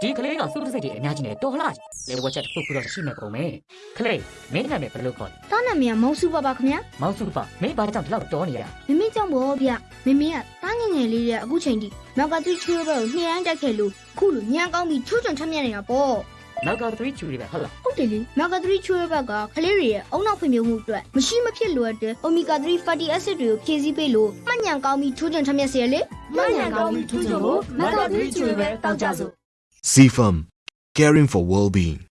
ဟမ်ဒီကလေးကစုတစိတ်တွေအများကြီးနဲ့တော်လှလေဝက်ချက်တစ်ခုခုတော့ရှိနေကုန်မယ်ကလေးမင်းနာမည်ဘယ်လိုခေါ်လဲတားနာမည်ကမောင်စုပါပါခင်ဗျာမောင်စုဖမင်းဘာကြောင့်ဒီလောက်တော်နေရတာမမေကြောင့်ပေါ့ဗျမမေကတားငယ်ငယ်လေးတဲ့အခုချိန်ထိနောက်ကသူချွေးဘက်ကိုနှိမ့်တိုက်ခဲ့လို့ခုလိုညံကောင်းပြီးချွတ်ချွန်ထမ်းမြနေတာပေါ့နောက်က3ချူတွေပဲဟုတ်လားဟုတ်တယ်လေနောက်ကသူချွေးဘက်ကကလေးတွေရဲ့အုံနောက်ဖွံ့ဖြိုးမှုအတွက်မရှိမဖြစ်လိုအပ်တဲ့ omega 3 fatty acid တွေကိုဖြည့်ဆည်းပေးလို့မှတ်ညံကောင်းပြီးချွတ်ချွန်ထမ်းမြစေရလေမှန်ရန်ကောင်းပြီးထူးချွန်ဖို့မက်ကသွေးချွေပဲတောက်ကြစို့ CFM Caring for Well-being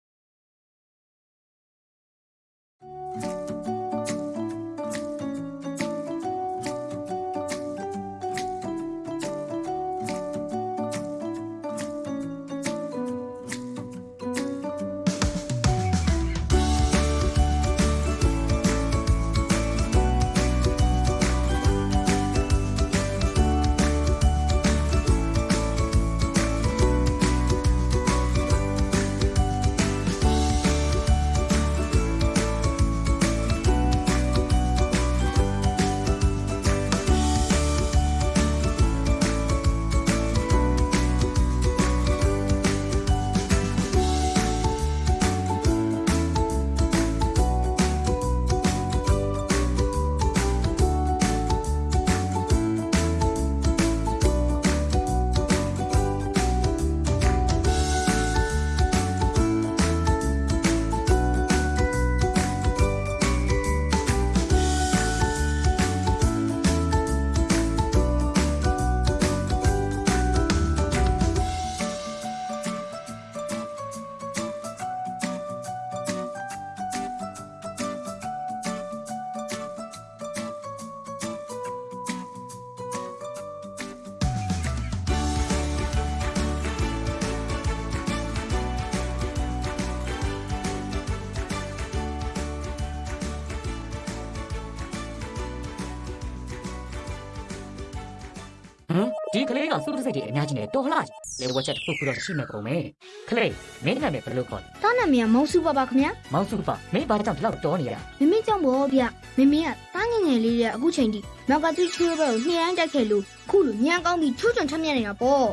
ဒီကလေးကစုတစိတ်တွေအများကြီးနဲ့တော်လှလေဝက်ချက်တစ်ခုခုတော့ရှိနေကုန်မယ်ကလေးမင်းနာမည်ဘယ်လိုခေါ်လဲတားနာမည်ကမောင်စုပါပါခင်ဗျာမောင်စုဖမင်းဘာကြောင့်ဒီလောက်တော်နေရတာမမေကြောင့်ပေါ့ဗျမမေကတားငယ်ငယ်လေးတဲ့အခုချိန်ထိနောက်ကသူချွေးဘက်ကိုနှိမ့်တိုက်ခဲ့လို့ခုလိုညံကောင်းပြီးချွတ်ချွန်ထမ်းမြနေတာပေါ့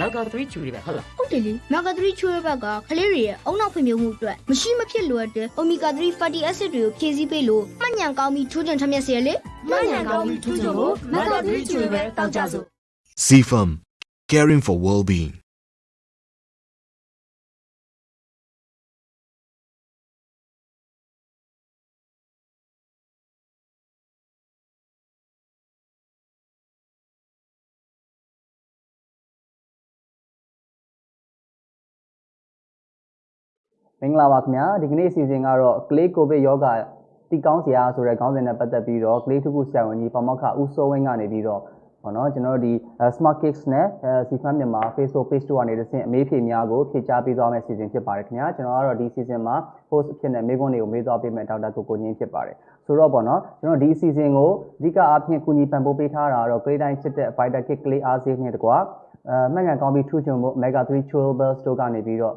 နောက်က3ချူတွေပဲဟုတ်လားဟုတ်တယ်လေနောက်က3ချွေးဘက်ကကလေးတွေရဲ့အုံနောက်ဖွံ့ဖြိုးမှုအတွက်မရှိမဖြစ်လိုအပ်တဲ့ omega 3 fatty acid တွေကိုဖြည့်ဆည်းပေးလို့မှတ်ညံကောင်းပြီးချွတ်ချွန်ထမ်းမြစေရလေမှန်ရန်ကောင်းပြီးထူးချွန်ဖို့မက်ကသွေးချွေပဲတောက်ကြစို့ CFM Caring for Well-being မင်္ဂလာပါခင်ဗျာဒီကနေ့အစီအစဉ်ကတော့ကလေးကိုဗစ်ယောဂတီကောင်းစရာဆိုတဲ့ခေါင်းစဉ်နဲ့ပတ်သက်ပြီးတော့ကလေးထုခုဆရာဝန်ကြီးပမောက္ခဦးစိုးဝင်းကနေပြီးတော့ ဟောနော်ကျွန်တော်တို့ဒီ Smart Kids နဲ့အဲ CFAM မြန်မာ Facebook page တို့ကနေတစ်ဆင့်အမေးဖြေများကိုဖြေကြားပေးသွားမယ့်အစီအစဉ်ဖြစ်ပါတယ်ခင်ဗျာကျွန်တော်ကတော့ဒီ season မှာ host အဖြစ်နဲ့မေးခွန်းတွေကိုမေးသွားပေးမယ့်ဒေါက်တာကိုကိုငင်းဖြစ်ပါတယ်ဆိုတော့ပေါ့နော်ကျွန်တော်ဒီအစီအစဉ်ကိုအဓိကအားဖြင့်ကူညီပံ့ပိုးပေးထားတာကတော့ Grade တိုင်းချစ်တဲ့ Fighter Kit ကလေးအားစေးနဲ့တကွာအဲမှတ်ငံကောင်းပြီးထူးချွန်ဖို့ Mega 3 Chewables တို့ကနေပြီးတော့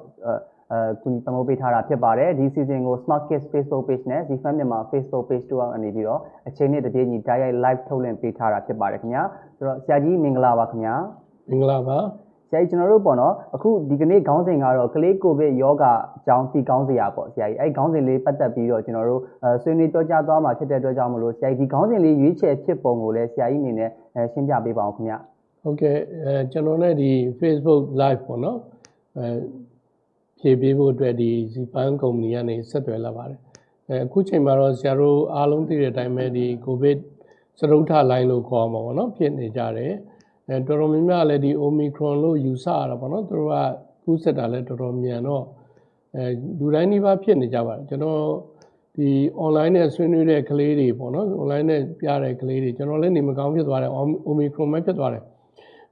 အဲအဲကူညီပံ့ပိုးပေးထားတာဖြစ်ပါတယ်ဒီ season ကို Smart Kids Facebook page နဲ့ Zfan မြန်မာ Facebook page တို့ကနေပြီးတော့အချိန်နဲ့တပြေးညီ direct live ထုတ်လွှင့်ပေးထားတာဖြစ်ပါတယ်ခင်ဗျာဆိုတော့ဆရာကြီးမင်္ဂလာပါခင်ဗျာမင်္ဂလာပါဆရာကြီးကျွန်တော်တို့ပေါ့နော်အခုဒီကနေ့ခေါင်းစဉ်ကတော့ကလေးကိုဗစ်ယောဂအကြောင်းသိကောင်းစရာပေါ့ဆရာကြီးအဲ့ခေါင်းစဉ်လေးပတ်သက်ပြီးတော့ကျွန်တော်တို့အဲဆွေးနွေးပြောကြားသွားမှာဖြစ်တဲ့အတွက်ကြောင့်မလို့ဆရာကြီးဒီခေါင်းစဉ်လေးရွေးချယ်ဖြစ်ပုံကိုလည်းဆရာကြီးအနေနဲ့အဲရှင်းပြပေးပါအောင်ခင်ဗျာဟုတ်ကဲ့အဲကျွန်တော်နဲ့ဒီ Facebook live ပေါ့နော်အဲ ဖြည့်ပေးဖို့အတွက်ဒီ Zpan company ကနေဆက်သွယ်လာပါတယ်အဲအခုချိန်မှာတော့ဆရာတို့အားလုံးသိတဲ့အတိုင်းပဲဒီ COVID စရုပ်ထလိုင်းလို့ခေါ်မှာပေါ့နော်ဖြစ်နေကြတယ်အဲတော်တော်များများလည်းဒီ Omicron လို့ယူဆရတာပေါ့နော်သူတို့ကကူးစက်တာလည်းတော်တော်မြန်တော့အဲလူတိုင်းနှိပါဖြစ်နေကြပါတယ်ကျွန်တော်ဒီ online နဲ့ဆွေးနွေးတဲ့ကလေးတွေပေါ့နော် online နဲ့ပြတဲ့ကလေးတွေကျွန်တော်လည်းနေမကောင်းဖြစ်သွားတယ် Omicron ပဲဖြစ်သွားတယ်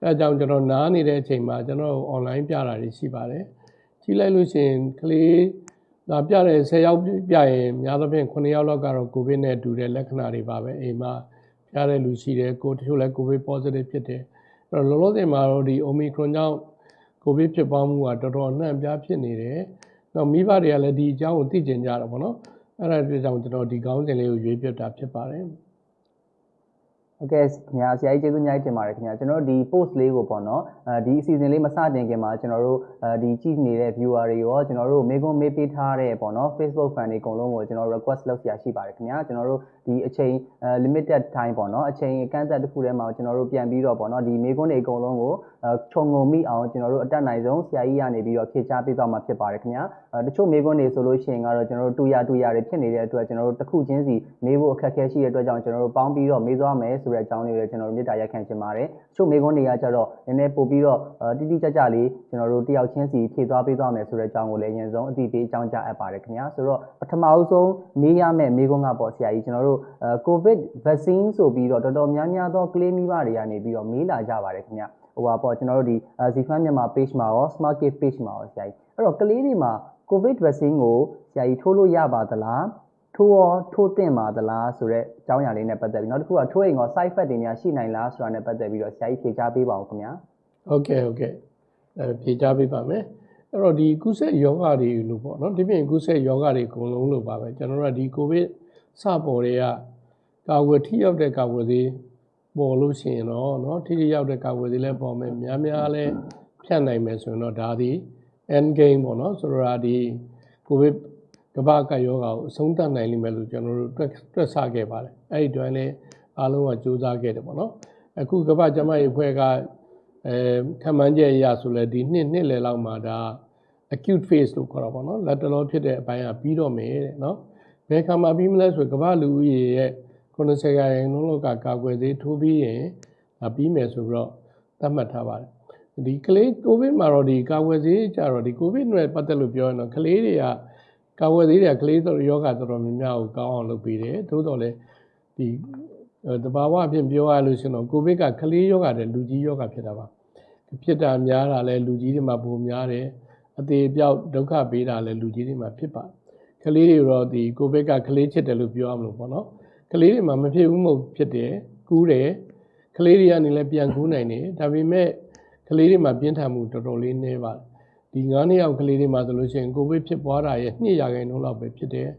အဲအကြောင်းကျွန်တော်နားနေတဲ့အချိန်မှာကျွန်တော် online ပြတာတွေရှိပါတယ် ကြည့်လိုက်လို့ရှိရင်ကလေးဒါပြတဲ့10ယောက်ပြရင်များသောဖြင့်9ယောက်လောက်ကတော့ကိုဗစ်နဲ့တူတဲ့လက္ခဏာတွေပါပဲအိမ်မှာပြတဲ့လူရှိတယ်ကိုတချို့လည်းကိုဗစ် positive ဖြစ်တယ်အဲ့တော့လောလောဆယ်မှာတော့ဒီ omicron ကြောင့်ကိုဗစ်ဖြစ်ပွားမှုကတော်တော်အနှံ့အပြားဖြစ်နေတယ်တော့မိဘတွေကလည်းဒီအကြောင်းကိုသိကျင်ကြတာပေါ့နော်အဲ့ဒါအတွက်ကြောင့်ကျွန်တော်ဒီခေါင်းစဉ်လေးကိုရွေးပြတာဖြစ်ပါတယ် ဟုတ်ကဲ့ခင်ဗျာဆရာကြီးကျေးဇူးအများကြီးတင်ပါတယ်ခင်ဗျာကျွန်တော်တို့ဒီ post လေးကိုပေါ့နော်အဲဒီအစီအစဉ်လေးမစတင်ခင်မှာကျွန်တော်တို့အဲဒီကြည့်နေတဲ့ viewer တွေရောကျွန်တော်တို့မေကွန်မေးပေးထားတဲ့ပေါ့နော် Facebook fan တွေအကုန်လုံးကိုကျွန်တော် request လုပ်ဆရာရှိပါတယ်ခင်ဗျာကျွန်တော်တို့ ဒီအချိန် limited time ပေါ့နော်အချိန်အကန့်အသတ်တစ်ခုထဲမှာကျွန်တော်တို့ပြန်ပြီးတော့ပေါ့နော်ဒီမေကွန်တွေအကုန်လုံးကိုခြုံငုံမိအောင်ကျွန်တော်တို့အတက်နိုင်ဆုံးဆရာကြီးကနေပြီးတော့ဖြေချပေးသွားမှာဖြစ်ပါတယ်ခင်ဗျာတချို့မေကွန်တွေဆိုလို့ရှိရင်ကတော့ကျွန်တော်တို့တူရတူရတွေဖြစ်နေတဲ့အတွက်ကျွန်တော်တို့တစ်ခုချင်းစီမေးဖို့အခက်အခဲရှိတဲ့အတွက်ကြောင့်ကျွန်တော်တို့ပေါင်းပြီးတော့မေးသွားမယ်ဆိုတဲ့အကြောင်းလေးတွေကျွန်တော်တို့မေတ္တာရက်ခံချင်ပါတယ်။ချို့မေကွန်းတွေကကြတော့နည်းနည်းပို့ပြီးတော့တိတိကျကျလေးကျွန်တော်တို့တယောက်ချင်းစီဖြည့်သွားပေးသွားမယ်ဆိုတဲ့အကြောင်းကိုလည်းအရင်ဆုံးအသိပေးအကြောင်းကြားအပ်ပါတယ်ခင်ဗျာ။ဆိုတော့ပထမအဆုံးမေးရမယ့်မေကွန်းကပေါ့ဆရာကြီးကျွန်တော်တို့ COVID vaccine ဆိုပြီးတော့တော်တော်များများသောကလေးမိဘတွေကနေပြီးတော့မေးလာကြပါတယ်ခင်ဗျာ။ဟိုပါပေါ့ကျွန်တော်တို့ဒီ Zifan မြန်မာ page မှာရော Smart Cave page မှာရောဆရာကြီးအဲ့တော့ကလေးတွေမှာ COVID vaccine ကိုဆရာကြီးထိုးလို့ရပါသလားထိုးရောထိုးတင်ပါသလားဆိုတော့အကြောင်းအရာလေးနဲ့ပတ်သက်ပြီးနောက်တစ်ခုကထိုးရင်ရော side effect တွေများရှိနိုင်လားဆိုတာနဲ့ပတ်သက်ပြီးတော့ဆရာကြီးဖြေကြားပေးပါဦးခင်ဗျာဟုတ်ကဲ့ဟုတ်ကဲ့အဲဖြေကြားပေးပါမယ်အဲ့တော့ဒီကုသယောဂတွေလို့ပေါ့နော်ဒီပြင်ကုသယောဂတွေအကုန်လုံးလို့ပါပဲကျွန်တော်တို့ကဒီကိုဗ စ်စပေါ်တွေကကာဝယ်ထိရောက်တဲ့ကာဝယ်သေးပေါ်လို့ရှိရင်တော့เนาะထိထိရောက်တဲ့ကာဝယ်သေးလည်းပေါ်မယ်များများလည်းဖြတ်နိုင်မယ်ဆိုရင်တော့ဒါဒီ end game ပေါ့နော်ဆိုတော့ဒီကိုဗစ်ကမ္ဘာကယောဂါကိုအဆုံးသတ်နိုင်လိမ့်မယ်လို့ကျွန်တော်တို့တွက်တွက်ဆခဲ့ပါတယ်အဲ့ဒီတွင်လည်းအားလုံးကစူးစမ်းခဲ့တယ်ပေါ့နော်အခုကမ္ဘာ့ကျန်းမာရေးအဖွဲ့ကအဲခံမှန်းချက်အရဆိုလဲဒီနှစ်နှစ်လယ်လောက်မှာဒါ acute phase လို့ခေါ်တာပေါ့နော်လက်တလောဖြစ်တဲ့အပိုင်းကပြီးတော့မယ်တဲ့နော် ဘယ်ခါမှပြီးမလဲဆိုကမ္ဘာလူဦးရေရဲ့90ရာခိုင်နှုန်းလောက်ကကာကွယ်ဆေးထိုးပြီးရင်ဒါပြီးမယ်ဆိုပြီးတော့သတ်မှတ်ထားပါတယ်ဒီကလေးကိုဗစ်မှာတော့ဒီကာကွယ်ဆေးကြတော့ဒီကိုဗစ်နဲ့ပတ်သက်လို့ပြောရင်တော့ကလေးတွေကကာကွယ်ဆေးတွေကကလေးတို့ယောဂတော်တော်များများကိုကောင်းအောင်လုပ်ပေးတယ်သို့တော်လည်းဒီတဘာဝအဖြစ်ပြောရလို့ရှိရင်တော့ကိုဗစ်ကကလေးယောဂတဲ့လူကြီးယောဂဖြစ်တာပါဖြစ်တာများတာလဲလူကြီးတွေမှာပုံများတယ်အသေးပြောက်ဒုက္ခပေးတာလဲလူကြီးတွေမှာဖြစ်ပါ ကလေးတွေတော့ဒီကိုဗစ်ကကလေးချစ်တယ်လို့ပြောရမလို့ပေါ့နော်ကလေးတွေမှာမဖြစ်ဘူးမဟုတ်ဖြစ်တယ်ကူးတယ်ကလေးတွေကနေလည်းပြန်ကူးနိုင်တယ်ဒါပေမဲ့ကလေးတွေမှာပြင်းထန်မှုတော်တော်လေးနည်းပါတယ်ဒီ9နှစ်အောက်ကလေးတွေမှာဆိုလို့ရှိရင်ကိုဗစ်ဖြစ်ပွားတာရဲ့2ရာခိုင်နှုန်းလောက်ပဲဖြစ်တယ်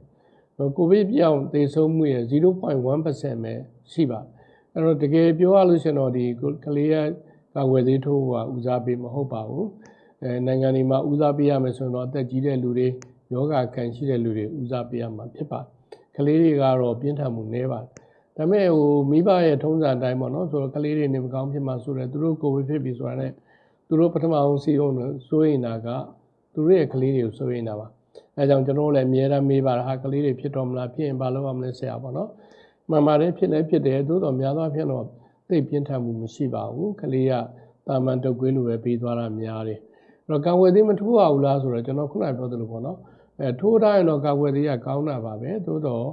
ကိုဗစ်ပြောင်းသေဆုံးမှုရဲ့0.1%ပဲရှိပါအဲ့တော့တကယ်ပြောရလို့ရှိရင်တော့ဒီကလေးရဲ့ကာဝယ်သေးထိုးကဦးစားပေးမဟုတ်ပါဘူးအဲနိုင်ငံတွေမှာဦးစားပေးရမယ်ဆိုရင်တော့အသက်ကြီးတဲ့လူတွေ ယောဂခံရှိတဲ့လူတွေဦးစားပေးရမှာဖြစ်ပါတယ်ကလေးတွေကတော့ပြင်းထန်မှုနည်းပါတယ်ဒါပေမဲ့ဟိုမိဘရဲ့ထုံးစံအတိုင်းပေါ့နော်ဆိုတော့ကလေးတွေနေမကောင်းဖြစ်မှာဆိုတော့သူတို့ကိုဗစ်ဖြစ်ပြီဆိုတာနဲ့သူတို့ပထမအောင်စီအောင်စိုးရင်တာကသူတို့ရဲ့ကလေးတွေကိုစိုးရင်တာပါအဲကြောင့်ကျွန်တော်လည်းအများအားမေးပါတာဟာကလေးတွေဖြစ်တော့မလားဖြစ်ရင်ဘာလုပ်ရမလဲဆရာပေါ့နော်မှန်ပါတယ်ဖြစ်လည်းဖြစ်တယ်သို့တော်များသောအားဖြင့်တော့သိပြင်းထန်မှုမရှိပါဘူးကလေးကတာမန်တုပ်ကွေးလိုပဲပြီးသွားတာများတယ်အဲ့တော့ကာဝယ်သေးမထိုးရဘူးလားဆိုတော့ကျွန်တော်ခုနပြောသလိုပေါ့နော် အဲထိုးထားရင်တော့ကာကွယ်သေးရကောင်းတာပါပဲသို့တော့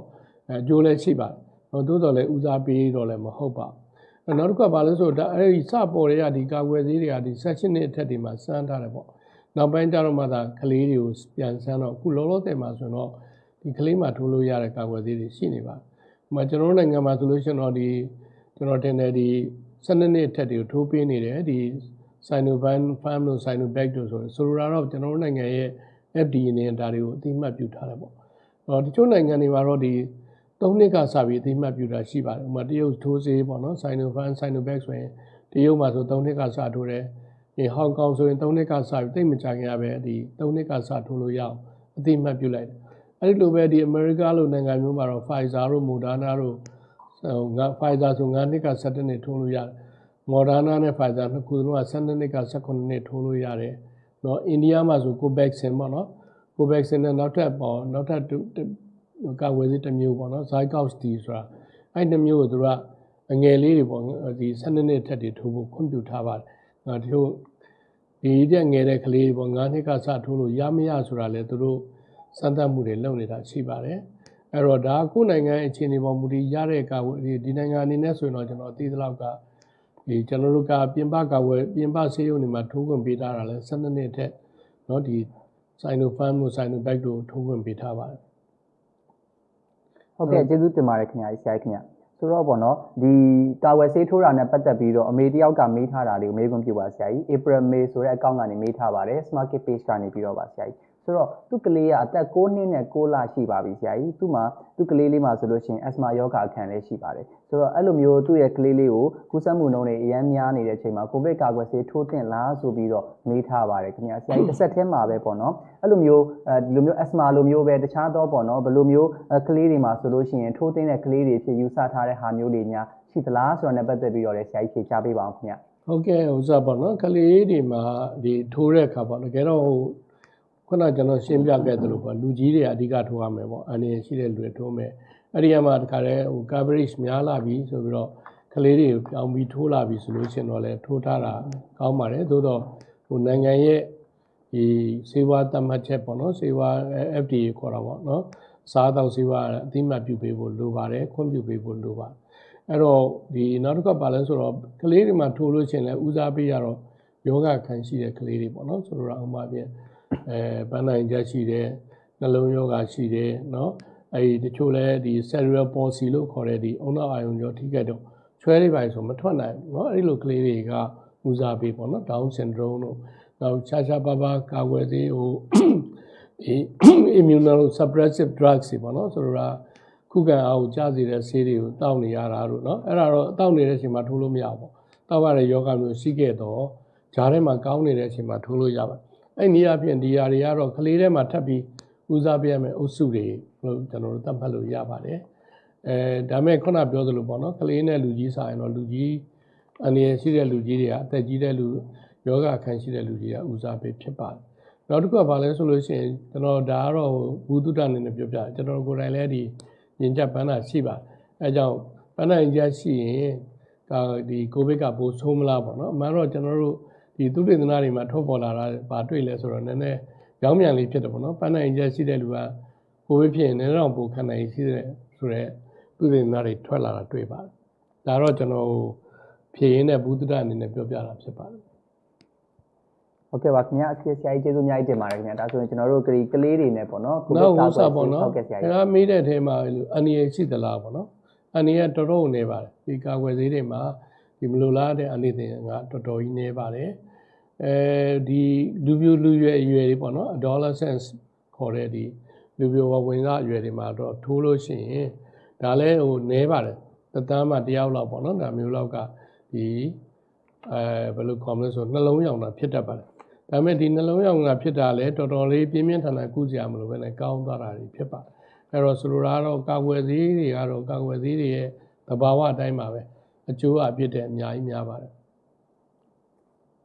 အဲအကျိုးလည်းရှိပါတယ်သို့တော့လည်းဦးစားပေးတော့လည်းမဟုတ်ပါဘူးနောက်တစ်ခုကဘာလဲဆိုတော့အဲဒီစပေါ်တွေကဒီကာကွယ်သေးတွေကဒီ section နဲ့အထက်တွေမှာစမ်းထားတယ်ပေါ့နောက်ပိုင်းကျတော့မှသာကလေးတွေကိုပြန်ဆန်းတော့အခုလောလောဆယ်မှာဆိုတော့ဒီကလေးမှာထိုးလို့ရတဲ့ကာကွယ်သေးတွေရှိနေပါတယ်။ဥပမာကျွန်တော်တို့နိုင်ငံမှာဆိုလို့ရှိရင်တော့ဒီကျွန်တော်တင်တယ်ဒီ12နှစ်အထက်တွေကိုထိုးပေးနေတယ်ဒီ Sinovac Farm တို့ Sinovac တို့ဆိုဆိုလိုတာတော့ကျွန်တော်တို့နိုင်ငံရဲ့ FDA နဲ့ဒါတွေကိုအသိမှတ်ပြုထားတယ်ပေါ့။အော်တချို့နိုင်ငံတွေမှာတော့ဒီ၃နှစ်ကစပြီးအသိမှတ်ပြုတာရှိပါတယ်။ဥပမာတရုတ်ထိုးဆေးပေါ့နော် Sinovac Sinovac ဆိုရင်တရုတ်မှာဆို၃နှစ်ကစထိုးတယ်။ဒီဟောင်ကောင်ဆိုရင်၃နှစ်ကစပြီးတိတ်မကြခင်ရပဲဒီ၃နှစ်ကစထိုးလို့ရအောင်အသိမှတ်ပြုလိုက်တယ်။အဲဒီလိုပဲဒီအမေရိကလိုနိုင်ငံမျိုးမှာတော့ Pfizer တို့ Moderna တို့ငါ Pfizer ဆို9နှစ်က17နှစ်ထိုးလို့ရတယ်။ Moderna နဲ့ Pfizer နှစ်ခုလုံးက12နှစ်က18နှစ်ထိုးလို့ရတယ်။ နော်အိန္ဒိယမှာဆို Covaxin ပေါ့နော်။ Covaxin နဲ့နောက်ထပ်ပေါ့နောက်ထပ်ကာဝယ်ဆေးတစ်မျိုးပေါ့နော် Zygox D ဆိုတာအဲ့နှစ်မျိုးကိုသူကအငယ်လေးတွေပေါ့ဒီ12နှစ်ထက်တွေထိုးဖို့ခွင့်ပြုထားပါတယ်။အဲတို့ဒီတဲ့ငယ်တဲ့ကလေးတွေပေါ့9နှစ်ကစထိုးလို့ရမရဆိုတာလေသူတို့စမ်းသပ်မှုတွေလုပ်နေတာရှိပါတယ်။အဲ့တော့ဒါကိုနိုင်ငံအခြေအနေပေါ်မူတည်ရတဲ့ကာဝယ်ဒီနိုင်ငံအနေနဲ့ဆိုရင်တော့ကျွန်တော်သိသလောက်က ဒီကျွန်တော်တို့ကပြင်ပကာဝယ်ပြင်ပဆေးရုံတွေမှာထိုးခွင့်ပေးထားတာလဲ12နှစ်ထက်เนาะဒီ Sinopharm တို့ Sinovac တို့ထိုးခွင့်ပေးထားပါတယ် ဟုတ်ကဲ့ကျေးဇူးတင်ပါတယ်ခင်ဗျာဆရာကြီးခင်ဗျာဆိုတော့ပေါ့နော်ဒီကာဝယ်ဆေးထိုးတာနဲ့ပတ်သက်ပြီးတော့အမေတယောက်ကမေးထားတာလေးကိုမေးခွန်းပြုပါဆရာကြီး April May ဆိုတဲ့အကောင့်ကနေမေးထားပါတယ် Smart Kit Page ကနေပြီးတော့ပါဆရာကြီး ဆိုတော့သူ့ကလေးကအသက်6နှစ်နဲ့6လရှိပါပြီဆရာကြီးသူ့မှာသူ့ကလေးလေးမှာဆိုလို့ရှိရင် asthma ယောဂအခန်းလေးရှိပါတယ်ဆိုတော့အဲ့လိုမျိုးသူ့ရဲ့ကလေးလေးကိုကူးစက်မှုနှုန်းတွေအများများနေတဲ့အချိန်မှာကိုဗစ်ကာကွယ်ဆေးထိုးသင့်လားဆိုပြီးတော့မေးထားပါတယ်ခင်ဗျာဆရာကြီးတစ်ဆက်တည်းမှာပဲပေါ့နော်အဲ့လိုမျိုးအဲဒီလိုမျိုး asthma လိုမျိုးပဲတခြားတော့ပေါ့နော်ဘယ်လိုမျိုးအဲကလေးတွေမှာဆိုလို့ရှိရင်ထိုးသင့်တဲ့ကလေးတွေဖြစ်ယူဆထားတဲ့ဟာမျိုးတွေများရှိသလားဆိုတာနဲ့ပတ်သက်ပြီးတော့လည်းဆရာကြီးဖြေချပေးပါအောင်ခင်ဗျာဟုတ်ကဲ့ဥစ္စာပေါ့နော်ကလေးတွေမှာဒီထိုးတဲ့အခါပေါ့တကယ်တော့ဟို ခုနကျွန်တော်ရှင်းပြခဲ့သလိုပေါ့လူကြီးတွေအဓိကထိုးရမယ်ပေါ့အန္တရာယ်ရှိတဲ့လူတွေထိုးမယ်အဲ့ဒီကမှတခါတည်းဟို coverage များလာပြီဆိုပြီးတော့ကလေးတွေကိုပြောင်းပြီးထိုးလာပြီဆိုလို့ရှိရင်တော့လေထိုးထားတာကောင်းပါတယ်သို့တော့ဟိုနိုင်ငံရဲ့ဒီစေဝါတတ်မှတ်ချက်ပေါ့နော်စေဝါ FDA ခေါ်တာပေါ့နော်စားတော့စေဝါအတိမတ်ပြုပေးဖို့လိုပါတယ်ခွင့်ပြုပေးဖို့လိုပါတယ်အဲ့တော့ဒီနောက်တစ်ခါပါလဲဆိုတော့ကလေးတွေမှာထိုးလို့ရှိရင်လည်းဦးစားပေးရတော့ယောဂခံရှိတဲ့ကလေးတွေပေါ့နော်ဆိုတော့ဥပမာပြ အဲပန်းနိုင်ချက်ရှိတယ်နှလုံးယောဂရှိတယ်နော်အဲ့ဒီတချို့လဲဒီ cerebral palsy လို့ခေါ်တဲ့ဒီအုံနောက်အာယုံကြောထိခိုက်တော့ချွဲလေးပိုင်းဆိုမထွက်နိုင်ဘူးเนาะအဲ့ဒီလိုကလေးတွေကဦးစားပေးပေါ့နော် down syndrome တို့နောက်ခြားခြားပါးပါးကာကွယ်ဆေးဟိုဒီ immunosuppressive drugs တွေပေါ့နော်ဆိုတော့ ခုခံအားကိုကြားစေတဲ့ဆေးတွေကိုတောက်နေရတာတို့เนาะအဲ့ဒါတော့တောက်နေတဲ့အချိန်မှာထိုးလို့မရဘူးပေါ့တောက်ရတဲ့ယောဂမျိုးရှိခဲ့တော့ဂျားထဲမှာကောင်းနေတဲ့အချိန်မှာထိုးလို့ရပါတယ် အဲ့ဒီအပြင်ဒီຢာတွေကတော့ကလေးထဲမှာထပ်ပြီးဦးစားပေးရမယ့်အုပ်စုတွေလို့ကျွန်တော်တို့သတ်မှတ်လို့ရပါတယ်အဲဒါမဲ့ခုနပြောသလိုပေါ့နော်ကလေးနဲ့လူကြီးဆိုင်တော့လူကြီးအနေရရှိတဲ့လူကြီးတွေကအသက်ကြီးတဲ့လူယောဂအခန်းရှိတဲ့လူကြီးကဦးစားပေးဖြစ်ပါတယ်နောက်တစ်ခုကဘာလဲဆိုလို့ရှိရင်ကျွန်တော်ဒါကတော့ဘုဒ္ဓတအနေနဲ့ပြောပြတယ်ကျွန်တော်ကိုယ်တိုင်လည်းဒီရင်ကြပ်ပန်းတာရှိပါတယ်အဲကြောင့်ပန်းတာရင်ကြပ်ရှိရင်ဒါဒီကိုဗစ်ကပိုဆိုးမလားပေါ့နော်အမှန်တော့ကျွန်တော်တို့ ဒီသုတေသနတွေမှာထုတ်ပေါ်လာတာပါတွေ့လဲဆိုတော့နည်းနည်းရောင်းမြန်လေးဖြစ်တယ်ပေါ့နော်ပန်းတာရင်ကြပ်ရှိတဲ့လူကကိုဗစ်ဖြစ်ရင်နည်းနည်းတော့ပိုခံနိုင်ရှိတဲ့ဆိုတော့သုတေသနတွေထွက်လာတာတွေ့ပါတယ်ဒါတော့ကျွန်တော်ဖြည့်ရင်းတဲ့ဘုဒ္ဓတအနေနဲ့ပြောပြတာဖြစ်ပါတယ်ဟုတ်ကဲ့ပါခင်ဗျာအစီအဆရာကြီးကျေးဇူးအများကြီးတင်ပါတယ်ခင်ဗျာဒါဆိုရင်ကျွန်တော်တို့ကလေးကလေးတွေနဲ့ပေါ့နော်နောက်ဥစ္စာပေါ့နော်ဟုတ်ကဲ့ဆရာခကြီးဏမေးတဲ့အထဲမှာအန်ဒီရရှိသလားပေါ့နော်အန်ဒီရတော်တော်နေပါတယ်ဒီကာကွယ်ဆေးတွေမှာဒီမလိုလားတဲ့အန်ဒီတွေကတော်တော်ကြီးနေပါတယ် အဲဒီလူပြိုလူရွယ်အရွယ်တွေပေါ့နော် adolescence ခေါ်တဲ့ဒီလူပြိုဝဝင်စားအရွယ်တွေမှာတော့ထိုးလို့ရှိရင်ဒါလည်းဟိုနေပါတယ်တသန်းမှတယောက်လောက်ပေါ့နော်ဒါမျိုးလောက်ကဒီအဲဘယ်လိုခေါ်မလဲဆိုနှလုံးရောင်တာဖြစ်တတ်ပါတယ်ဒါပေမဲ့ဒီနှလုံးရောင်ကဖြစ်တာလဲတော်တော်လေးပြင်းပြင်းထန်ထန်ကုစရာမလိုပဲနဲ့ကောင်းသွားတာတွေဖြစ်ပါတယ်အဲ့တော့ဆိုလိုတာကတော့ကာကွယ်ဆေးတွေကတော့ကာကွယ်ဆေးတွေရဲ့သဘာဝအတိုင်းပါပဲအကျိုးအပြစ်တဲ့အများကြီးများပါတယ်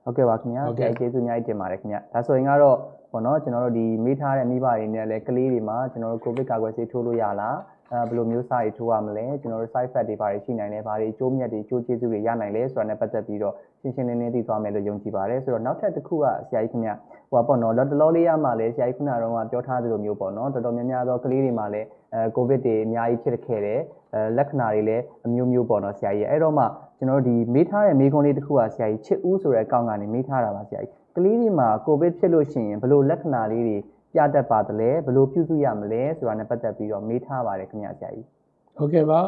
ဟုတ်ကဲ့ပါခင်ဗျာဟုတ်ဆကဲ့ရာကြီးကျေးဇူးအများကြီးတင်ပါတယ်ခင်ဗျာဒါဆိုရင်ကတော့ပေါ့နော်ကျွန်တော်တို့ဒီမေးထားတဲ့မိဘတွေနဲ့လည်းကလေးတွေမှာကျွန်တော်တို့ကိုဗစ်ကာကွယ်ဆေးထိုးလို့ရလားအဲဘယ်လိုမျိုးစားတွေထိုးရမလဲကျွန်တော်တို့ side effect တွေဘာတွေရှိနိုင်လဲဘာတွေအကျိုးမြတ်တွေအကျိုးကျေးဇူးတွေရနိုင်လဲဆိုတာနဲ့ပတ်သက်ပြီးတော့ရှင်းရှင်းလင်းလင်းသိသွားမယ်လို့ယုံကြည်ပါတယ်ဆိုတော့နောက်ထပ်တစ်ခုကဆရာကြီးခင်ဗျဟိုပါပေါ့နော်လော်တလောလေးရမှာလဲဆရာကြီးခုနကတော့ပြောထားသလိုမျိုးပေါ့နော်တော်တော်များများသောကလေးတွေမှာလည်းအဲကိုဗစ်တွေအများကြီးဖြစ်ခဲ့တယ်အဲလက္ခဏာတွေလည်းအမျိုးမျိုးပေါ့နော်ဆရာကြီးအဲ့တော့မှ ကျွန်တော်တို့ဒီမေးထားတဲ့မေးခွန်းလေးတစ်ခုကဆရာကြီးချစ်ဦးဆိုတဲ့အကောင့်ကနေမေးထားတာပါဆရာကြီးကလေးတွေမှာကိုဗစ်ဖြစ်လို့ရှိရင်ဘယ်လိုလက္ခဏာလေးတွေပြတတ်ပါသလဲဘယ်လိုပြုစုရမလဲဆိုတာနဲ့ပတ်သက်ပြီးတော့မေးထားပါတယ်ခင်ဗျဆရာကြီးဟုတ်ကဲ့ပါ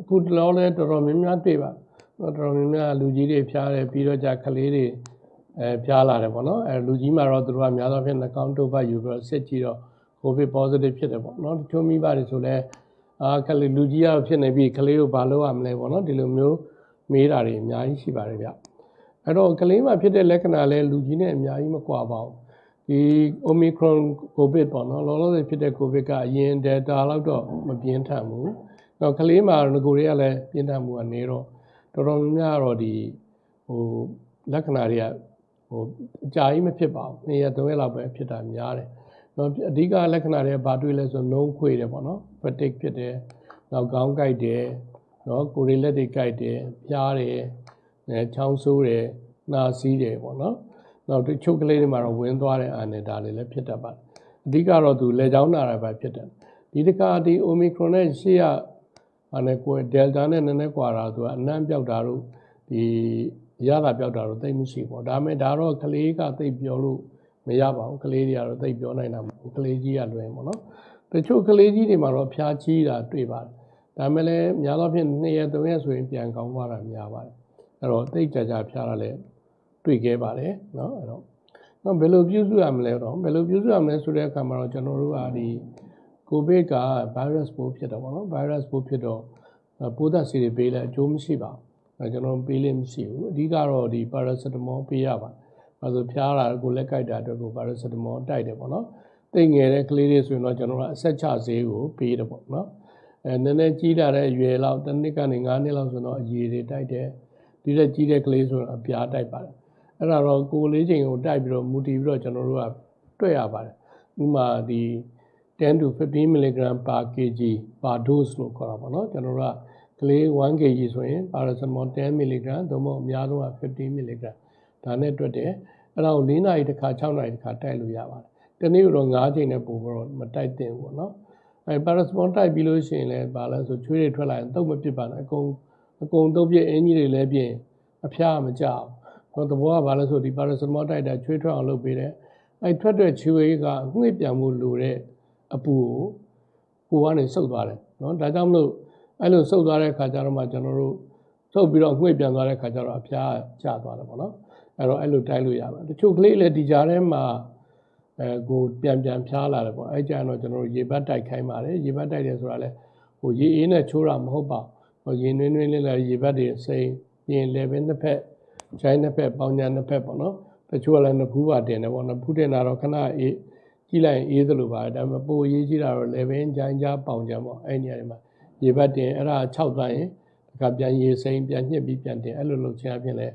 အခုတလောလဲတော်တော်များများတွေ့ပါတော်တော်များများလူကြီးတွေဖျားတယ်ပြီးတော့じゃကလေးတွေအဲဖျားလာတယ်ပေါ့နော်အဲလူကြီးမှာတော့သူတို့ကများသောအားဖြင့်နှာခေါင်းတုပ်ပတ်ယူပြီးတော့စစ်ကြည့်တော့ covid positive ဖြစ်တယ်ပေါ့နော်တချို့မိဘတွေဆိုလဲအာကလေးလူကြီးကတော့ဖြစ်နေပြီကလေးကိုဘာလုပ်ရမလဲပေါ့နော်ဒီလိုမျိုး မေးတာတွေအများကြီးရှိပါတယ်ဗျအဲ့တော့ကလေးမှာဖြစ်တဲ့လက္ခဏာလဲလူကြီးနဲ့အများကြီးမကွာပါဘူးဒီ omicron covid ပေါ့နော်လောလောဆယ်ဖြစ်တဲ့ covid ကအရင် delta လောက်တော့မပြင်းထန်ဘူးတော့ကလေးမှာငကိုတွေကလည်းပြင်းထန်မှုကနေတော့တော်တော်များများတော့ဒီဟိုလက္ခဏာတွေကဟိုအကြာကြီးမဖြစ်ပါဘူး။နေ့ရက်သုံးရက်လောက်ပဲဖြစ်တာများတယ်။တော့အဓိကလက္ခဏာတွေကဘာတွေ့လဲဆိုနှုံးခွေတယ်ပေါ့နော်။ fatigue ဖြစ်တယ်။နောက်ခေါင်းကိုက်တယ်။ နော်ကိုယ်တွေလက်တွေကိုက်တယ်။ပြားတယ်။အဲချောင်းဆိုးတယ်။နှာစီးတယ်ပေါ့နော်။နောက်တချို့ကလေးတွေမှာတော့ဝင်းသွားတဲ့အာနယ်ဒါတွေလည်းဖြစ်တတ်ပါတယ်။အဓိကတော့သူလက်ချောင်းနာတာပဲဖြစ်တယ်။ဒီတခါဒီ omicron နဲ့ရှေ့ကအဲ့နဲ့ကိုယ်ဒယ်တာနဲ့နည်းနည်းကွာတာသူကအနှံ့ပြောက်တာတို့ဒီရတာပြောက်တာတို့သိပ်မရှိဘူးဒါပေမဲ့ဒါတော့ကလေးကသိပ်ပြောလို့မရပါဘူးကလေးတွေကတော့သိပ်ပြောနိုင်တာမဟုတ်ဘူးကလေးကြီးကလွယ်ပေါ့နော်တချို့ကလေးကြီးတွေမှာတော့ဖျားကြီးတာတွေ့ပါတယ် ဒါပေမဲ့လည်းများသောအားဖြင့်2ရက်3ရက်ဆိုရင်ပြန်ကောင်းသွားတာများပါတယ်အဲ့တော့သိပ်ကြာကြာဖျားတာလည်းတွေ့ခဲ့ပါတယ်เนาะအဲ့တော့ နော်ဘယ်လိုပြုစုရမလဲတော့ဘယ်လိုပြုစုရမလဲဆိုတဲ့အခါမှာတော့ကျွန်တော်တို့ကဒီကိုဗစ်က virus ပိုးဖြစ်တော့ဗောနော် virus ပိုးဖြစ်တော့ပိုးသက်ဆေးတွေပေးလဲအကျိုးမရှိပါဘူးအဲကျွန်တော်ပေးလို့မရှိဘူးအဓိကတော့ဒီ paracetamol ပေးရပါအဲဆိုဖျားတာကိုလက်ကိုက်တာအတွက်ကို paracetamol တိုက်တယ်ဗောနော်တိတ်ငယ်တဲ့ကလေးတွေဆိုရင်တော့ကျွန်တော်တို့အဆက်ချဆေးကိုပေးတယ်ဗောနော် အဲနည်းနည်းကြီးလာတဲ့အရွယ်လောက်တစ်နှစ်ကနေ9နှစ်လောက်ဆိုတော့အရည်တွေတိုက်တယ်ဒီတက်ကြီးတဲ့ကလေးဆိုတော့အပြားတိုက်ပါတယ်အဲ့ဒါတော့ကိုလေးချိန်ကိုတိုက်ပြီးတော့မူတည်ပြီးတော့ကျွန်တော်တို့ကတွေ့ရပါတယ်ဥပမာဒီ10 to 15 mg per kg per dose လို့ခေါ်တာပေါ့နော်ကျွန်တော်တို့ကကလေး1 kg ဆိုရင် paracetamol 10 mg သို့မဟုတ်အများဆုံးက15 mg ဒါနဲ့တွက်တယ်အဲ့ဒါကို4နာရီတစ်ခါ6နာရီတစ်ခါတိုက်လို့ရပါတယ်တနေ့တော့9ချိန်နဲ့ပို့တော့မတိုက်သင့်ဘူးပေါ့နော် အဲ paracetamol တိုက်ပြီးလို့ရှိရင်လည်းဘာလဲဆိုချွေးတွေထွက်လာရင်တုတ်မဖြစ်ပါနဲ့အကုန်အကုန်တုတ်ပြအင်ကြီးတွေလည်းပြင်အဖျားမကြောက်ဟောသဘောကဘာလဲဆိုဒီ paracetamol တိုက်တာချွေးထွက်အောင်လုပ်ပေးတယ်အဲထွက်တဲ့ချွေးကငှက်ပြန်မှုလိုတဲ့အပူကိုကိုကနေစုပ်သွားတယ်နော်ဒါကြောင့်မလို့အဲ့လိုစုပ်သွားတဲ့ခါကျတော့မှကျွန်တော်တို့စုပ်ပြီးတော့ငှက်ပြန်သွားတဲ့ခါကျတော့အဖျားကျသွားတယ်ပေါ့နော်အဲ့တော့အဲ့လိုတိုက်လို့ရပါတယ်တချို့ကလေးလည်းဒီကြားထဲမှာ အဲကိုပြန်ပြန်ဖျားလာတယ်ပေါ့အဲ့ကြရင်တော့ကျွန်တော်တို့ရေဘတ်တိုက်ခိုင်းပါတယ်ရေဘတ်တိုက်တယ်ဆိုတာလည်းဟိုရေအေးနဲ့ချိုးတာမဟုတ်ပါဘူးဟိုရေနွေးနွေးလေးလည်းရေဘတ်တွေစိမ့်ပြင်လေပဲနှစ်ဖက်ခြိုင်းနှစ်ဖက်ပေါင်းညာနှစ်ဖက်ပေါ့နော်တချို့ကလည်းနှစ်ဖူးပါတင်တယ်ပေါ့နော်ဖူးတင်တာတော့ခဏအေးကြည့်လိုက်ရင်အေးသလိုပါဒါပေမဲ့ပိုရေးကြည့်တာတော့လေဘင်းချိုင်းကြားပေါင်ကြပေါ့အဲ့နေရာတွေမှာရေဘတ်တင်အဲ့ဒါ6သွားရင်တခါပြန်ရေစိမ့်ပြန်ညှစ်ပြီးပြန်တင်အဲ့လိုလုပ်ချင်အဖြစ်လဲ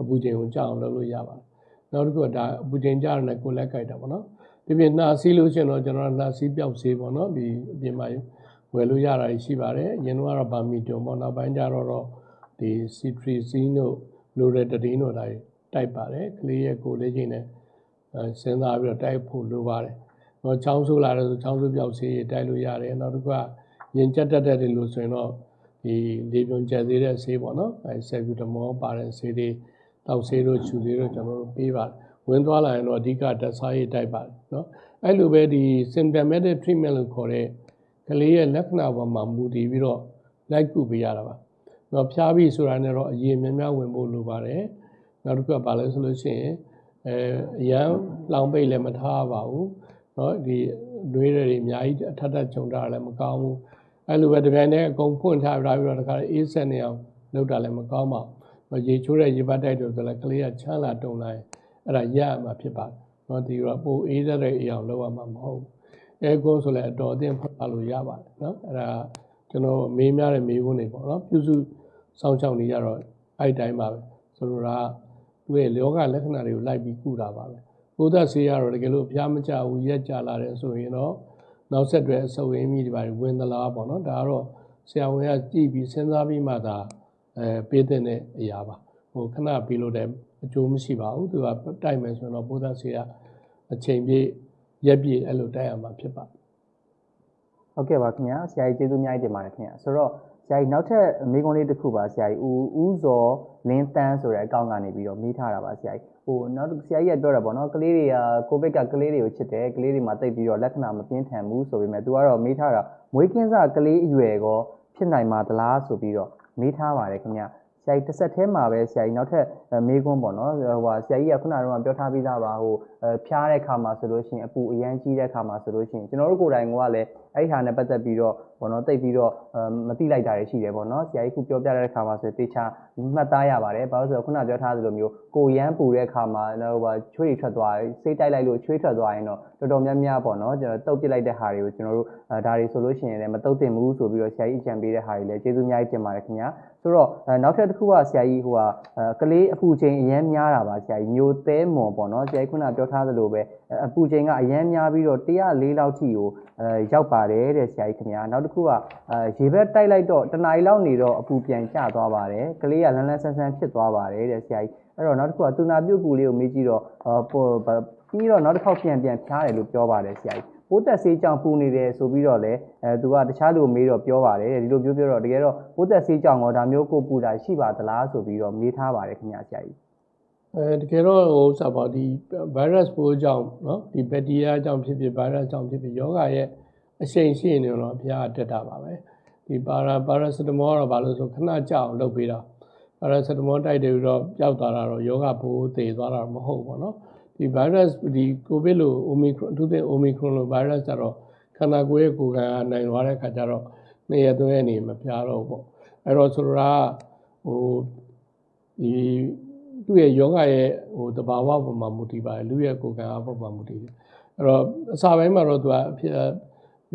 အပူချိန်ကိုကြောက်အောင်လုပ်လို့ရပါတယ် နောက်တစ်ခုကဒါအပူချိန်ကြားရတယ်ကိုလက်ကြိုက်တာပေါ့နော်ဒီပြင်နှာစီးလို့ရှိရင်တော့ကျွန်တော်နှာစီးပြောက်စေးပေါ့နော်ဒီအပြင်မှာဝယ်လို့ရတာရှိပါတယ်အရင်ကတော့ဗာမီတွန်ပေါ့နောက်ပိုင်းကျတော့ဒီစီထရီစီတို့လိုရတဒီတို့တိုင်းတိုက်ပါတယ်ကလေးရဲ့ကိုလေးချင်းနဲ့စဉ်းစားပြီးတော့တိုက်ဖို့လိုပါတယ်။တော့ချောင်းဆိုးလာတယ်ဆိုချောင်းဆိုးပြောက်စေးတိုက်လို့ရတယ်။နောက်တစ်ခုကရင်ကျက်တက်တဲ့လို့ဆိုရင်တော့ဒီလေပြွန်ကျက်သေးတဲ့ဆေးပေါ့နော်။အဲဆယ်ဗျူတမောပါတဲ့ဆေးတွေ တောက်ဆေးတို့ခြူဆေးတို့ကျွန်တော်တို့ပေးပါတယ်ဝင်သွားလာရင်တော့အဓိကဓာတ်စားရေးတိုက်ပါတယ်နော်အဲ့လိုပဲဒီ symptomatic treatment လို့ခေါ်တဲ့ကလေးရဲ့လက္ခဏာပေါ်မှာမူတည်ပြီးတော့လိုက်ကုပေးရတာပါနော်ဖျားပြီးဆိုတာနဲ့တော့အရင်များများဝင်ဖို့လိုပါတယ်နောက်တစ်ခုကပါလဲဆိုလို့ရှိရင်အဲအရန်လောင်ပိတ်လည်းမထားပါဘူးနော်ဒီတွေးတွေအများကြီးအထက်ထက်ခြုံတာလည်းမကောင်းဘူးအဲ့လိုပဲတပြိုင်တည်းအကုန်ဖွင့်ထားပြတာပြီးတော့တခါအေးဆက်နေအောင်လုပ်တာလည်းမကောင်းပါဘူး ရေချိုးတဲ့ရေပတ်တိုက်တို့ဆိုလည်းကလေးကချမ်းလာတုံလာရင်အဲ့ဒါရရမှာဖြစ်ပါတယ်။နော်ဒီတော့ပိုအေးတဲ့အရာလောက်ရမှာမဟုတ်ဘူး။အဲကွန်းဆိုလည်းအတော်အသင့်ဖတ်လို့ရပါတယ်နော်။အဲ့ဒါကျွန်တော်မေးများတဲ့မေးခွန်းတွေပေါ့နော်။ပြုစုစောင့်ရှောက်နေရတော့အဲ့တိုင်းပါပဲ။ဆိုလိုတာသူ့ရဲ့လောကလက္ခဏာတွေကိုလိုက်ပြီးကုတာပါပဲ။ဘုဒ္ဓဆေးရတော့တကယ်လို့ဖျားမကြဘူးရက်ကြလာတယ်ဆိုရင်တော့နောက်ဆက်တွဲအဆုပ်အင်းကြီးတွေပါဝင်သလားပေါ့နော်။ဒါကတော့ဆရာဝန်ကကြည့်ပြီးစဉ်းစားပြီးမှသာ အဲပေးတဲ့အရာပါဟိုခဏပြီးလို့လည်းအကျိုးမရှိပါဘူးသူကတိုက်မယ်ဆိုရင်တော့ဘုဒ္ဓဆေးကအချိန်ပြည့်ရက်ပြည့်အဲ့လိုတိုက်ရမှာဖြစ်ပါတယ်ဟုတ်ကဲ့ပါခင်ဗျာဆရာကြီးကျေးဇူးအများကြီးတင်ပါတယ်ခင်ဗျာဆိုတော့ဆရာကြီးနောက်ထပ်မိကုံးလေးတစ်ခုပါဆရာကြီးဦးဦးဇော်လင်းတန်းဆိုတဲ့အကောင့်ကနေပြီးတော့မိထားတာပါဆရာကြီးဟိုနောက်ဆရာကြီးကပြောတာပေါ့နော်ကလေးတွေကကိုဗစ်ကကလေးတွေကိုချစ်တယ်ကလေးတွေမှာတိတ်ပြီးတော့လက္ခဏာမပြင်းထန်ဘူးဆိုပေမဲ့သူကတော့မိထားတာမွေးကင်းစကလေးအရွယ်ကောဖြစ်နိုင်မှာသလားဆိုပြီးတော့ မိထားပါတယ်ခင်ဗျာဆရာကြီးတစ်ဆက်တည်းမှာပဲဆရာကြီးနောက်ထပ်မေးခွန်းပေါ့နော်ဟိုဟာဆရာကြီးကခုနကတော့ပြောထားပြီးသားပါဟိုဖျားတဲ့ခါမှာဆိုလို့ရှိရင်အပူအရန်ကြီးတဲ့ခါမှာဆိုလို့ရှိရင်ကျွန်တော်တို့ကိုယ်တိုင်ကလည်းအဲ့ဒီဟာနဲ့ပတ်သက်ပြီးတော့ ဘောနော်တိတ်ပြီးတော့မတိလိုက်တာတွေရှိတယ်ပေါ့နော်ဆရာကြီးခုပြောပြတဲ့ခါမှာဆိုတေချာမှတ်သားရပါတယ်ဘာလို့ဆိုတော့ခုနပြောထားသလိုမျိုးကိုရမ်းပူတဲ့ခါမှာဟိုဟာချွေးတွေထွက်သွားစိတ်တိုက်လိုက်လို့ချွေးထွက်သွားရင်တော့တော်တော်များများပေါ့နော်ကျွန်တော်တုတ်ပစ်လိုက်တဲ့ဟာတွေကိုကျွန်တော်တို့ဒါတွေဆိုလို့ရှိရင်လည်းမတုတ်တင်ဘူးဆိုပြီးတော့ဆရာကြီးအကြံပေးတဲ့ဟာတွေလည်းကျေးဇူးအများကြီးတင်ပါတယ်ခင်ဗျာဆိုတော့နောက်ထပ်တစ်ခုကဆရာကြီးဟိုဟာကလေးအပူချိန်အရန်များတာပါဆရာကြီးမျိုးသဲမွန်ပေါ့နော်ဆရာကြီးခုနပြောထားသလိုပဲအပူချိန်ကအရန်များပြီးတော့104လောက်ထိကိုအဲရောက်ပါတယ်တဲ့ဆရာကြီးခင်ဗျာနောက်တစ်ခုကအဲရေဘက်တိုက်လိုက်တော့တနားရီလောက်နေတော့အပူပြန်ကျသွားပါတယ်ကလေးကလန်းလန်းဆန်းဆန်းဖြစ်သွားပါတယ်တဲ့ဆရာကြီးအဲ့တော့နောက်တစ်ခုကသူနာပြုတ်ကူလေးကိုမေးကြည့်တော့ပြီးတော့နောက်တစ်ခေါက်ပြန်ပြန်ဖြားတယ်လို့ပြောပါတယ်ဆရာကြီးပိုးသက်ဆေးကြောင့်ပူနေတယ်ဆိုပြီးတော့လည်းအဲသူကတခြားလူမေးတော့ပြောပါတယ်ဒီလိုပြောပြောတော့တကယ်တော့ပိုးသက်ဆေးကြောင့်ရောဒါမျိုးကိုပူတာရှိပါသလားဆိုပြီးတော့မေးထားပါတယ်ခင်ဗျာဆရာကြီး အဲတကယ်တော့ဟိုစပါဒီ virus ပိုးကြောင့်เนาะဒီ bacteria ကြောင့်ဖြစ်ဖြစ် virus ကြောင့်ဖြစ်ဖြစ်ယောဂရဲ့ အရှိန်ရှိနေတော့ဘုရားတက်တာပါပဲဒီပါရာ paracetamol တော့ဘာလို့ဆိုခဏကြောက်လုပ်ပေးတာ paracetamol တိုက်တယ်ပြီးတော့ပျောက်သွားတာတော့ယောဂပိုးသေသွားတာမဟုတ်ဘူးပေါ့နော်ဒီဒီ virus ဒီ covid လို့ omicron အထူးသဖြင့် omicron လို့ virus ကြတော့ခန္ဓာကိုယ်ရဲ့ကိုယ်ခံအားနိုင်သွားတဲ့ခါကျတော့နှစ်ရက်သုံးရက်နေမပြားတော့ဘူးပေါ့အဲ့တော့ဆိုတော့ဟိုဒီသူ့ရဲ့ယောဂရဲ့ဟိုတဘာဝပုံမှာမူတည်ပါတယ်လူရဲ့ကိုယ်ခံအားပုံမှာမူတည်တယ်အဲ့တော့အစပိုင်းမှာတော့သူကအဖြစ်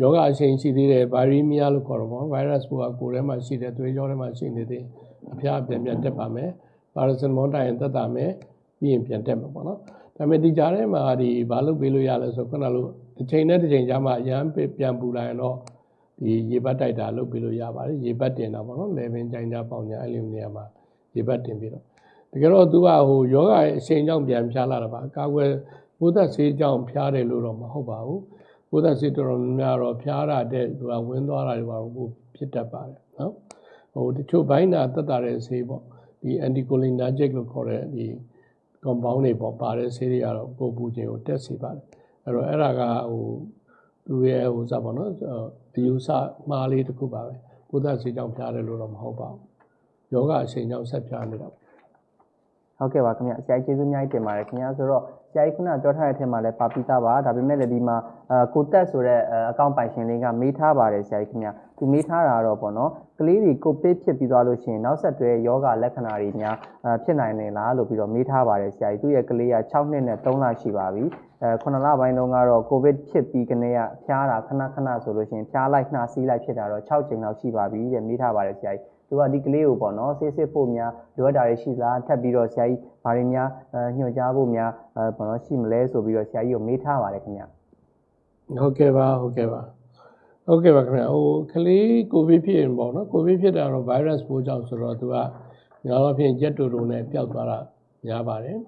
ယောဂအရှိန်ရှိသေးတယ်ဗိုင်းရီးမီးယားလို့ခေါ်တော့ပေါ့ဗိုင်းရပ်စ်ကိုကိုယ်ထဲမှာရှိတယ်သွေးကြောထဲမှာရှိနေသေးအဖျားပြန်ပြန်တက်ပါမယ်ပါရာစီတမောတိုင်တက်တာမယ်ပြီးရင်ပြန်တက်မှာပေါ့နော်ဒါပေမဲ့ဒီကြားထဲမှာဒီဘာလုပ်ပေးလို့ရလဲဆိုခုနလိုတစ်ချိန်နဲ့တစ်ချိန်ကြားမှာအရန်ပြန်ပူလာရင်တော့ဒီရေဘတ်တိုက်တာလုပ်ပေးလို့ရပါတယ်ရေဘတ်တင်တာပေါ့နော်လေဗင်ကြိုင်ကြပေါင်ညာအဲ့လိုနေရာမှာရေဘတ်တင်ပြီးတော့တကယ်တော့သူကဟိုယောဂရဲ့အချိန်ကြောင့်ပြန်ဖျားလာတာပါအကာအကွယ်ဘုဒ္ဓဆေးကြောင့်ဖျားတယ်လို့တော့မဟုတ်ပါဘူး ဘုဒ္ဓဆေးတော်တော်များများတော့ဖျားတာတဲ့သူကဝင်းသွားတာတွေပါဘူးဖြစ်တတ်ပါတယ်နော်ဟိုတချို့ဘိုင်းနာတက်တာတဲ့ဆေးပေါ့ဒီ anticholinergic လို့ခေါ်တဲ့ဒီ compound တွေပေါ့ပါတဲ့ဆေးတွေကတော့ပို့ပူခြင်းကိုတက်စေပါတယ်အဲ့တော့အဲ့ဒါကဟိုသူရဲ့ဟိုစပါတော့အယူဆမှားလေးတစ်ခုပါပဲဘုဒ္ဓဆေးကြောင့်ဖျားတယ်လို့တော့မဟုတ်ပါဘူးယောဂအချိန်ကြောင့်ဆက်ဖျားနေတာပေါ့ဟုတ်ကဲ့ပါခင်ဗျဆရာကြီးကျေးဇူးအများကြီးတင်ပါတယ်ခင်ဗျဆိုတော့ဆ ရာကြီးခုနပြောထားတဲ့အထက်မှာလည်းပါပိသားပါဒါပေမဲ့လည်းဒီမှာအာကိုတက်ဆိုတဲ့အကောင့်ပိုင်ရှင်လေးကမေးထားပါတယ်ဆရာကြီးခင်ဗျသူမေးထားတာတော့ပေါ့နော်ကလေးတွေကိုပစ်ဖြစ်ပြီးသွားလို့ရှိရင်နောက်ဆက်တွဲယောဂလက္ခဏာတွေများအာဖြစ်နိုင်နေလားလို့ပြီးတော့မေးထားပါတယ်ဆရာကြီးသူ့ရဲ့ကလေးက6နှစ်နဲ့3လရှိပါပြီအဲ9လပိုင်းတုန်းကတော့ကိုဗစ်ဖြစ်ပြီးကနေကဖျားတာခဏခဏဆိုလို့ရှိရင်ဖျားလိုက်နှာစီးလိုက်ဖြစ်တာတော့6ချိန်လောက်ရှိပါပြီတဲ့မေးထားပါတယ်ဆရာကြီး သူကဒီကလေးကိုပေါ့နော်ဆေးစစ်ဖို့များလိုအပ်တာတွေရှိလားထပ်ပြီးတော့ဆရာကြီးဘာတွေများအဲညွှန်ကြားဖို့များအဲပေါ့နော်ရှိမလဲဆိုပြီးတော့ဆရာကြီးကိုမေးထားပါတယ်ခင်ဗျဟုတ်ကဲ့ပါဟုတ်ကဲ့ပါဟုတ်ကဲ့ပါခင်ဗျဟိုကလေးကိုဗစ်ဖြစ်ရင်ပေါ့နော်ကိုဗစ်ဖြစ်တာတော့ virus ပိုးကြောင့်ဆိုတော့သူကများတော့ဖြင့်ရက်တူတူနဲ့ပျောက်သွားတာများပါတယ်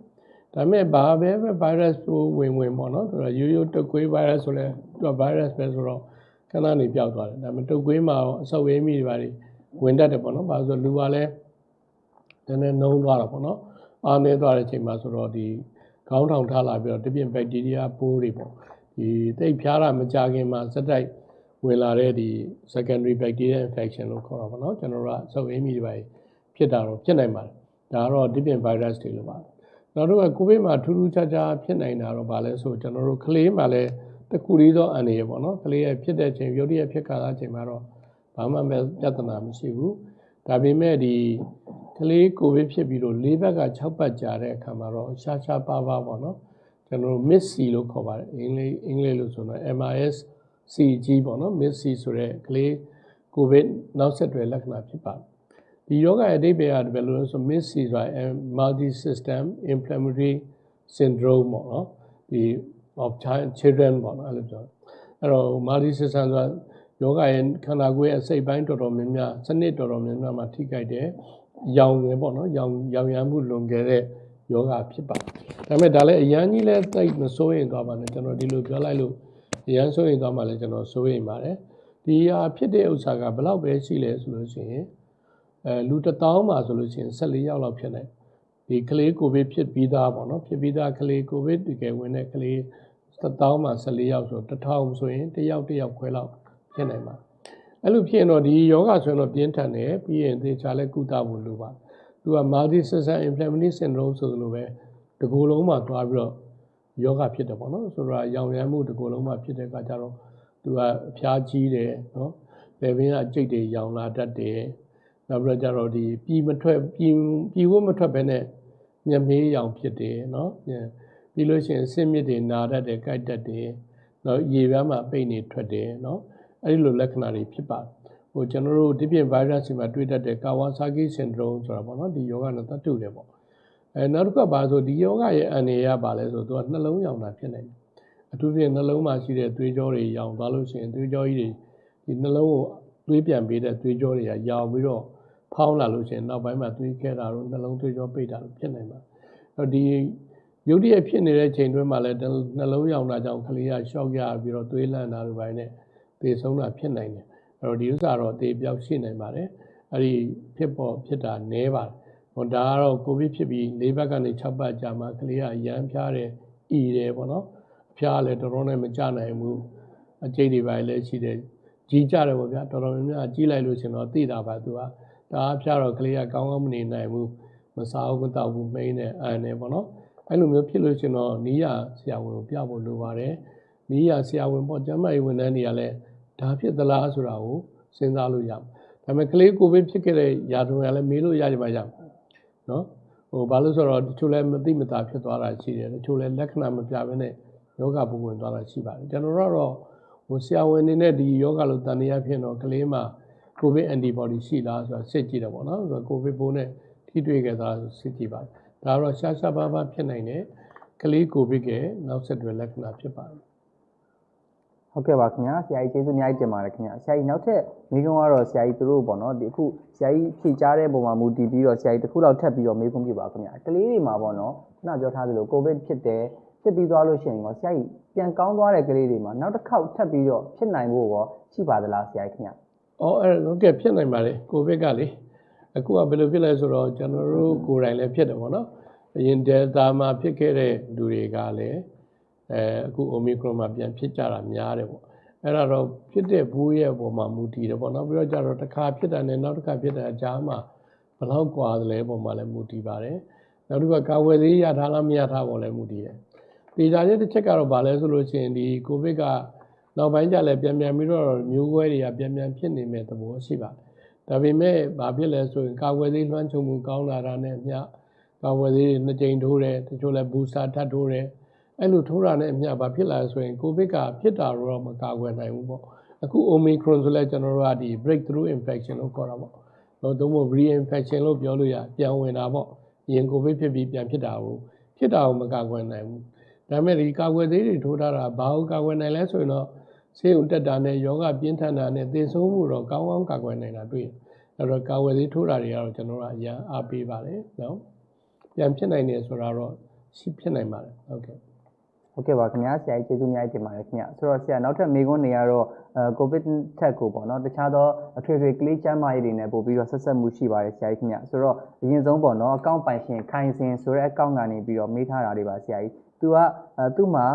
ဒါပေမဲ့ဘာပဲပဲ virus ပိုးဝင်ဝင်ပေါ့နော်သူကရိုးရိုးတုပ်ကွေး virus ဆိုလဲသူက virus ပဲဆိုတော့ခဏနေပျောက်သွားတယ်ဒါပေမဲ့တုပ်ကွေးမှာအဆုတ်ဝေးမိတွေပါတွေ ဝင်တတ်တယ်ပေါ့နော်ဘာလို့ဆိုလူကလည်းနည်းနည်းနှုံးသွားတာပေါ့နော်အားနေသွားတဲ့အချိန်မှာဆိုတော့ဒီခေါင်းထောင်ထားလာပြီးတော့တပြင်းဘက်တီးရီးယားပိုးတွေပေါ့ဒီတိတ်ဖျားတာမကြခင်မှာစက်တိုက်ဝင်လာတဲ့ဒီ secondary bacterial infection လို့ခေါ်တာပေါ့နော်ကျွန်တော်တို့ကဆုပ်အင်းမီတွေပါဖြစ်တာတော့ဖြစ်နိုင်ပါတယ်ဒါကတော့ different virus တွေလို့ပါတယ်နောက်တော့ကိုဗစ်မှာထူးထူးခြားခြားဖြစ်နိုင်တာတော့ဗာလဲဆိုကျွန်တော်တို့ကလေးမှာလည်းတခုလေးသောအန္တရာယ်ပေါ့နော်ကလေးရဲ့ဖြစ်တဲ့ချိန်ရုတ်တရက်ဖြစ်ခါလာချိန်မှာတော့ ဘာမှမပြဿနာမရှိဘူးဒါပေမဲ့ဒီကလေးကိုဗစ်ဖြစ်ပြီးတော့၄ဘက်က6ပတ်ကြာတဲ့အခါမှာတော့ရှားရှားပါးပါးပေါ့နော်ကျွန်တော်တို့ miss C လို့ခေါ်ပါတယ်အင်္ဂလိပ်အင်္ဂလိပ်လို့ဆိုတော့ MIS CG ပေါ့နော် miss C ဆိုတဲ့ကလေးကိုဗစ်နောက်ဆက်တွဲလက္ခဏာဖြစ်ပါတယ်ဒီယောဂရဲ့အဓိပ္ပာယ်ကဘယ်လိုလဲဆို miss C ဆိုတာ multi system inflammatory syndrome ပေါ့နော်ဒီ of child children ပေါ့နော်အဲ့လိုပြောအဲ့တော့ multi system ဆိုတာ ယောဂရဲ့ခန္ဓာကိုယ်ရဲ့အစိတ်ပိုင်းတော်တော်များများစနစ်တော်တော်များများမှာထိခိုက်တယ်ရောင်ငယ်ပေါ့နော်ရောင်ရောင်ရမ်းမှုလွန်ခဲ့တဲ့ယောဂဖြစ်ပါတယ်ဒါပေမဲ့ဒါလည်းအရန်ကြီးလည်းတိတ်မစိုးရင်သွားပါနဲ့ကျွန်တော်ဒီလိုပြောလိုက်လို့အရန်စိုးရင်သွားမှလည်းကျွန်တော်စိုးရင်ပါတယ်ဒီဟာဖြစ်တဲ့ဥစ္စာကဘယ်လောက်ပဲရှိလဲဆိုလို့ရှိရင်အဲလူတစ်တောင်းမှာဆိုလို့ရှိရင်14ယောက်လောက်ဖြစ်နိုင်ဒီကလေးကိုဗစ်ဖြစ်ပြီးသားပေါ့နော်ဖြစ်ပြီးသားကလေးကိုဗစ်တကယ်ဝင်တဲ့ကလေးတစ်တောင်းမှာ14ယောက်ဆိုတော့1000ဆိုရင်တစ်ယောက်တစ်ယောက်ခွဲလောက် ဖြစ်နိုင်ပါတယ်အဲ့လိုဖြစ်ရင်တော့ဒီယောဂဆိုရင်တော့ပြင်းထန်တယ်ပြီးရင်သေချာလဲကုသဖို့လိုပါသူက multi system inflammatory syndrome ဆိုလိုပဲတကူလုံးမှာသွားပြီးတော့ယောဂဖြစ်တယ်ပေါ့နော်ဆိုတော့ရောင်ရမ်းမှုတကူလုံးမှာဖြစ်တဲ့အခါကျတော့သူကအဖျားကြီးတယ်နော်လေဘင်းကအကျိတ်တွေရောင်လာတတ်တယ်နောက်ပြီးတော့ကျတော့ဒီပြည်မထွက်ပြည်ပြည်ဝတ်မထွက်ဘဲနဲ့မျက်မေးရောင်ဖြစ်တယ်နော်ပြီးလို့ရှိရင်ဆင်းမြစ်တွေနာတတ်တယ်ကြိုက်တတ်တယ်နော်ရေပြားမှာပိတ်နေထွက်တယ်နော် အဲ့ဒီလိုလက္ခဏာတွေဖြစ်ပါတယ်ဟိုကျွန်တော်တို့ဒီပြင် virus တွေမှာတွေ့တတ်တဲ့ Kawasaki syndrome ဆိုတာပေါ့နော်ဒီယောဂနဲ့တတ်တူတယ်ပေါ့အဲနောက်တစ်ခုကပါဆိုဒီယောဂရဲ့အန္တရာယ်ကပါလဲဆိုတော့သူကနှလုံးရောင်တာဖြစ်နေတယ်အထူးဖြင့်နှလုံးမှာရှိတဲ့သွေးကြောတွေရောင်သွားလို့ရှိရင်သွေးကြောကြီးတွေဒီနှလုံးကိုသွေးပြန်ပေးတဲ့သွေးကြောတွေကရောင်ပြီးတော့ဖောင်းလာလို့ရှိရင်နောက်ပိုင်းမှာသွေးခဲတာတို့နှလုံးသွေးကြောပိတ်တာတို့ဖြစ်နိုင်ပါတယ်အဲ့တော့ဒီရုပ်တရက်ဖြစ်နေတဲ့ချိန်တွင်းမှာလည်းနှလုံးရောင်တာကြောင့်ကလေးကရှော့ရပြီးတော့သွေးလန့်တာတို့ပိုင်းနဲ့ သေဆုံးတာဖြစ်နိုင်တယ်အဲ့တော့ဒီဥစ္စာတော့သေပြောက်ရှိနိုင်ပါတယ်အဲ့ဒီဖြစ်ပေါ်ဖြစ်တာနည်းပါတယ်ဟိုဒါကတော့ကိုဗစ်ဖြစ်ပြီး၄ဘက်ကနေ6ဘက်ကြာမှကလေးကရမ်းဖျားတယ်အီတယ်ပေါ့နော်အဖျားလည်းတော်တော်နဲ့မကြနိုင်ဘူးအကျိတ်တွေပိုင်းလည်းရှိတယ်ကြီးကြတယ်ပေါ့ဗျာတော်တော်များများကြီးလိုက်လို့ရှင်တော့သိတာပါသူကဒါအဖျားတော့ကလေးကကောင်းကောင်းမနေနိုင်ဘူးမစားဘူးမတောက်ဘူးမိန်းနဲ့အန်နေပေါ့နော်အဲ့လိုမျိုးဖြစ်လို့ရှရင်တော့နီးရဆရာဝန်ကိုပြဖို့လိုပါတယ်နီးရဆရာဝန်ပေါ့ကျန်းမာရေးဝန်ထမ်းတွေကလည်း ဒါဖြစ်သလားဆိုတာကိုစဉ်းစားလို့ရမှာဒါပေမဲ့ကလေးကိုဗစ်ဖြစ်ခဲ့တဲ့ရာထူးကလည်းမေးလို့ရကြမှာရမှာနော်ဟိုဘာလို့ဆိုတော့တချို့လည်းမသိမသာဖြစ်သွားတာရှိတယ်တချို့လည်းလက္ခဏာမပြဘဲနဲ့ယောဂပုံဝင်သွားတာရှိပါတယ်ကျွန်တော်တို့ကတော့ဟိုဆရာဝန်နေနဲ့ဒီယောဂလို့တန်တရားဖြစ်တော့ကလေးမှာကိုဗစ် antibody ရှိလားဆိုတာစစ်ကြည့်တယ်ပေါ့နော်ဆိုတော့ကိုဗစ်ပိုးနဲ့ထိတွေ့ခဲ့တာစစ်ကြည့်ပါတယ်ဒါကတော့ရှားရှားပါးပါးဖြစ်နိုင်တဲ့ကလေးကိုဗစ်ရဲ့နောက်ဆက်တွဲလက္ခဏာဖြစ်ပါတယ် ဟုတ်ကဲ့ပါခင်ဗျာဆရာကြီးကျေးဇူးအများကြီးတင်ပါတယ်ခင်ဗျာဆရာကြီးနောက်ထပ်မိကုံးကတော့ဆရာကြီးသူတို့ပေါ့နော်ဒီအခုဆရာကြီးဖြည့်ကြားတဲ့ပုံမှာမူတည်ပြီးတော့ဆရာကြီးတစ်ခုလောက်ထပ်ပြီးတော့မိကုံးပြပါခင်ဗျာကလေးတွေမှာပေါ့နော်ခုနပြောထားသလိုကိုဗစ်ဖြစ်တယ်ဖြစ်ပြီးသွားလို့ရှိရင်ရောဆရာကြီးပြန်ကောင်းသွားတဲ့ကလေးတွေမှာနောက်တစ်ခေါက်ထပ်ပြီးတော့ဖြစ်နိုင်ဖို့ရောရှိပါသလားဆရာကြီးခင်ဗျာ။အော်အဲ့ဟုတ်ကဲ့ဖြစ်နိုင်ပါလေကိုဗစ်ကလေအခုကဘယ်လိုဖြစ်လဲဆိုတော့ကျွန်တော်တို့ကိုယ်တိုင်လည်းဖြစ်တယ်ပေါ့နော်။အရင် Delta မှာဖြစ်ခဲ့တဲ့လူတွေကလည်း အဲအခု Omicron မှာပြန်ဖြစ်ကြတာများတယ်ပေါ့။အဲ့ဒါတော့ဖြစ်တဲ့ဘူးရဲ့အပေါ်မှာမူတည်တယ်ပေါ့နော်။ပြီးတော့ကြတော့တစ်ခါဖြစ်တာနဲ့နောက်တစ်ခါဖြစ်တာအကြားမှာဘယ်လောက်กว่าသလဲပုံမှာလည်းမူတည်ပါတယ်။နောက်တစ်ခါကာဝယ်ဆေးရထားလားမရထားပေါ်လည်းမူတည်တယ်။ဒီကြတဲ့တစ်ချက်ကတော့ဗာလဲဆိုလို့ရှိရင်ဒီကိုဗစ်က နောက်ပိုင်းကျလည်းပြန်ပြန်ပြီးတော့မျိုးကွဲတွေကပြန်ပြန်ဖြစ်နေမဲ့သဘောရှိပါတယ်။ဒါပေမဲ့ဘာဖြစ်လဲဆိုရင်ကာဝယ်ဆေးလွှမ်းခြုံမှုကောင်းလာတာနဲ့အမျှကာဝယ်ဆေးတွေနှစ်ကြိမ်ထိုးတယ်တချို့လည်းဘူစတာထပ်ထိုးတယ် အဲ့လိုထိုးတာနဲ့အမျှဘာဖြစ်လာလဲဆိုရင်ကိုဗစ်ကဖြစ်တာတော့မကာကွယ်နိုင်ဘူးပေါ့။အခု Omicron ဆိုလဲကျွန်တော်တို့ကဒီ breakthrough infection လို့ခေါ်တာပေါ့။တော့သုံးဖို့ reinfection လို့ပြောလို့ရပြန်ဝင်တာပေါ့။ရင်ကိုဗစ်ဖြစ်ပြီးပြန်ဖြစ်တာကိုဖြစ်တာကိုမကာကွယ်နိုင်ဘူး။ဒါပေမဲ့ဒီကာကွယ်ဆေးတွေထိုးထားတာဘာကိုကာကွယ်နိုင်လဲဆိုရင်တော့ဆေးရုံတက်တာနဲ့ယောဂပြင်းထန်တာနဲ့သေဆုံးမှုတော့ကောင်းကောင်းကာကွယ်နိုင်တာတွေ့တယ်။အဲ့တော့ကာကွယ်ဆေးထိုးတာတွေကတော့ကျွန်တော်တို့အရန်အားပေးပါတယ်နော်။ပြန်ဖြစ်နိုင်တယ်ဆိုတာတော့ရှိဖြစ်နိုင်ပါတယ်ဟုတ်ကဲ့ ဟုတ်ကဲ့ပါခင်ဗျာဆရာကြီးကျေးဇူးအများကြီးတင်ပါတယ်ခင်ဗျာဆိုတော့ဆရာနောက်ထပ်မိကုန်းတွေကတော့အဲကိုဗစ်ထက်ကိုပေါ့နော်တခြားသောအထွေထွေကလေးကျန်းမာရေးတွေနဲ့ပို့ပြီးတော့ဆက်ဆက်မှုရှိပါတယ်ဆရာကြီးခင်ဗျာဆိုတော့အရင်ဆုံးပေါ့နော်အကောင့်ပိုင်ရှင်ခိုင်စင်ဆိုတဲ့အကောင့်ကနေပြီးတော့မေးထားတာတွေပါဆရာကြီးသူကအဲသူ့မှာ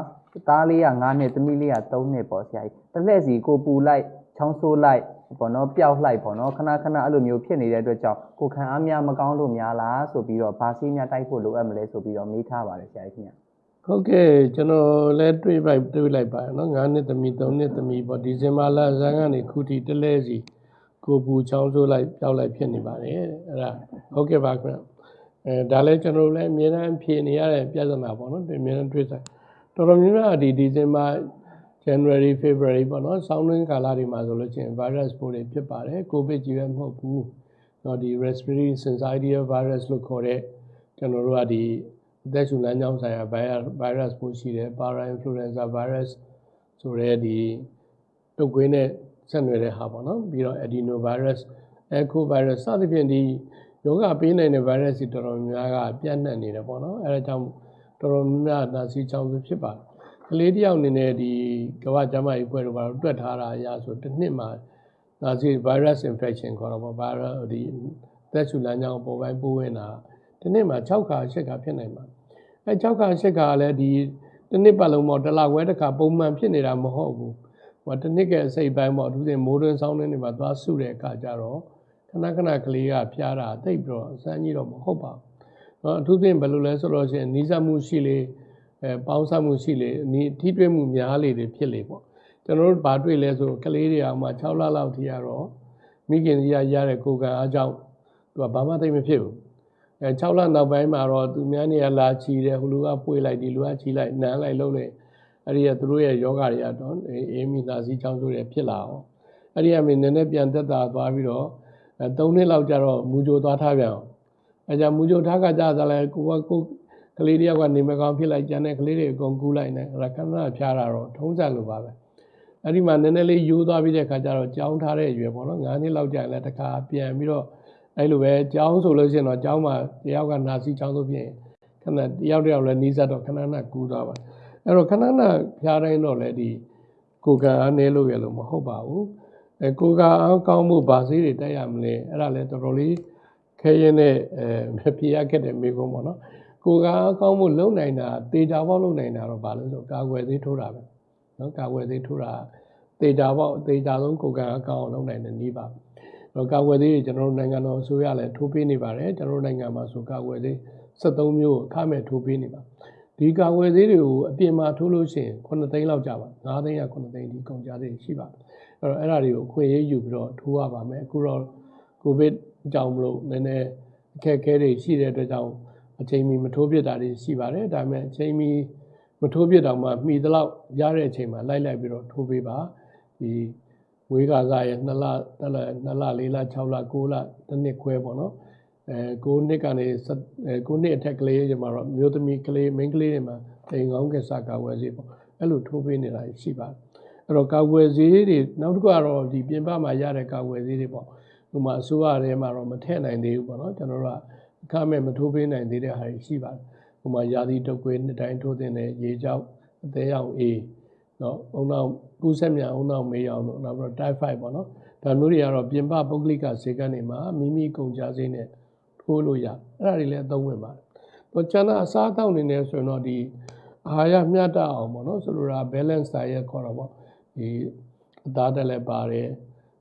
သားလေးက9နှစ်သမီးလေးက3နှစ်ပေါ့ဆရာကြီးတစ်လှည့်စီကိုပူလိုက်ချောင်းဆိုးလိုက်ပေါ့နော်ပျောက်လိုက်ပေါ့နော်ခဏခဏအဲ့လိုမျိုးဖြစ်နေတဲ့အတွက်ကြောင့်ကိုခံအားများမကောင်းလို့များလားဆိုပြီးတော့ဗာစီးများတိုက်ဖို့လိုအပ်မလဲဆိုပြီးတော့မေးထားပါတယ်ဆရာကြီးခင်ဗျာ ဟုတ်ကဲ့ကျွန်တော်လည်းတွေးပိုက်တွေးလိုက်ပါနော်9နှစ်သမီး3နှစ်သမီးပေါ့ဒီဇင်ဘာလဇန်ကနေခုထိတစ်လဲစီကိုပူချောင်းဆိုးလိုက်ပျောက်လိုက်ဖြစ်နေပါတယ်အဲ့ဒါဟုတ်ကဲ့ပါခင်ဗျအဲဒါလည်းကျွန်တော်လည်းအများအားဖြေနေရတဲ့ပြဿနာပေါ့နော်ဒီအများအားတွေးဆိုင်တော်တော်များများဒီဒီဇင်ဘာ January February ပေါ့နော်ဆောင်းတွင်းကာလတွေမှာဆိုလို့ချင်း virus ပိုးတွေဖြစ်ပါတယ် covid ကြီးပဲမဟုတ်ဘူးเนาะဒီ respiratory syncytial virus လို့ခေါ်တဲ့ကျွန်တော်တို့ကဒီ အသက်ရှူလမ်းကြောင်းဆိုင်ရာ virus virus ပိုးရှိတယ် para influenza virus ဆိုတဲ့ဒီတုပ်ကွေးနဲ့ဆက်နွယ်တဲ့ဟာပေါ့နော်ပြီးတော့ adenovirus echo virus စသဖြင့်ဒီယောဂပေးနိုင်တဲ့ virus တွေတော်တော်များများကပြန့်နှံ့နေတယ်ပေါ့နော်အဲဒါကြောင့်တော်တော်များများနာစီချောင်းစုဖြစ်ပါတယ်ကလေးတယောက်အနေနဲ့ဒီကမ္ဘာ့ကျန်းမာရေးအဖွဲ့တို့ကတော့တွက်ထားတာအရဆိုတစ်နှစ်မှာနာစီ virus infection ခေါ်တော့ပေါ့ virus ဒီသက်ရှူလမ်းကြောင်းပေါ်ပိုင်းပိုးဝင်တာ ဒီနေ့မှာ6ခါ7ခါဖြစ်နိုင်ပါအဲ6ခါ7ခါလည်းဒီတစ်နှစ်ပတ်လုံးပေါ့တစ်လခွဲတစ်ခါပုံမှန်ဖြစ်နေတာမဟုတ်ဘူးဟိုတစ်နှစ်ကအစိပ်ပိုင်းပေါ့သူစဉ်မိုးတွင်းဆောင်းတွင်းတွေမှာသွားစုတဲ့အခါကျတော့ခဏခဏကလေးကဖျားတာတိတ်ပြီးတော့အစမ်းကြီးတော့မဟုတ်ပါဘူးနော်အထူးဖြင့်ဘယ်လိုလဲဆိုတော့ရှင်နီးစပ်မှုရှိလေအဲပေါင်းစပ်မှုရှိလေနီးထိတွေ့မှုများလေတွေဖြစ်လေပေါ့ကျွန်တော်တို့ဘာတွေ့လဲဆိုကလေးတွေအောင်မှ6လလောက်ထိရတော့မိခင်ကြီးရရတဲ့ကိုယ်ကအားကြောင့်သူကဘာမှသိမဖြစ်ဘူး အဲ6လနောက်ပိုင်းမှာတော့သူများနေရလာချီတယ်ဟိုလူကပွေလိုက်ဒီလူကချီလိုက်နမ်းလိုက်လုံးလိုက်အဲ့ဒီကသူတို့ရဲ့ယောဂတွေကတော့အေးမိနာစီချောင်းဆိုးတွေဖြစ်လာအောင်အဲ့ဒီအမေနည်းနည်းပြန်သက်သာသွားပြီးတော့အဲ3နှစ်လောက်ကျတော့မူကြိုသွားထားပြန်အောင်အဲကြောင့်မူကြိုထားကကြသလဲကိုကကိုကလေးတယောက်ကနေမကောင်းဖြစ်လိုက်ကြတဲ့ကလေးတွေအကုန်ကူးလိုက်နေရခဏဖျားတာတော့ထုံးစံလိုပါပဲအဲ့ဒီမှာနည်းနည်းလေးယူသွားပြီးတဲ့ခါကျတော့ကြောင်းထားတဲ့အရွယ်ပေါ့နော်9နှစ်လောက်ကြာရင်လည်းတခါပြန်ပြီးတော့ အဲ့လိုပဲကြောင်းဆိုလို့ရှိရင်တော့ကြောင်းမှာတယောက်ကနာစီကြောင်းဆိုဖြစ်ရင်ခဏတယောက်တယောက်လည်းနီးစပ်တော့ခဏခဏကူးသွားပါအဲ့တော့ခဏခဏဖျားတိုင်းတော့လည်းဒီကိုကံအားနည်းလို့ရလို့မဟုတ်ပါဘူးအဲကိုကံအားကောင်းမှုဗာဆေးတွေတက်ရမလဲအဲ့ဒါလည်းတော်တော်လေးခဲရင်နဲ့အဲဖြေရခဲ့တဲ့မိကုန်းပေါ့နော်ကိုကံအားကောင်းမှုလုံနိုင်တာတေချာပေါက်လုံနိုင်တာတော့ဘာလို့ဆိုကာကွယ်သေးထိုးတာပဲနော်ကာကွယ်သေးထိုးတာတေချာပေါက်တေချာဆုံးကိုကံအားကောင်းအောင်လုံနိုင်တဲ့နည်းပါ တော့ကာကွယ်သေးတွေကျွန်တော်တို့နိုင်ငံတော်အစိုးရလည်းထိုးပေးနေပါတယ်ကျွန်တော်တို့နိုင်ငံမှာဆိုကာကွယ်သေး73မျိုးအခမဲ့ထိုးပေးနေပါဒီကာဝယ်ဆေးတွေကိုအပြင်မှာထိုးလို့ရှိရင်9သိန်းလောက်ကြပါ9သိန်းရ9သိန်းဒီကုန်ကြသေးရှိပါတယ်အဲ့တော့အဲ့ဒါတွေကိုအခွင့်အရေးယူပြီးတော့ထိုးရပါမယ်အခုတော့ကိုဗစ်ကြောင့်မလို့နည်းနည်းအခက်အခဲတွေရှိတဲ့အတွက်ကြောင့်အချိန်မီမထိုးပြစ်တာတွေရှိပါတယ်ဒါပေမဲ့အချိန်မီမထိုးပြစ်တော့မှမှီသလောက်ရတဲ့အချိန်မှာလိုက်လိုက်ပြီးတော့ထိုးပေးပါဒီ ဝေးကာစားရဲ့2လတစ်လ2လ4လ6လ9လတစ်နှစ်ခွဲပေါ့နော်အဲ9နှစ်ကနေအဲ9နှစ်အထက်ကလေးကျမှတော့မျိုးသမီးကလေးမိန်းကလေးတွေမှာတိမ်ကောင်းကစားကာဝယ်ဆေးပေါ့အဲ့လိုထိုးပေးနေတာရှိပါတယ်အဲ့တော့ကာဝယ်ဆေးတွေနောက်တစ်ခုကတော့ဒီပြင်ပမှာရတဲ့ကာဝယ်ဆေးတွေပေါ့ဥပမာအစိုးရထဲမှာတော့မထည့်နိုင်သေးဘူးပေါ့နော်ကျွန်တော်တို့ကအခမဲ့မထိုးပေးနိုင်သေးတဲ့ဟာတွေရှိပါတယ်ဥပမာယာသီတုပ်ကွေးနှစ်တိုင်းထိုးတဲ့ရေကြောက်အသေးရောင်အေး နော်အုံနောက်ကူးဆက်မြန်အုံနောက်မေးအောင်လို့နောက်ပြီးတော့ typhoid ပေါ့နော်ဒါမျိုးတွေကတော့ပြင်ပပုဂ္ဂလိကဈေးကနေမှာမိမိကုန်ကြဈေးနဲ့ထိုးလို့ရအဲ့ဒါတွေလည်းအသုံးဝင်ပါတယ်။တော့ကျန်တဲ့အစားအသောက်နေနေဆိုရင်တော့ဒီအာဟာရမျှတအောင်ပေါ့နော်ဆိုလိုတာ balance diet ခေါ်တော့ပေါ့ဒီအသားတက်လည်းပါတယ်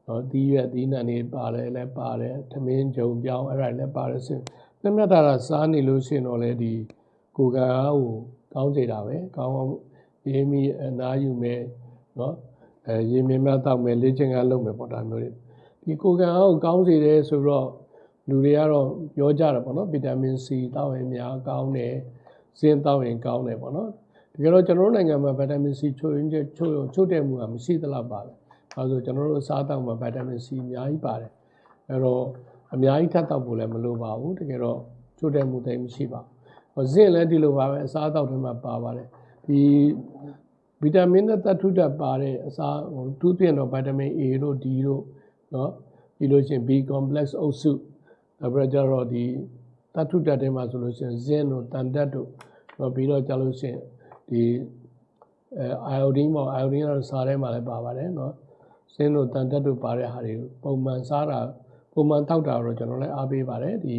နော်ဒီရွက်ဒီနံတွေပါတယ်လည်းပါတယ်သမင်းကြုံပြောင်းအဲ့ဒါလည်းပါတယ်ဆိုမျှတတာစားနေလို့ရှိရင်တော့လေဒီကိုယ်ကအားကိုကောင်းစေတာပဲကောင်း အောင်ရေးမိအနားယူမယ်နော်အဲရေမြင်မြတောက်မယ်လေ့ကျင့်ခန်းလုပ်မယ်ပေါ့ဒါမျိုးတွေဒီကိုယ်ကအားကိုကောင်းစေတယ်ဆိုတော့လူတွေကတော့ပြောကြတာပေါ့နော်ဗီတာမင် C တောက်ရင်များကောင်းတယ်ဇင်းတောက်ရင်ကောင်းတယ်ပေါ့နော်တကယ်တော့ကျွန်တော်တို့နိုင်ငံမှာဗီတာမင် C ချို့ရင်ချို့ချို့တဲ့မှုကမရှိသလောက်ပါပဲအဲဆိုကျွန်တော်တို့စားတောက်မှာဗီတာမင် C အများကြီးပါတယ်အဲတော့အများကြီးထပ်တောက်ဖို့လည်းမလိုပါဘူးတကယ်တော့ချို့တဲ့မှုတိတ်မရှိပါဘူးဇင်းလည်းဒီလိုပါပဲအစားအသောက်တွေမှာပါပါတယ် ဒီဗီတာမင်နဲ့သတ္ထုဓာတ်ပါတဲ့အစားဟိုသူပြင်တော့ဗီတာမင် A တို့ D တို့เนาะပြီးလို့ရှိရင် B complex အုပ်စုနောက်ပြီးတော့ကျတော့ဒီသတ္ထုဓာတ်တွေမှာဆိုလို့ရှိရင်ဇင်းတို့တန်တက်တို့တော့ပြီးတော့ကျလို့ရှိရင်ဒီအဲ iodine ပေါ့ iodine ကတော့စားထဲမှာလည်းပါပါတယ်เนาะဇင်းတို့တန်တက်တို့ပါတဲ့ဟာတွေပုံမှန်စားတာပုံမှန်တောက်တာတော့ကျွန်တော်လည်းအားပေးပါတယ်ဒီ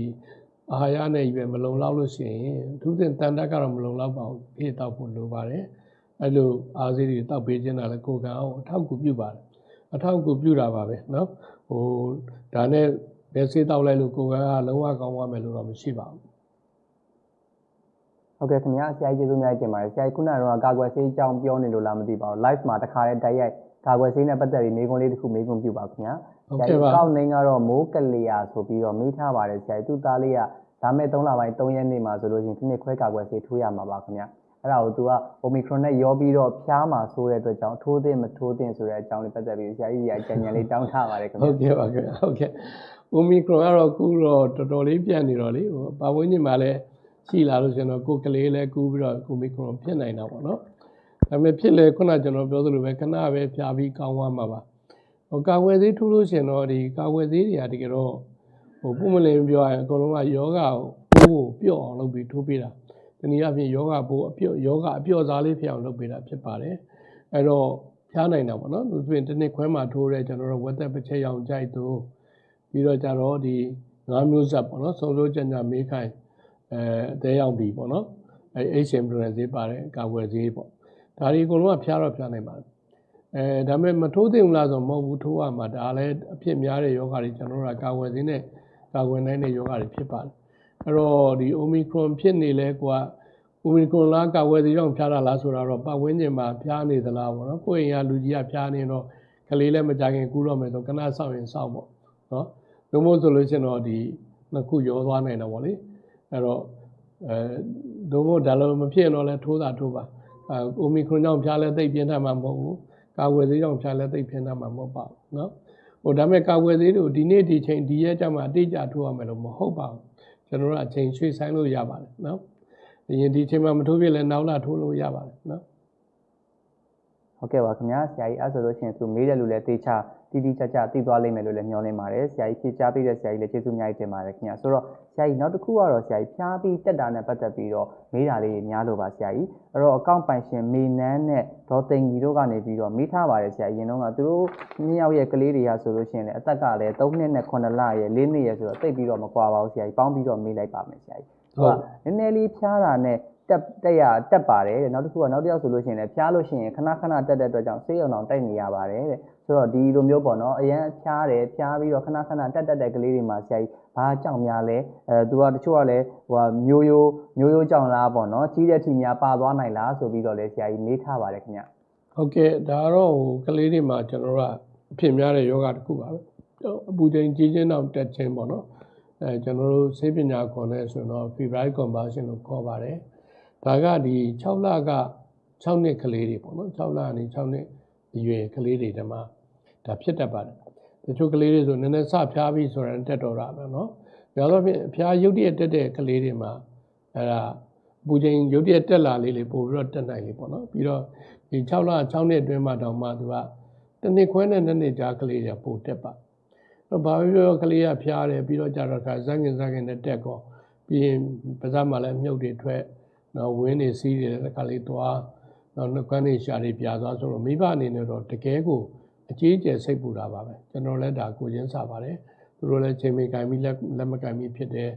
အာဟာရနဲ့ပဲမလုံလောက်လို့ရှိရင်အထူးသဖြင့်တန်တက်ကတော့မလုံလောက်ပါဘူးဖြည့်တောက်ဖို့လိုပါတယ်အဲ့လိုအားစေးတွေတောက်ပေးခြင်းတာလည်းကိုယ်ကအောင်အထောက်အကူပြုပါတယ်အထောက်အကူပြုတာပါပဲเนาะဟိုဒါနဲ့ဘယ်စေးတောက်လိုက်လို့ကိုယ်ကလုံးဝကောင်းသွားမယ်လို့တော့မရှိပါဘူး ဟုတ်ကဲ့ခင်ဗျာဆရာကြီးကျေးဇူးများတင်ပါတယ်ဆရာကြီးခုနကတော့ကာကွယ်ဆေးအကြောင်းပြောနေလို့လားမသိပါဘူး live မှာတခါတည်းတိုက်ရိုက်ကာကွယ်ဆေးနဲ့ပတ်သက်ပြီးမေးခွန်းလေးတစ်ခုမေးခွန်းပြုပါခင်ဗျာ ဟုတ်ဆရာကဲ့ကြီးပါကောက်နှင်းကတော့မိုးကလျာဆိုပြီးတော့မေးထားပါတယ်ဆရာကြီးသူ့သားလေးကဒါမဲ့3လပိုင်း3ရက်နေ့မှာဆိုလို့ရှိရင်ဒီနေ့ခွဲကာကွယ်ဆေးထိုးရမှာပါခင်ဗျာအဲ့ဒါကိုသူက Omicron နဲ့ရောပြီးတော့ဖျားမှာဆိုတဲ့အတွက်ကြောင့်ထိုးသင့်မထိုးသင့်ဆိုတဲ့အကြောင်းလေးပတ်သက်ပြီးဆရာကြီးကြီးကကြံဉာဏ်လေးတောင်းထားပါတယ်ခင်ဗျာဟုတ်ကဲ့ပါခင်ဗျာဟုတ်ကဲ့ Omicron ကတော့ကူတော့တော်တော်လေးပြန့်နေတော့လေဟိုပါဝင်းကျင်မှာလည်းရှိလာလို့ကျွန်တော်ကိုယ်ကလေးလည်းကူပြီးတော့ Omicron ဖြစ်နိုင်တာပေါ့နော်ဒါပေမဲ့ဖြစ်လေခုနကျွန်တော်ပြောသလိုပဲခဏပဲဖြာပြီးကောင်းသွားမှာပါ ဟိုကာဝယ်ဆေးထိုးလို့ရှင်တော့ဒီကာဝယ်ဆေးတွေကတကယ်တော့ဟိုပုံမလင်းပြောရရင်အကုန်လုံးကယောဂကိုပိုးကိုပျော့အောင်လုပ်ပြီးထိုးပေးတာဒီနည်းအားဖြင့်ယောဂပိုးအပျော့ယောဂအပျော့စားလေးဖြစ်အောင်လုပ်ပေးတာဖြစ်ပါတယ်အဲ့တော့ဖျားနိုင်တာပေါ့နော်သူဆိုရင်တစ်နှစ်ခွဲမှာထိုးတဲ့ကျွန်တော်တို့ဝက်သက်တစ်ချက်ရောင်ကြိုက်သူပြီးတော့ကြတော့ဒီငါးမျိုးဆက်ပေါ့နော်စုံစိုးကြညာမေးခိုင်အဲအသေးရောက်ပြီပေါ့နော်အဲ HM ပြန်ဈေးပါတယ်ကာဝယ်ဈေးပေါ့ဒါဒီအကုန်လုံးကဖျားတော့ဖျားနိုင်ပါတယ် အဲဒါပေမဲ့မထိုးသင့်ဘူးလားဆိုတော့မဟုတ်ဘူးထိုးရမှာဒါလည်းအဖြစ်များတဲ့ယောဂတွေကျွန်တော်တို့ကကာဝယ်ဈေးနဲ့ကာဝယ်နိုင်တဲ့ယောဂတွေဖြစ်ပါတယ်အဲ့တော့ဒီ Omicron ဖြစ်နေလဲကွာ Omicron လားကာဝယ်သေးကြောင့်ဖျားတာလားဆိုတာတော့ပတ်ဝန်းကျင်မှာဖျားနေသလားပေါ့နော်ကိုယ့်အိမ်ကလူကြီးကဖျားနေတော့ကလေးလည်းမကြခင်ကူးတော့မယ်ဆိုခဏဆောက်ရင်ဆောက်ပေါ့နော်ဘယ်မို့ဆိုလို့ရှိရင်တော့ဒီနှစ်ခုရောသွားနိုင်တော့ဗောလေအဲ့တော့အဲဒုမို့ဒါလိုမဖြစ်ရင်တော့လဲထိုးတာထိုးပါအဲ Omicron ကြောင့်ဖျားလဲသိပ်ပြင်းထန်မှာမဟုတ်ဘူး ကာဝယ်သေးကြောင့်ဖျားလဲသိပ်ပြင်းထန်မှာမဟုတ်ပါဘူးနော်ဟိုဒါမဲ့ကာဝယ်သေးတို့ဒီနေ့ဒီချိန်ဒီရက်ကျမှအတိအကျထိုးရမယ်လို့မဟုတ်ပါဘူးကျွန်တော်တို့အချိန်ရွှေ့ဆိုင်လို့ရပါတယ်နော်အရင်ဒီအချိန်မှာမထိုးပြလဲနောက်လာထိုးလို့ရပါတယ်နော်ဟုတ်ကဲ့ပါခင်ဗျာဆရာကြီးအဲ့ဆိုလို့ရှိရင်သူမေးတဲ့လူလည်းတေချာ တိတိကျကျသိသွားလိမ့်မယ်လို့လည်းမျှော်လင့်ပါတယ်ဆရာကြီးဖြေချပေးတဲ့ဆရာကြီးလည်းကျေးဇူးအများကြီးတင်ပါတယ်ခင်ဗျာဆိုတော့ဆရာကြီးနောက်တစ်ခုကတော့ဆရာကြီးဖျားပြီးတက်တာနဲ့ပတ်သက်ပြီးတော့မေးတာလေးတွေများလို့ပါဆရာကြီးအဲ့တော့အကောင့်ပိုင်ရှင်မေနန်းနဲ့ဒေါ်သိန်ကြီးတို့ကနေပြီးတော့မေးထားပါတယ်ဆရာကြီးအရင်တော့ကသူတို့နှစ်ယောက်ရဲ့ကလေးတွေကဆိုလို့ရှိရင်လည်းအသက်ကလည်း3နှစ်နဲ့9လရဲ့4နှစ်ရဲ့ဆိုတော့တိတ်ပြီးတော့မကွာပါဘူးဆရာကြီးပေါင်းပြီးတော့မေးလိုက်ပါမယ်ဆရာကြီးဟုတ်နည်းနည်းလေးဖျားတာနဲ့ တက်တက်ရတက်ပါတယ်တဲ့နောက်တစ်ခုကနောက်တစ်ယောက်ဆိုလို့ရှိရင်လည်းဖျားလို့ရှိရင်ခဏခဏတက်တဲ့အတွက်ကြောင့်ဆေးရုံအောင်တိုက်နေရပါတယ်တဲ့ဆိုတော့ဒီလိုမျိုးပေါ့နော်အရန်ဖျားတယ်ဖျားပြီးတော့ခဏခဏတက်တက်တဲ့ကလေးတွေမှာဆရာကြီးဘာကြောင့်များလဲအဲသူကတချို့ကလည်းဟိုကမျိုးရိုးမျိုးရိုးကြောင့်လားပေါ့နော်ကြီးတဲ့အထိများပါသွားနိုင်လားဆိုပြီးတော့လည်းဆရာကြီးမေးထားပါတယ်ခင်ဗျဟုတ်ကဲ့ဒါကတော့ဟိုကလေးတွေမှာကျွန်တော်တို့ကအဖြစ်များတဲ့ယောဂတစ်ခုပါပဲအပူချိန်ကြီးခြင်းတော့တက်ခြင်းပေါ့နော်အဲကျွန်တော်တို့ဆေးပညာခွန်နဲ့ဆိုရင်တော့ febrile conversion လို့ခေါ်ပါတယ် ဒါကဒီ6လက6နှစ်ကလေးတွေပေါ့နော်6လကနေ6နှစ်အရွယ်ကလေးတွေတမှာဒါဖြစ်တတ်ပါတယ်တချို့ကလေးတွေဆိုနည်းနည်းစဖျားပြီးဆိုရင်တက်တော်တာပဲနော်ဒါတော့ဖြင့်ဖျားရုပ်တရက်တက်တဲ့ကလေးတွေမှာအဲ့ဒါပူချိန်ရုပ်တရက်တက်လာလေးလေးပို့ပြီးတော့တက်နိုင်လေးပေါ့နော်ပြီးတော့ဒီ6လ6နှစ်အတွင်းမှာတောင်မှသူကတနစ်ခွဲနဲ့နှစ်နှစ်ကြာကလေးတွေပို့တက်ပါတော့ဘာဖြစ်လို့ကလေးကဖျားတယ်ပြီးတော့ကြာတော့ခါဇန်းကင်ဇန်းကင်နဲ့တက်ကောပြီးရင်ပါးစပ်မှာလည်းမြုပ်တွေထွက် နော်ဝင်းတွေစီးတယ်တခါလေးသွားနော်နှုတ်ခမ်းတွေရှာတွေပြာသွားဆိုတော့မိဘအနေနဲ့တော့တကယ်ကိုအကြီးအကျယ်စိတ်ပူတာပါပဲကျွန်တော်လည်းဒါကိုချင်းစားပါတယ်သူတို့လည်းချိန်မိကင်ပြီးလက်လက်မကင်ပြီးဖြစ်တယ်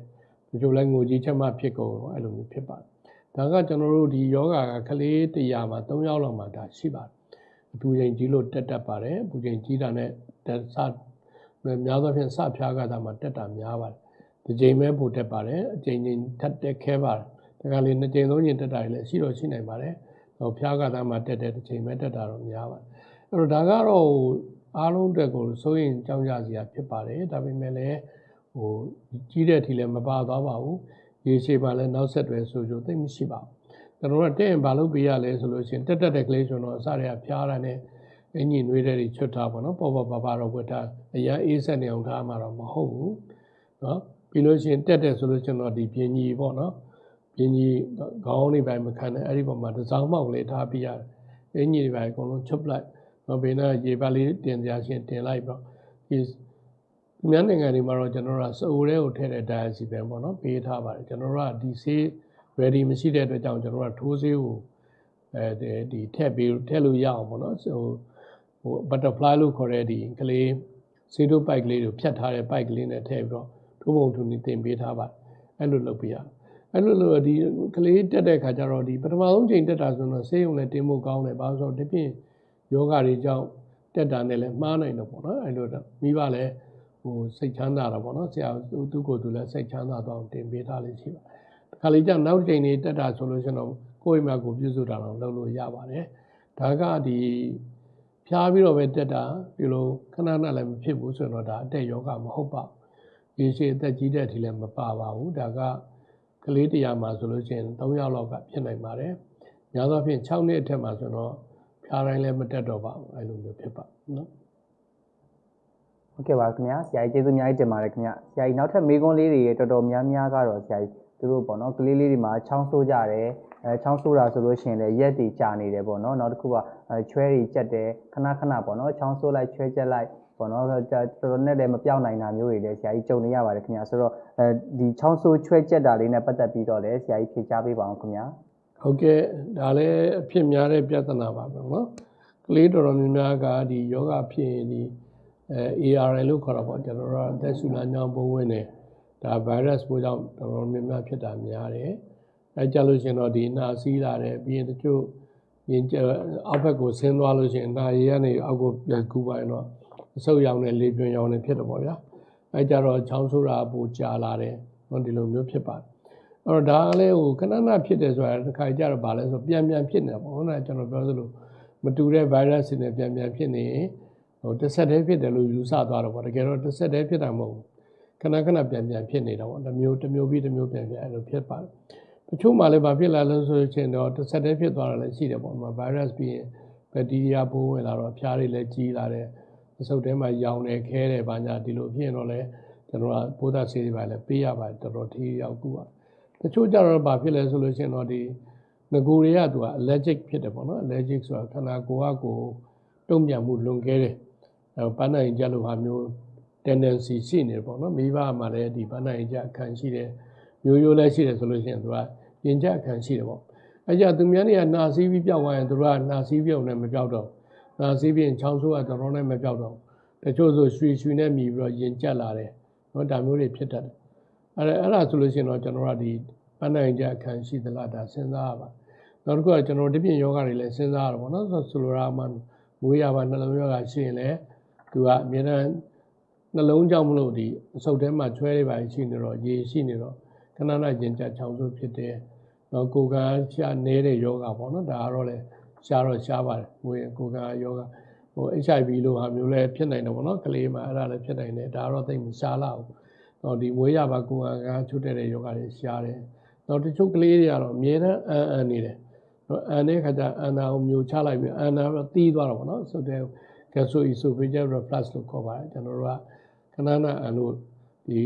တချို့လည်းငိုကြီးချက်မှဖြစ်ကုန်အဲ့လိုမျိုးဖြစ်ပါတယ်ဒါကကျွန်တော်တို့ဒီယောဂကကလေး100မှာ3ယောက်လောက်မှဒါရှိပါတယ်အပူချိန်ကြီးလို့တက်တက်ပါတယ်အပူချိန်ကြီးတာနဲ့တက်စများသောဖြင့်စဖျားကတာမှာတက်တာများပါတယ်ဒီချိန်ပဲပိုတက်ပါတယ်အချိန်ချင်းထပ်တက်ခဲပါတယ် ဒါကလေးနှစ်ချိန်သုံးချိန်တက်တာလည်းရှိတော့ရှိနိုင်ပါတယ်ဟိုဖျားကတာမှာတက်တဲ့တစ်ချိန်ပဲတက်တာတော့များပါတယ်အဲ့တော့ဒါကတော့အားလုံးအတွက်ကိုစိုးရင်ကြောင်းကြစရာဖြစ်ပါတယ်ဒါပေမဲ့လည်းဟိုကြီးတဲ့အထိလည်းမပါသွားပါဘူးရေရှည်ပါလည်းနောက်ဆက်တွဲဆိုကြသိမရှိပါဘူးကျွန်တော်တို့ကတဲ့ရင်ဘာလို့ပေးရလဲဆိုလို့ရှိရင်တက်တက်တဲ့ကလေးဆိုတော့အစတွေကဖျားတာနဲ့အင်ကြီးနွေးတဲ့တွေချွတ်ထားပါတော့ပေါ်ပေါ်ပါပါတော့ဝတ်ထားအရာအေးဆက်နေအောင်ထားမှာတော့မဟုတ်ဘူးเนาะပြီးလို့ရှိရင်တက်တယ်ဆိုလို့ကျွန်တော်ဒီပြင်းကြီးပေါ့နော် ပြင်းကြီးခေါင်းနေပိုင်းမခံနဲ့အဲ့ဒီပေါ်မှာတစောင်းမောက်လေးထားပြရတယ်အင်ကြီးတွေပိုင်းအကုန်လုံးချုပ်လိုက်တော့ဘေးနာရေပါလေးတင်ကြရှင်တင်လိုက်ပြီးတော့ဒီသူများနိုင်ငံတွေမှာတော့ကျွန်တော်တို့ကစိုးရဲကိုထည့်တဲ့ dialysis ပဲပေါ့နော်ပေးထားပါတယ်ကျွန်တော်တို့ကဒီဆေး ready မရှိတဲ့အတွက်ကြောင့်ကျွန်တော်တို့ကထိုးဆေးကိုအဲဒီထည့်ပေးထည့်လို့ရအောင်ပေါ့နော်ဟိုဟို butterfly လို့ခေါ်တဲ့ဒီကလေးဆေးတို့ပိုက်ကလေးကိုဖြတ်ထားတဲ့ပိုက်ကလေးနဲ့ထည့်ပြီးတော့ထိုးပုံထူနေတင်ပေးထားပါအဲ့လိုလုပ်ပေးရ အဲ့လိုလိုဒီကလေးတက်တဲ့ခါကျတော့ဒီပထမဆုံးချိန်တက်တာဆိုတော့ဆေးရုံနဲ့တင်ဖို့ကောင်းတယ်ဘာလို့ဆိုတော့ဒီပြင်ယောဂတွေကြောင့်တက်တာနဲ့လည်းမှားနိုင်တော့ပေါ့နော်အဲ့လိုတော့မိဘလည်းဟိုစိတ်ချမ်းသာတာပေါ့နော်ဆရာသူ့ကိုယ်သူလည်းစိတ်ချမ်းသာတော့တင်ပေးထားလေးရှိပါတယ်ခါလေးကျနောက်ချိန်နေတက်တာဆိုလို့ရှိရင်တော့ကိုယ့်အိမ်မှာကိုပြုစုတာတော့လုပ်လို့ရပါတယ်ဒါကဒီဖျားပြီးတော့ပဲတက်တာဒီလိုခဏခဏလည်းမဖြစ်ဘူးဆိုတော့ဒါအတက်ယောဂမဟုတ်ပါဘူးရေရှည်အသက်ကြီးတဲ့အထိလည်းမပါပါဘူးဒါက ကလေးတရားမှာဆိုလို့ရှိရင်3ယောက်လောက်ကဖြစ်နိုင်ပါတယ်များသောဖြင့်6နှစ်အထက်မှာဆိုတော့ဖျားတိုင်းလည်းမတက်တော့ပါဘူးအဲ့လိုမျိုးဖြစ်ပါနော်ဟုတ်ကဲ့ပါခင်ဗျာဆရာကြီးကျေးဇူးအများကြီးတင်ပါတယ်ခင်ဗျာဆရာကြီးနောက်ထပ်မေးခွန်းလေးတွေတော်တော်များများကတော့ဆရာကြီးသူတို့ပေါ့နော်ကလေးလေးတွေမှာချောင်းဆိုးကြတယ်အဲချောင်းဆိုးတာဆိုလို့ရှိရင်လည်းရက်တွေကြာနေတယ်ပေါ့နော်နောက်တစ်ခုကအဲချွဲတွေကြက်တယ်ခဏခဏပေါ့နော်ချောင်းဆိုးလိုက်ချွဲကြက်လိုက် ပေါ့နော်တော်တော်နဲ့လည်းမပြောင်းနိုင်တာမျိုးတွေလည်းဆရာကြီးကြုံနေရပါတယ်ခင်ဗျာဆိုတော့အဲဒီချောင်းဆိုးချွဲကျက်တာလေးနဲ့ပတ်သက်ပြီးတော့လည်းဆရာကြီးဖြေကြားပေးပါအောင်ခင်ဗျာဟုတ်ကဲ့ဒါလည်းအဖြစ်များတဲ့ပြဿနာပါပဲနော်ကလေးတော်တော်များများကဒီယောဂဖြစ်ရင်ဒီအဲ ARN လို့ခေါ်တာပေါ့ကျွန်တော်တို့အသက်ရှူလမ်းကြောင်းပုံဝင်နေဒါ virus ပိုးကြောင့်တော်တော်များများဖြစ်တာများတယ်အဲကြလို့ရှင်တော့ဒီနာစီးလာတယ်ပြီးရင်တချို့ရင်အောက်ဘက်ကိုဆင်းသွားလို့ရှင်အနာရည်ကနေအောက်ကိုပြန်ကူးပါရင်တော့ အဆုပ်ရောင်နဲ့လေပြွန်ရောင်နဲ့ဖြစ်တယ်ပေါ့ဗျာအဲကြတော့ချောင်းဆိုတာပိုကြာလာတယ်ဟောဒီလိုမျိုးဖြစ်ပါတယ်အဲ့တော့ဒါကလည်းဟိုခဏခဏဖြစ်တယ်ဆိုတာတစ်ခါကြတော့ဗာလဲဆိုပြန်ပြန်ဖြစ်နေပေါ့ဟုတ်လားကျွန်တော်ပြောသလိုမတူတဲ့ virus တွေနဲ့ပြန်ပြန်ဖြစ်နေရင်ဟိုတစ်ဆက်တည်းဖြစ်တယ်လို့ယူဆသွားတော့ပေါ့တကယ်တော့တစ်ဆက်တည်းဖြစ်တာမဟုတ်ဘူးခဏခဏပြန်ပြန်ဖြစ်နေတာပေါ့တစ်မျိုးတစ်မျိုးပြီးတစ်မျိုးပြန်ပြန်အဲ့လိုဖြစ်ပါတယ်တချို့မှလည်းဗာဖြစ်လာလို့ဆိုချင်တော့တစ်ဆက်တည်းဖြစ်သွားတာလည်းရှိတယ်ပေါ့ဒီမှာ virus ပြီးရင် bacteria ပိုးဝင်လာတော့ဖျားတွေလည်းကြီးလာတယ် အဆုတ်ထဲမှာရောင်တယ်ခဲတယ်ဘာညာဒီလိုဖြစ်ရင်တော့လည်းကျွန်တော်ကပိုးသက်ဆေးတွေပါလည်းပေးရပါတယ်တော်တော်ထိရောက်ကူပါတချို့ကြတော့ဘာဖြစ်လဲဆိုလို့ရှိရင်တော့ဒီငကိုတွေကသူက allergic ဖြစ်တယ်ပေါ့နော် allergic ဆိုတာခန္ဓာကိုယ်ကကိုယ်တုံ့ပြန်မှုလွန်ကဲတယ်အဲပန်းနိုင်ကြလို့ဟာမျိုး tendency ရှိနေတယ်ပေါ့နော်မိဘမှာလည်းဒီပန်းနိုင်ကြအခန့်ရှိတယ်မျိုးရိုးလည်းရှိတယ်ဆိုလို့ရှိရင်သူကရင်ကြအခန့်ရှိတယ်ပေါ့အဲကြသူများတွေကနာစီးပြီးပြောက်သွားရင်သူတို့ကနာစီးပြုံနဲ့မပြောက်တော့ နာစီးပြီးချောင်းဆိုးကတော်တော်နဲ့မပြောက်တော့တချို့ဆိုရွှေရွှေနဲ့မြည်ပြီးတော့ရင်ကြက်လာတယ်နော်ဒါမျိုးတွေဖြစ်တတ်တယ်အဲ့ဒါအဲ့ဒါဆိုလို့ရှိရင်တော့ကျွန်တော်တို့ကဒီပန်းနိုင်ကြအခန်းရှိသလားဒါစဉ်းစားရပါနောက်တစ်ခုကကျွန်တော်ဒီပြင်ယောဂတွေလည်းစဉ်းစားရတော့ဗောနော်ဆိုဆိုလိုတာမှမွေးရပါနှလုံးယောဂရှိရင်လည်းသူကအမြဲတမ်းနှလုံးကြောင့်မလို့ဒီအဆုတ်ထဲမှာချွဲတွေပါရှိနေတော့ရေရှိနေတော့ခဏခဏရင်ကြချောင်းဆိုးဖြစ်တယ်နော်ကိုယ်ကရှာနေတဲ့ယောဂပေါ့နော်ဒါကတော့လေ ရှားတော့ရှားပါတယ်ငွေကိုယ်ကယောဂဟို HIV လို့ဟာမျိုးလည်းဖြစ်နိုင်တယ်ပေါ့နော်ကလေးမှာအဲ့ဒါလည်းဖြစ်နိုင်တယ်ဒါတော့သိမရှားလောက်တော့ဒီမွေးရပါကိုယ်ကချွတ်တဲ့ယောဂတွေရှားတယ်နောက်တချို့ကလေးတွေကတော့အမြဲတမ်းအန်အန်နေတယ်နော်အန်တဲ့ခါကျအန်နာကိုမျိုးချလိုက်ပြီးအန်နာတော့တီးသွားတော့ပေါ့နော်ဆိုတဲ့ gastroesophageal reflux လို့ခေါ်ပါတယ်ကျွန်တော်တို့ကခဏနာအန်လို့ဒီ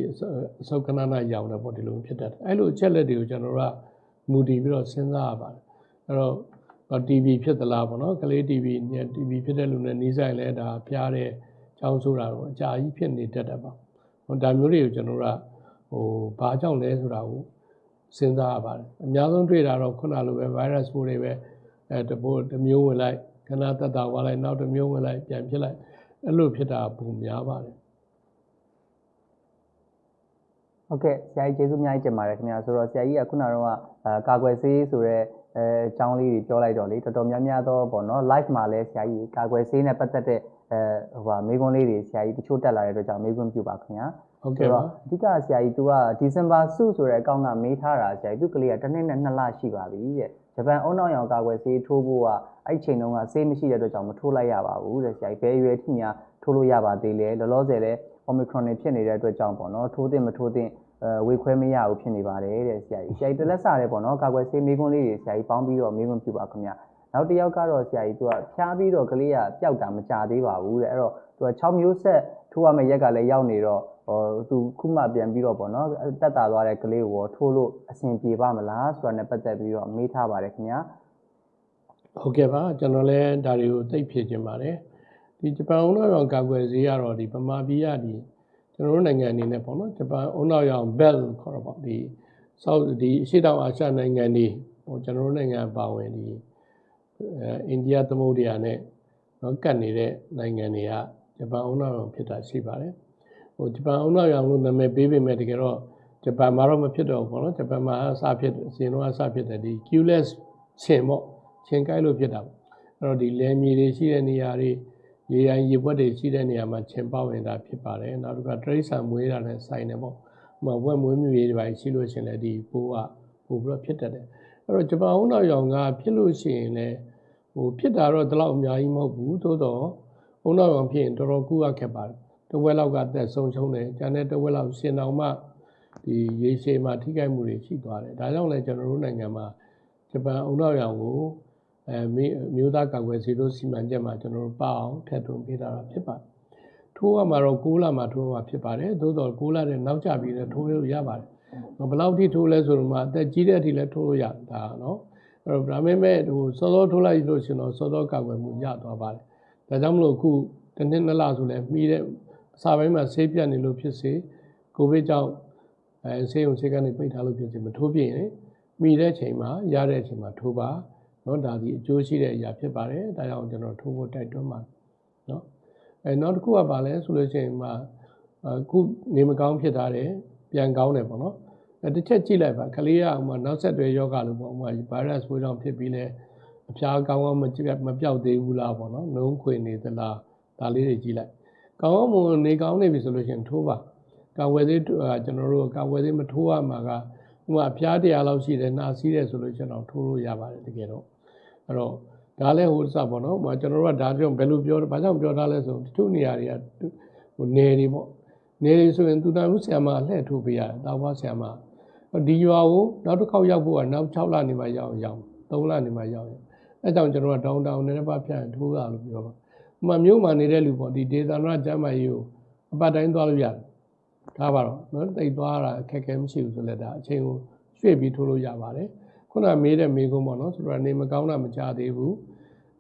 အဆုတ်ခဏနာရောင်တယ်ပေါ့ဒီလိုဖြစ်တတ်တယ်အဲ့လိုအချက်လက်တွေကိုကျွန်တော်တို့ကမူတည်ပြီးတော့စဉ်းစားရပါတယ်အဲ့တော့ TB ဖြစ်သလားပေါ့နော်ကလေး TB နဲ့ TB ဖြစ်တဲ့လူနဲ့နှီးဆိုင်လဲဒါဖျားတဲ့ချောင်းဆိုတာတော့အကြာကြီးဖြစ်နေတတ်တယ်ပေါ့ဟိုဒါမျိုးတွေကိုကျွန်တော်တို့ကဟိုဘာကြောင့်လဲဆိုတာကိုစဉ်းစားရပါတယ်အများဆုံးတွေ့တာတော့ခုနလိုပဲ virus ပိုးတွေပဲအဲတပိုးတစ်မျိုးဝင်လိုက်ခဏသက်သာသွားလိုက်နောက်တစ်မျိုးဝင်လိုက်ပြန်ဖြစ်လိုက်အဲ့လိုဖြစ်တာပုံများပါတယ်ဟုတ်ကဲ့ဆရာကြီးကျေးဇူးအများကြီးတင်ပါတယ်ခင်ဗျာဆိုတော့ဆရာကြီးကခုနကတော့အာကာကွယ်ဆေးဆိုတော့ အဲအကြောင်းလေးတွေပြောလိုက်တော့လေတော်တော်များများတော့ပေါ့နော် live မှာလည်းဆရာကြီးကာကွယ်ဆေးနဲ့ပတ်သက်တဲ့အဲဟိုပါမေးခွန်းလေးတွေဆရာကြီးတချို့တက်လာတဲ့အတွက်ကြောင့်မေးခွန်းပြုပါခင်ဗျာဟုတ်ကဲ့ပါအဓိကဆရာကြီး तू ကဒီဇင်ဘာစုဆိုတဲ့အကောင့်ကမေးထားတာဆရာကြီးသူကလေးကတစ်နှစ်နဲ့နှစ်လရှိပါပြီတဲ့ဂျပန်အုံနောက်ရောင်ကာကွယ်ဆေးထိုးဖို့ကအဲ့ချိန်တုန်းကဆေးမရှိတဲ့အတွက်ကြောင့်မထိုးလိုက်ရပါဘူးတဲ့ဆရာကြီးဘယ်အရွယ်ထိများထိုးလို့ရပါသေးလဲလောလောဆယ်လဲ omicron တွေဖြစ်နေတဲ့အတွက်ကြောင့်ပေါ့နော်ထိုးသင့်မထိုးသင့်အဲ ဝေခွဲမရဘူးဖြစ်နေပါတယ်တဲ့ဆရာကြီးဆရာကြီးတလက်စားတယ်ပေါ့နော်ကာကွယ်ဆေးမိကွန်းလေးတွေဆရာကြီးပေါင်းပြီးတော့မိကွန်းပြပါခင်ဗျနောက်တစ်ယောက်ကတော့ဆရာကြီးသူကဖြားပြီးတော့ကလေးကပျောက်တာမကြသေးပါဘူးတဲ့အဲ့တော့သူက6မျိုးဆက်ထိုးရမယ့်ရက်ကလည်းရောက်နေတော့ဟောသူခုမှပြန်ပြီးတော့ပေါ့နော်တက်တာသွားတဲ့ကလေးကိုထိုးလို့အဆင်ပြေပါမလားဆိုတာနဲ့ပတ်သက်ပြီးတော့မေးထားပါတယ်ခင်ဗျာဟုတ်ကဲ့ပါကျွန်တော်လည်းဒါတွေကိုသိဖြေခြင်းပါတယ်ဒီဂျပန်ဥရောပကာကွယ်ဈေးကတော့ဒီဗမာပြည်ကဒီ ကျွန်တော်တို့နိုင်ငံအနေနဲ့ပေါ့နော်ဂျပန်အုံနောက်ရောင် bell ခေါ်တော့ပေါ့ဒီဆောက်ဒီအရှေ့တောင်အာရှနိုင်ငံတွေဟိုကျွန်တော်တို့နိုင်ငံပါဝင်ဒီအဲအိန္ဒိယသမုဒ္ဒရာနဲ့နော်ကတ်နေတဲ့နိုင်ငံတွေကဂျပန်အုံနောက်ရောင်ဖြစ်တာရှိပါတယ်ဟိုဂျပန်အုံနောက်ရောင်လို့နာမည်ပေးပေမဲ့တကယ်တော့ဂျပန်မှာတော့မဖြစ်တော့ဘူးပေါ့နော်ဂျပန်မှာအစဖြစ်အစဉ်တော့အစဖြစ်တယ်ဒီ Q-less ရှင်ပေါ့ချင်းကိုက်လို့ဖြစ်တာပေါ့အဲ့တော့ဒီလယ်မြေတွေရှိတဲ့နေရာတွေ ရေရိုင်းရေပွက်တွေရှိတဲ့နေရာမှာချင်းပေါဝင်တာဖြစ်ပါတယ်နောက်တစ်ခါတရိษံမွေးတာနဲ့ဆိုင်တယ်ပေါ့ဟိုဝက်မွေးမြူရေးတွေပါရှိလို့ရှိရင်လည်းဒီပိုးကပို့ပြီးတော့ဖြစ်တတ်တယ်အဲ့တော့ဂျပန်ဦးနောက်ရောင်ကဖြစ်လို့ရှိရင်လည်းဟိုဖြစ်တာတော့ဒီလောက်အများကြီးမဟုတ်ဘူးသို့တော့ဦးနောက်ရောင်ဖြစ်ရင်တော်တော်ကူရခက်ပါတယ်တဝက်လောက်ကသက်ဆုံးရှုံးတယ်ကျန်တဲ့တဝက်လောက်ရှင်တော်မှဒီရေရှည်မှာထိခိုက်မှုတွေရှိသွားတယ်ဒါကြောင့်လည်းကျွန်တော်တို့နိုင်ငံမှာဂျပန်ဦးနောက်ရောင်ကို အဲမျိုးသားကာကွယ်ဆေးတို့စီမံချက်မှာကျွန်တော်တို့ပအောင်ထည့်သွင်းပေးတာဖြစ်ပါတယ်။ထိုးရမှာတော့6လမှာထိုးမှာဖြစ်ပါတယ်။သို့တော့6လတဲ့နောက်ကျပြီးတော့ထိုးလို့ရပါတယ်။ဘယ်လောက်ထိထိုးလဲဆိုတော့မှအသက်ကြီးတဲ့အထိလည်းထိုးလို့ရတယ်ဒါနော်။အဲ့တော့ဒါပေမဲ့ဟိုစောစောထိုးလိုက်လို့ရှင်တော့စောစောကာကွယ်မှုရသွားပါတယ်။ဒါကြောင့်မလို့အခုတစ်နှစ်နှစ်လဆိုလဲပြီးတဲ့အစာပိုင်းမှာဆေးပြတ်နေလို့ဖြစ်စေကိုဗစ်ကြောင့်အဲဆေးရုံဆေးကနေပိတ်ထားလို့ဖြစ်စေမထိုးပြရင်မိတဲ့ချိန်မှာရတဲ့ချိန်မှာထိုးပါ နော်ဒါဒီအကျိုးရှိတဲ့အရာဖြစ်ပါတယ်ဒါကြောင့်ကျွန်တော်ထိုးဖို့တိုက်တွန်းပါတယ်နော်အဲနောက်တစ်ခုကပါလဲဆိုလို့ရှိရင်မှအခုနေမကောင်းဖြစ်ထားတယ်ပြန်ကောင်းတယ်ပေါ့နော်အဲတစ်ချက်ကြည့်လိုက်ပါကလေးကဥမာနောက်ဆက်တွဲယောဂလို့ပေါ့ဥမာဗိုင်းရပ်စ်ပိုးကြောင့်ဖြစ်ပြီးလဲအဖျားကောင်းကောင်းမကြည့်မပြောက်သေးဘူးလားပေါ့နော်နှုံးခွေနေသလားဒါလေးတွေကြည့်လိုက်ကောင်းကောင်းမွန်နေကောင်းနေပြီဆိုလို့ရှိရင်ထိုးပါကာဝယ်သေးကျွန်တော်တို့ကာဝယ်သေးမထိုးရမှာက ဥမာဖျားတရားလောက်ရှိတယ်နှာစီးတယ်ဆိုလို့ကျွန်တော်ထိုးလို့ရပါတယ်တကယ်တော့အဲ့တော့ဒါလည်းဟိုစပေါ့နော်ဟိုကျွန်တော်တို့ကဒါကြောင့်ဘယ်လိုပြောဘာကြောင့်ပြောထားလဲဆိုတချို့နေရာတွေကဟိုနေတွေပေါ့နေတွေဆိုရင်သူတော်ဦးဆရာမအလှည့်ထိုးပေးရတယ်တောက်ဘွားဆရာမဒီရွာကိုနောက်တစ်ခေါက်ရောက်ဖို့ကနောက်6လနေမှရောက်အောင်3လနေမှရောက်အောင်အဲကြောင့်ကျွန်တော်ကတောင်းတောင်းနေတစ်ပတ်ဖြန့်ထိုးရလို့ပြောပါဥမာမြို့မှာနေတဲ့လူပေါ့ဒီဒေသနာကျမ်းမာရေးကိုအပတ်တိုင်းသွားလို့ရတယ် ထားပါတော့နော်တိတ်သွားတာအခက်အခဲမရှိဘူးဆိုလည်းဒါအချိန်ကိုရွှေ့ပြီးထိုးလို့ရပါတယ်ခုနမေးတဲ့မေးခွန်းပေါ့နော်ဆိုတော့နေမကောင်းတာမကြသေးဘူး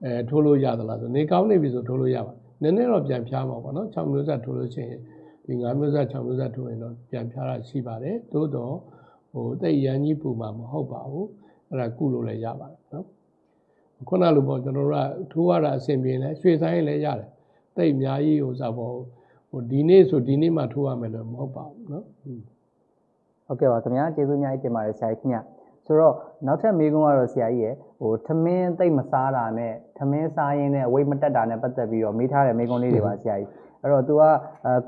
အဲထိုးလို့ရသလားဆိုနေကောင်းနေပြီဆိုထိုးလို့ရပါနည်းနည်းတော့ပြန်ဖျားမှာပေါ့နော်6မျိုးဆက်ထိုးလို့ရှိရင်ဒီ9မျိုးဆက်6မျိုးဆက်ထိုးရင်တော့ပြန်ဖျားတာရှိပါတယ်သို့တော့ဟိုတိတ်ရန်ကြီးပူမှာမဟုတ်ပါဘူးအဲ့ဒါကုလို့လည်းရပါတယ်နော်ခုနလိုပေါ့ကျွန်တော်တို့ကထိုးရတာအဆင်ပြေလဲရွှေဆိုင်လည်းရတယ်တိတ်အများကြီးဟိုစားပေါ့ ဟိုဒီနေ့ဆိုဒီနေ့မှထိုးရမယ်လို့မဟုတ်ပါဘူးနော်ဟဟုတ်ကဲ့ပါခင်ဗျာကျေးဇူးအများကြီးတင်ပါတယ်ဆရာကြီးခင်ဗျဆိုတော့နောက်ထပ်မေးခွန်းကတော့ဆရာကြီးရယ်ဟိုထမင်းသိပ်မစားတာနဲ့ထမင်းစားရင်းနဲ့ဝိတ်မတက်တာနဲ့ပတ်သက်ပြီးတော့မေးထားတဲ့မေးခွန်းလေးတွေပါဆရာကြီးအဲ့တော့ तू က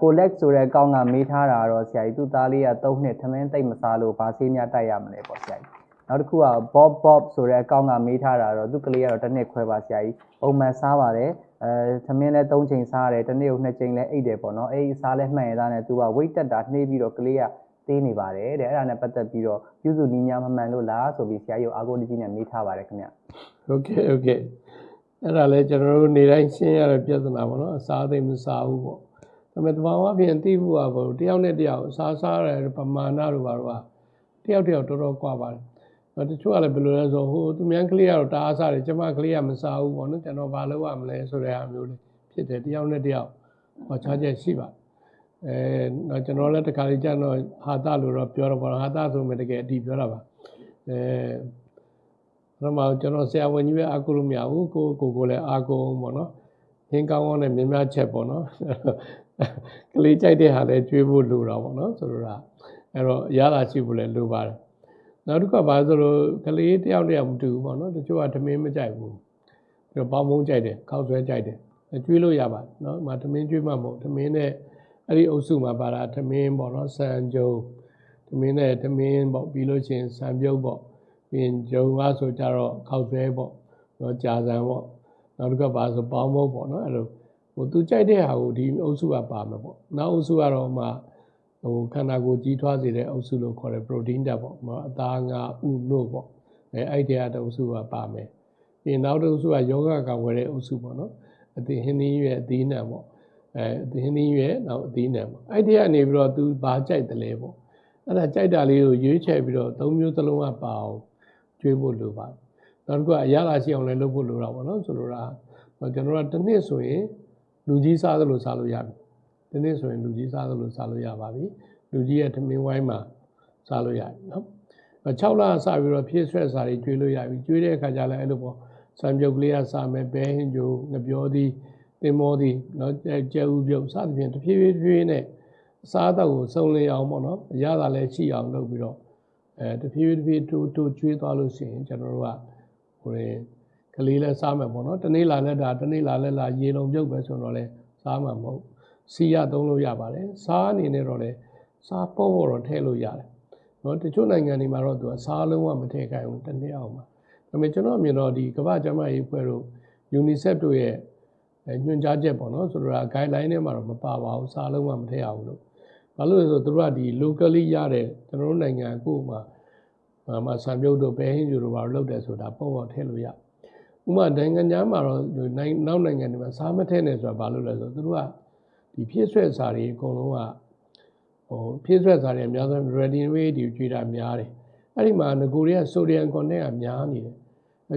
ကိုလက်ဆိုတဲ့ကောင်းကမေးထားတာကတော့ဆရာကြီးသူ့သားလေးက3နှစ်ထမင်းသိပ်မစားလို့ဘာဆေးများတိုက်ရမလဲပေါ့ဆရာကြီးနောက်တစ်ခုက Bob Bob ဆိုတဲ့အကောင့်ကမေးထားတာတော့သူ့ကလေးကတော့တစ်နှစ်ခွဲပါဆရာကြီးပုံမှန်စားပါတယ် အဲသမင်းလည်း3ချိန်စားရတယ်တစ်နေ့ကို2ချိန်လည်းအိတ်တယ်ပေါ့နော်အဲ့ဒီစားလည်းမှန်ရတာနဲ့သူက weight တက်တာနှေးပြီးတော့ကလေးကသေးနေပါတယ်တဲ့အဲ့ဒါနဲ့ပတ်သက်ပြီးတော့ပြုစုနီးညာမမှန်လို့လားဆိုပြီးဆရာကြီးကိုအာကိုတကြီးနဲ့မေးထားပါတယ်ခင်ဗျဟုတ်ကဲ့ဟုတ်ကဲ့အဲ့ဒါလည်းကျွန်တော်တို့နေတိုင်းရှင်းရတဲ့ပြဿနာပေါ့နော်အစားသိမ့်မစားဘူးပေါ့ဒါပေမဲ့တဘာဝပြင်သိဖို့ကပေါ့တယောက်နဲ့တယောက်အစားစားရတဲ့ပမာဏတို့ဘာလို့ကတယောက်တယောက်တော်တော်ကွာပါတယ်အဲ့ တချို့ကလည်းဘယ်လိုလဲဆိုဟိုသူများကလေးကတော့တအားစားတယ်ကျမကလေးကမစားဘူးပေါ့နော်ကျွန်တော်ဘာလုပ်ရမလဲဆိုတဲ့အားမျိုးလေးဖြစ်တယ်တယောက်နဲ့တယောက်ဟောချားချက်ရှိပါတယ်အဲတော့ကျွန်တော်လည်းတခါလေးကျတော့ဟာတလို့တော့ပြောတော့ပေါ့ဟာတဆိုမှတကယ်အတီးပြောတာပါအဲပထမကျွန်တော်ဆရာဝန်ကြီးပဲအာကိုလို့မရဘူးကိုကိုကိုလည်းအာကိုအောင်ပေါ့နော်ဟင်းကောင်းကောင်းနဲ့မြင်များချက်ပေါ့နော်ကလေးကြိုက်တဲ့ဟာလည်းကျွေးဖို့လိုတာပေါ့နော်ဆိုတော့အဲ့တော့ရတာရှိဖို့လည်းလိုပါတယ် နောက်တစ်ခါဘာဆိုလို့ကလေးတယောက်တယောက်မတူဘူးပေါ့နော်တချို့ကသမင်းမကြိုက်ဘူးပြီးတော့ပေါင်းမုံကြိုက်တယ်ခောက်ဆွဲကြိုက်တယ်ကျွေးလို့ရပါတယ်နော်ဒီမှာသမင်းကျွေးမှမဟုတ်သမင်းနဲ့အဲ့ဒီအုပ်စုမှာပါတာသမင်းပေါ့နော်ဆန်ကြုံသမင်းနဲ့သမင်းပေါ့ပြီးလို့ရှိရင်ဆန်ပြုတ်ပေါ့ပြီးရင်ဂျုံကားဆိုကြတော့ခောက်ဆွဲပေါ့နော်ကြာဆန်ပေါ့နောက်တစ်ခါပါဆိုပေါင်းမုံပေါ့နော်အဲ့လိုဟိုသူကြိုက်တဲ့ဟာကိုဒီအုပ်စုကပါမှာပေါ့နောက်အုပ်စုကတော့မှ ဟိုခန္ဓာကိုယ်ကြီးထွားစေတဲ့အုပ်စုလို့ခေါ်တယ် protein ဓာတ်ပေါ့နော်အသားငါဥနို့ပေါ့အဲအဲ့ဒီအုပ်စုကပါမယ်ပြီးနောက်တစ်အုပ်စုကယောဂကဝယ်တဲ့အုပ်စုပေါ့နော်အသင်ဟင်းသီးရွက်အသီးနှံပေါ့အဲအသင်ဟင်းသီးရွက်နောက်အသီးနှံပေါ့အဲ့ဒီကနေပြီးတော့သူဘာကြိုက်တယ်လဲပေါ့အဲ့ဒါကြိုက်တာလေးကိုရွေးချယ်ပြီးတော့သုံးမျိုးသလုံးကပါအောင်ကျွေးဖို့လိုပါတယ်နောက်တစ်ခုကအရသာရှိအောင်လည်းလုပ်ဖို့လိုတာပေါ့နော်ဆိုလိုတာကျွန်တော်တို့ကတစ်နှစ်ဆိုရင်လူကြီးစားသလိုစားလို့ရပြီ ဒီနေ့ဆိုရင်လူကြီးစားသလိုစားလို့ရပါပြီလူကြီးရဲ့ထမင်းဝိုင်းမှာစားလို့ရတယ်နော်6လစပြီးတော့ဖြည့်ဆွဲစားတွေကျွေးလို့ရပြီကျွေးတဲ့အခါကျလည်းအဲ့လိုပေါ့စံပြုတ်ကလေးကစားမယ်ဘဲဟင်းကြိုငပြောသည်တင်မောသည်နော်ကျဲဥပြုတ်စသဖြင့်တဖြည်းဖြည်းဖြည်းနဲ့အစားအသောက်ကိုစုံလင်အောင်ပေါ့နော်အရသာလည်းရှိအောင်လုပ်ပြီးတော့အဲတဖြည်းဖြည်းတိုးတိုးကျွေးသွားလို့ရှိရင်ကျွန်တော်တို့ကဟိုကလေးလည်းစားမယ်ပေါ့နော်တနေ့လာလက်တာတနေ့လာလက်လာရေလုံးပြုတ်ပဲဆိုတော့လည်းစားမှာမဟုတ် စီရသုံးလို့ရပါတယ်စားအနေနဲ့တော့လည်းစားပေါ့ပေါ့တော့ထည့်လို့ရတယ်နော်တချို့နိုင်ငံတွေမှာတော့သူကစားလုံးဝမထည့်ခိုင်းဘူးတစ်နေ့အောင်မှာဒါပေမဲ့ကျွန်တော်အမြင်တော့ဒီကမ္ဘာ့ကျန်းမာရေးအဖွဲ့တို့ UNICEF တို့ရဲ့ညွှန်ကြားချက်ပေါ့နော်ဆိုတော့ guideline ထဲမှာတော့မပါပါဘူးစားလုံးဝမထည့်ရဘူးလို့ဘာလို့လဲဆိုတော့သူတို့ကဒီ locally ရတဲ့ကျွန်တော်တို့နိုင်ငံကိုမှမှာဆံပြုတ်တို့ပဲဟင်းကျူတို့ဘာလို့လုပ်တယ်ဆိုတာပေါ့ပေါ့ထည့်လို့ရဥပမာနိုင်ငံခြားမှာတော့နောက်နိုင်ငံတွေမှာစားမထည့်နဲ့ဆိုတာဘာလို့လဲဆိုတော့သူတို့က ဒီဖြည့်ဆွဲစာတွေအကုန်လုံးကဟိုဖြည့်ဆွဲစာတွေအများဆုံး ready made တွေကျွေးတာများတယ်အဲ့ဒီမှာငကိုတွေက sodium content ကများနေတယ်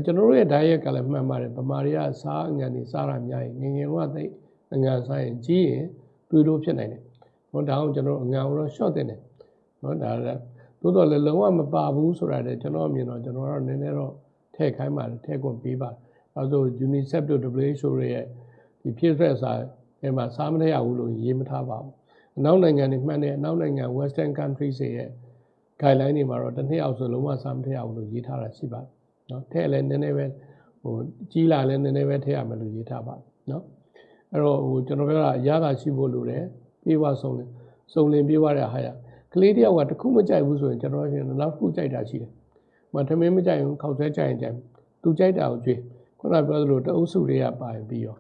ကျွန်တော်တို့ရဲ့ diet ကလည်းမှန်ပါတယ်ဗမာတွေကစားအငံတွေစားတာများရင်ငငယ်တော့သိအငံစားရင်ကြီးရင်တွေးလို့ဖြစ်နိုင်တယ်။ဟောဒါအောင်ကျွန်တော်အငံကိုတော့ short တင်တယ်။နော်ဒါလည်းသို့တော်လည်းလုံးဝမပါဘူးဆိုတာလည်းကျွန်တော်အမြင်တော့ကျွန်တော်ကတော့နည်းနည်းတော့ထည့်ခိုင်းပါတယ်ထည့်ခွင့်ပေးပါတယ်။အဲဆို UNICEF တို့ WHO ရဲ့ဒီဖြည့်ဆွက်စာ အဲမှာစားမထည့်ရဘူးလို့ရေးမထားပါဘူး။အနောက်နိုင်ငံတွေမှန်တယ်အနောက်နိုင်ငံ Western countries ရဲ့ guideline တွေမှာတော့တစ်နှစ်အောက်ဆိုလုံးဝစားမထည့်ရဘူးလို့ရေးထားတာရှိပါတယ်။နော်ထည့်လည်းနည်းနည်းပဲဟိုကြီးလာလည်းနည်းနည်းပဲထည့်ရမယ်လို့ရေးထားပါတယ်နော်အဲ့တော့ဟိုကျွန်တော်ပြောတာရတာရှိဖို့လိုတယ်ပြေးဝဆုံးတယ်စုံလင်ပြေးဝတဲ့ဟာရကလေးတယောက်ကတခုမကြိုက်ဘူးဆိုရင်ကျွန်တော်ရှင်နောက်တစ်ခုကြိုက်တာရှိတယ်။မထမင်းမကြိုက်ဘူးခောက်ဆွဲကြိုက်ရင်ကြိုက်သူကြိုက်တာကိုကြွေးခုနပြောသလိုတအုပ်စုတွေကပါရင်ပြီးရော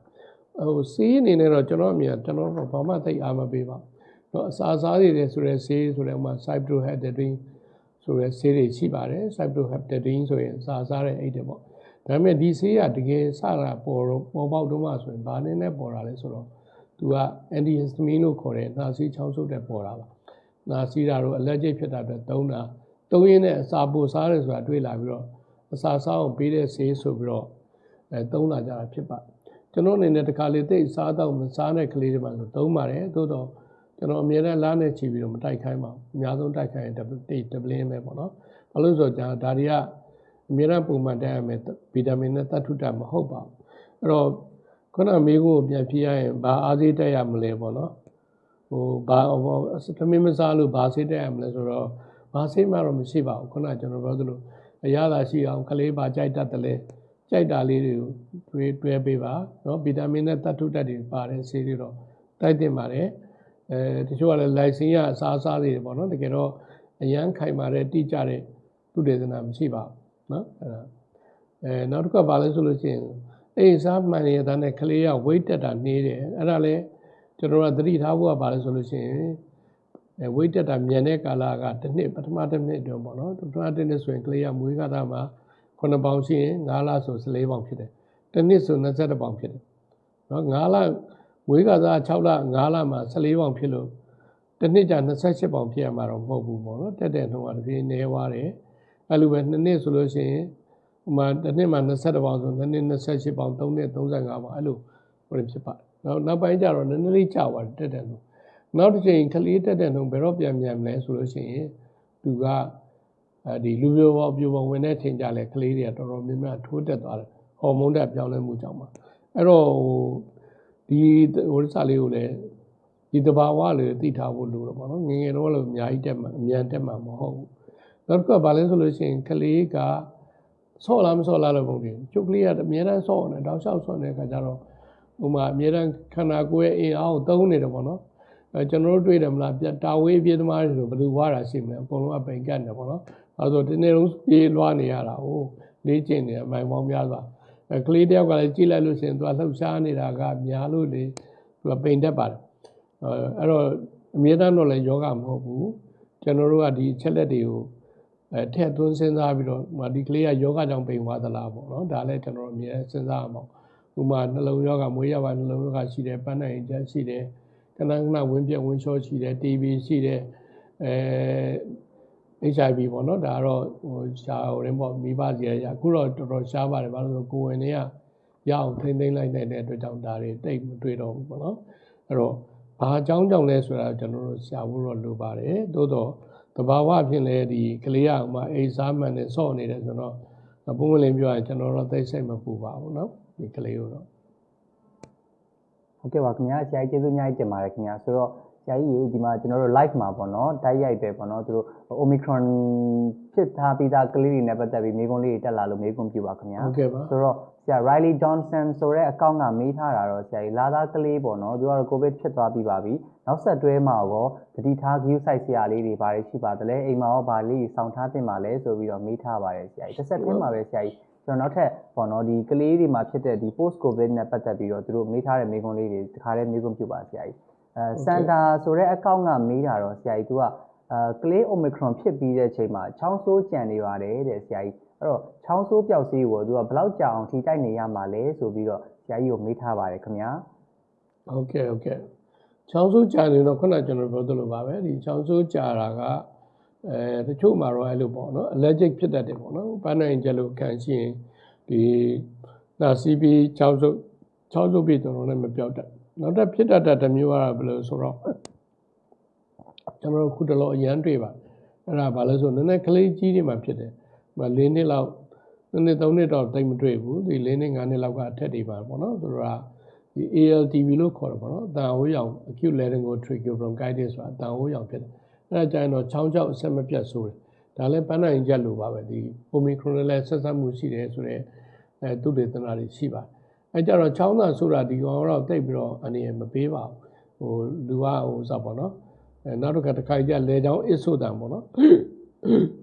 ဟိုစီးအနေနဲ့တော့ကျွန်တော်အမြင်ကျွန်တော်တော့ဘာမှသိအားမပေးပါဘူး။တော့အစာစားရည်ဆိုတဲ့ဆေးဆိုတဲ့ဥမာ cyproheptadine ဆိုတဲ့ဆေးတွေရှိပါတယ် cyproheptadine ဆိုရင်စာစားတဲ့အိတ်တွေပေါ့ဒါပေမဲ့ဒီဆေးကတကယ်စတာပေါ်တော့ပေါ်ပေါက်တော့မှဆိုရင်ဘာနဲ့နဲ့ပေါ်တာလဲဆိုတော့သူက antihistamine လို့ခေါ်တဲ့နှာစီးချောင်းဆုပ်တဲ့ပေါ်တာပါနှာစီးတာတော့ allergic ဖြစ်တာပဲသုံးတာသုံးရင်းနဲ့အစာပိုစားတယ်ဆိုတာတွေ့လာပြီးတော့အစာစားအောင်ပေးတဲ့ဆေးဆိုပြီးတော့အဲသုံးလာကြတာဖြစ်ပါ ကျွန်တော်အနေနဲ့တခါလေသိစားတော့မစားတဲ့ကလေးတွေမှာဆိုသုံးပါတယ်သို့တော့ကျွန်တော်အမြဲတမ်းလားနဲ့ချီပြီးတော့မတိုက်ခိုင်းပါဘူးအများဆုံးတိုက်ခိုင်းရင်တိတ်တပလင်းပဲပေါ့နော်ဘာလို့ဆိုတော့ဒါတွေကအမြဲတမ်းပုံမှန်တိုက်ရမယ်ဗီတာမင်နဲ့သတ္ထုတမဟုတ်ပါဘူးအဲ့တော့ခုနမေးခွန်းကိုပြန်ဖြေရရင်ဘာအားသေးတက်ရမလဲပေါ့နော်ဟိုဘာဟိုသမင်းမစားလို့ဘာဆေးတက်ရမလဲဆိုတော့ဘာဆေးမှတော့မရှိပါဘူးခုနကကျွန်တော်ပြောသလိုအရသာရှိအောင်ကလေးပါကြိုက်တတ်တယ်လေ ကြိုက်တာလေးတွေကိုတွဲတွဲပေးပါနော်ဗီတာမင်နဲ့သတ္ထုဓာတ်တွေပါတဲ့ဆေးတွေတော့တိုက်တင်ပါတယ်အဲတချို့ကလည်းလိုက်စင်ရအစားအစားတွေပေါ့နော်တကယ်တော့အရန်ခိုင်မာတဲ့တိကျတဲ့သုတေသနမရှိပါဘူးနော်အဲ့ဒါအဲနောက်တစ်ခါပါလဲဆိုလို့ရှိရင်အေးစားမှန်ရတဲ့နဲ့ကလေးက weight တက်တာနေတယ်အဲ့ဒါလည်းကျွန်တော်ကသတိထားဖို့ကပါလဲဆိုလို့ရှိရင်အဲဝိတ်တက်တာမြန်တဲ့ကာလကတစ်နှစ်ပထမတစ်နှစ်အတွင်းပေါ့နော်ပထမတစ်နှစ်ဆိုရင်ကလေးကမွေးကတာမှာ 9ပေါင်ရှိရင်9လဆို14ပေါင်ဖြစ်တယ်တစ်နှစ်ဆို22ပေါင်ဖြစ်တယ်နော်9လမွေးကစား6လ9လမှာ14ပေါင်ဖြစ်လို့တစ်နှစ်ကြာ28ပေါင်ဖြစ်ရမှာတော့မဟုတ်ဘူးပေါ့နော်တက်တဲ့နှုန်းကတပြေးနေသွားတယ်အဲ့လိုပဲနှစ်နှစ်ဆိုလို့ရှိရင်ဟိုမှာတစ်နှစ်မှာ20ပေါင်ဆိုနှစ်နှစ်28ပေါင်3နှစ်35ပေါင်အဲ့လိုဟိုဖြစ်ပါတယ်နောက်နောက်ပိုင်းကျတော့နည်းနည်းလေးကြာသွားတယ်တက်တဲ့နှုန်းနောက်တစ်ချိန်ကလေးတက်တဲ့နှုန်းဘယ်တော့ပြန်ပြန်မလဲဆိုလို့ရှိရင်သူက အဲဒီလူပြိုပေါ်ပြိုပေါ်ဝင်တဲ့ချိန်ကြလဲကလေးတွေကတော်တော်များများထိုးတက်သွားတယ်ဟော်မုန်းတက်ပြောင်းလဲမှုကြောင့်ပါအဲ့တော့ဟိုဒီဟိုစားလေးကိုလည်းဒီတဘာဝလေးသိထားဖို့လိုတော့ဗောနော်ငယ်ငယ်တော့လည်းအများကြီးတက်မှာအမြန်တက်မှာမဟုတ်ဘူးနောက်တစ်ခါဗာလဲဆိုလို့ရှိရင်ကလေးကဆော့လားမဆော့လားလို့ပုံတယ်ကျုပ်ကလေးကအများတန်းဆော့နေတောက်လျှောက်ဆော့နေတဲ့ခါကျတော့ဟိုမှာအများတန်းခန္ဓာကိုယ်ရဲ့အင်အားကိုသုံးနေတယ်ဗောနော် အဲကျွန်တော်တို့တွေ့တယ်မလားပြတာဝေးပြေးသမားတွေဆိုဘယ်သူဝါတာရှိမလဲအကုန်လုံးအပိန်ကတ်နေပေါ့နော်အဲဆိုဒီနေ့လုံးပြေးလွှားနေရတာဟိုလေးကျင်နေအမိုင်ပေါင်းများစွာအဲကလေးတယောက်ကလည်းကြည့်လိုက်လို့ရှိရင်သူကလှုပ်ရှားနေတာကများလို့လေသူကပိန်တတ်ပါတယ်အဲအဲ့တော့အမြဲတမ်းတော့လည်းယောဂမဟုတ်ဘူးကျွန်တော်တို့ကဒီအချက်လက်တွေကိုအဲထည့်သွင်းစဉ်းစားပြီးတော့ဟိုဒီကလေးကယောဂကြောင့်ပိန်သွားသလားပေါ့နော်ဒါလည်းကျွန်တော်တို့အမြဲစဉ်းစားရမှာဥပမာနှလုံးယောဂမွေးရပါနှလုံးယောဂရှိတယ်ပန်းနိုင်ချက်ရှိတယ် ကနကနဝင်းပြက်ဝင်းချောရှိတယ် TB ရှိတယ်အဲ HIV ပေါ့နော်ဒါကတော့ဟိုရှားဟိုရင်ပေါ့မိဘစီရရအခုတော့တော်တော်ရှားပါတယ်ဘာလို့လဲဆိုကိုယ်ဝင်တွေကရအောင်ထိမ့်သိမ့်လိုက်နိုင်တဲ့အတွက်ကြောင့်ဒါတွေတိတ်မတွေ့တော့ဘူးပေါ့နော်အဲ့တော့ဘာအကြောင်းကြောင့်လဲဆိုတာကျွန်တော်တို့ရှားဖို့တော့လိုပါတယ်သို့တော့တဘာဝဖြစ်လဲဒီကလေးကဥမာအိစားမှန်နဲ့ဆော့နေတယ်ဆိုတော့ပုံမှန်လင်းပြောရင်ကျွန်တော်တို့သိစိတ်မပူပါဘူးเนาะဒီကလေးကိုတော့ ဟုတ်ကဲ့ပါခင်ဗျာဆရာကြီးကျေးဇူးအများကြီးတင်ပါတယ်ခင်ဗျာဆိုတော့ဆရာကြီးရေဒီမှာကျွန်တော်တို့ live မှာပေါ့နော်တိုက်ရိုက်ပဲပေါ့နော်သူတို့ omicron ဖြစ်ထားပြီးသားကလေးတွေနဲ့ပတ်သက်ပြီးမိကုံးလေးတွေတက်လာလို့မိကုံးပြပါခင်ဗျာဟုတ်ကဲ့ပါဆိုတော့ဆရာ Riley Johnson ဆိုတဲ့အကောင့်ကမေးထားတာတော့ဆရာကြီးလာသားကလေးပေါ့နော်သူကတော့ covid ဖြစ်သွားပြီးပါပြီနောက်ဆက်တွဲမှာရောတတိထား view site ဆရာလေးတွေဘာတွေရှိပါသလဲအိမ်မှာရောဘာလေးတွေစောင့်ထားတင်ပါလဲဆိုပြီးတော့မေးထားပါတယ်ဆရာကြီးတစ်ဆက်တည်းမှာပဲဆရာကြီး ကျွန်တော်နောက်ထပ်ပေါ့နော်ဒီကလေးတွေမှာဖြစ်တဲ့ဒီ post covid နဲ့ပတ်သက်ပြီးတော့သူတို့မေးထားတဲ့မေးခွန်းလေးတွေတခါတည်းမေးခွန်းပြုပါဆရာကြီးအဲစန်တာဆိုတဲ့အကောင့်ကမေးတာတော့ဆရာကြီးသူကအဲကလေး omicron ဖြစ်ပြီးတဲ့အချိန်မှာချောင်းဆိုးကြံနေပါတယ်တဲ့ဆရာကြီးအဲ့တော့ချောင်းဆိုးပျောက်စီးကိုသူကဘယ်လောက်ကြာအောင်ထိတိုက်နေရမှာလဲဆိုပြီးတော့ဆရာကြီးကိုမေးထားပါတယ်ခင်ဗျာဟုတ်ကဲ့ဟုတ်ကဲ့ချောင်းဆိုးကြာနေတော့ခုနကကျွန်တော်ပြောသလိုပါပဲဒီချောင်းဆိုးကြာတာက အဲတချို့မှာတော့အဲ့လိုပေါ့နော် allergic ဖြစ်တတ်တယ်ပေါ့နော်ပန်းနိုင်ကြလို့ခံရှိရင်ဒီနာစီပီချောင်းဆိုးချောင်းဆိုးပြီးတော့လည်းမပြောက်တတ်နောက်တစ်ဖြစ်တတ်တဲ့တစ်မျိုးကတော့ဘယ်လိုဆိုတော့ကျွန်တော်တို့ခုတလောအရန်တွေ့ပါအဲ့ဒါဘာလဲဆိုနည်းနည်းကလေးကြီးတွေမှာဖြစ်တယ်ဟို၄နှစ်လောက်နှစ်နှစ်သုံးနှစ်တော့တိတ်မတွေ့ဘူးဒီ၄နှစ်၅နှစ်လောက်ကအထက်တွေပါပေါ့နော်ဆိုတော့ဒီ ALTV လို့ခေါ်တယ်ပေါ့နော်အတန်ဟိုးရောင် acute laryngotracheal bronchitis ဆိုတာအတန်ဟိုးရောင်ဖြစ်တယ် အဲဒါကြရင်တော့ချောင်းချောက်အဆက်မပြတ်ဆိုးတယ်ဒါလည်းပန်းနိုင်ချက်လိုပါပဲဒီ omicron နဲ့လည်းဆက်ဆက်မှုရှိတယ်ဆိုတော့အဲသူတေသနာတွေရှိပါတယ်အဲကြတော့ချောင်းသာဆိုတာဒီကောင်တော့တိတ်ပြီးတော့အနေရမပေးပါဘူးဟိုလူကဟိုစပေါ့နော်အဲနောက်တစ်ခါတစ်ခါကြလဲချောင်းအစ်ဆိုတန်ပေါ့နော်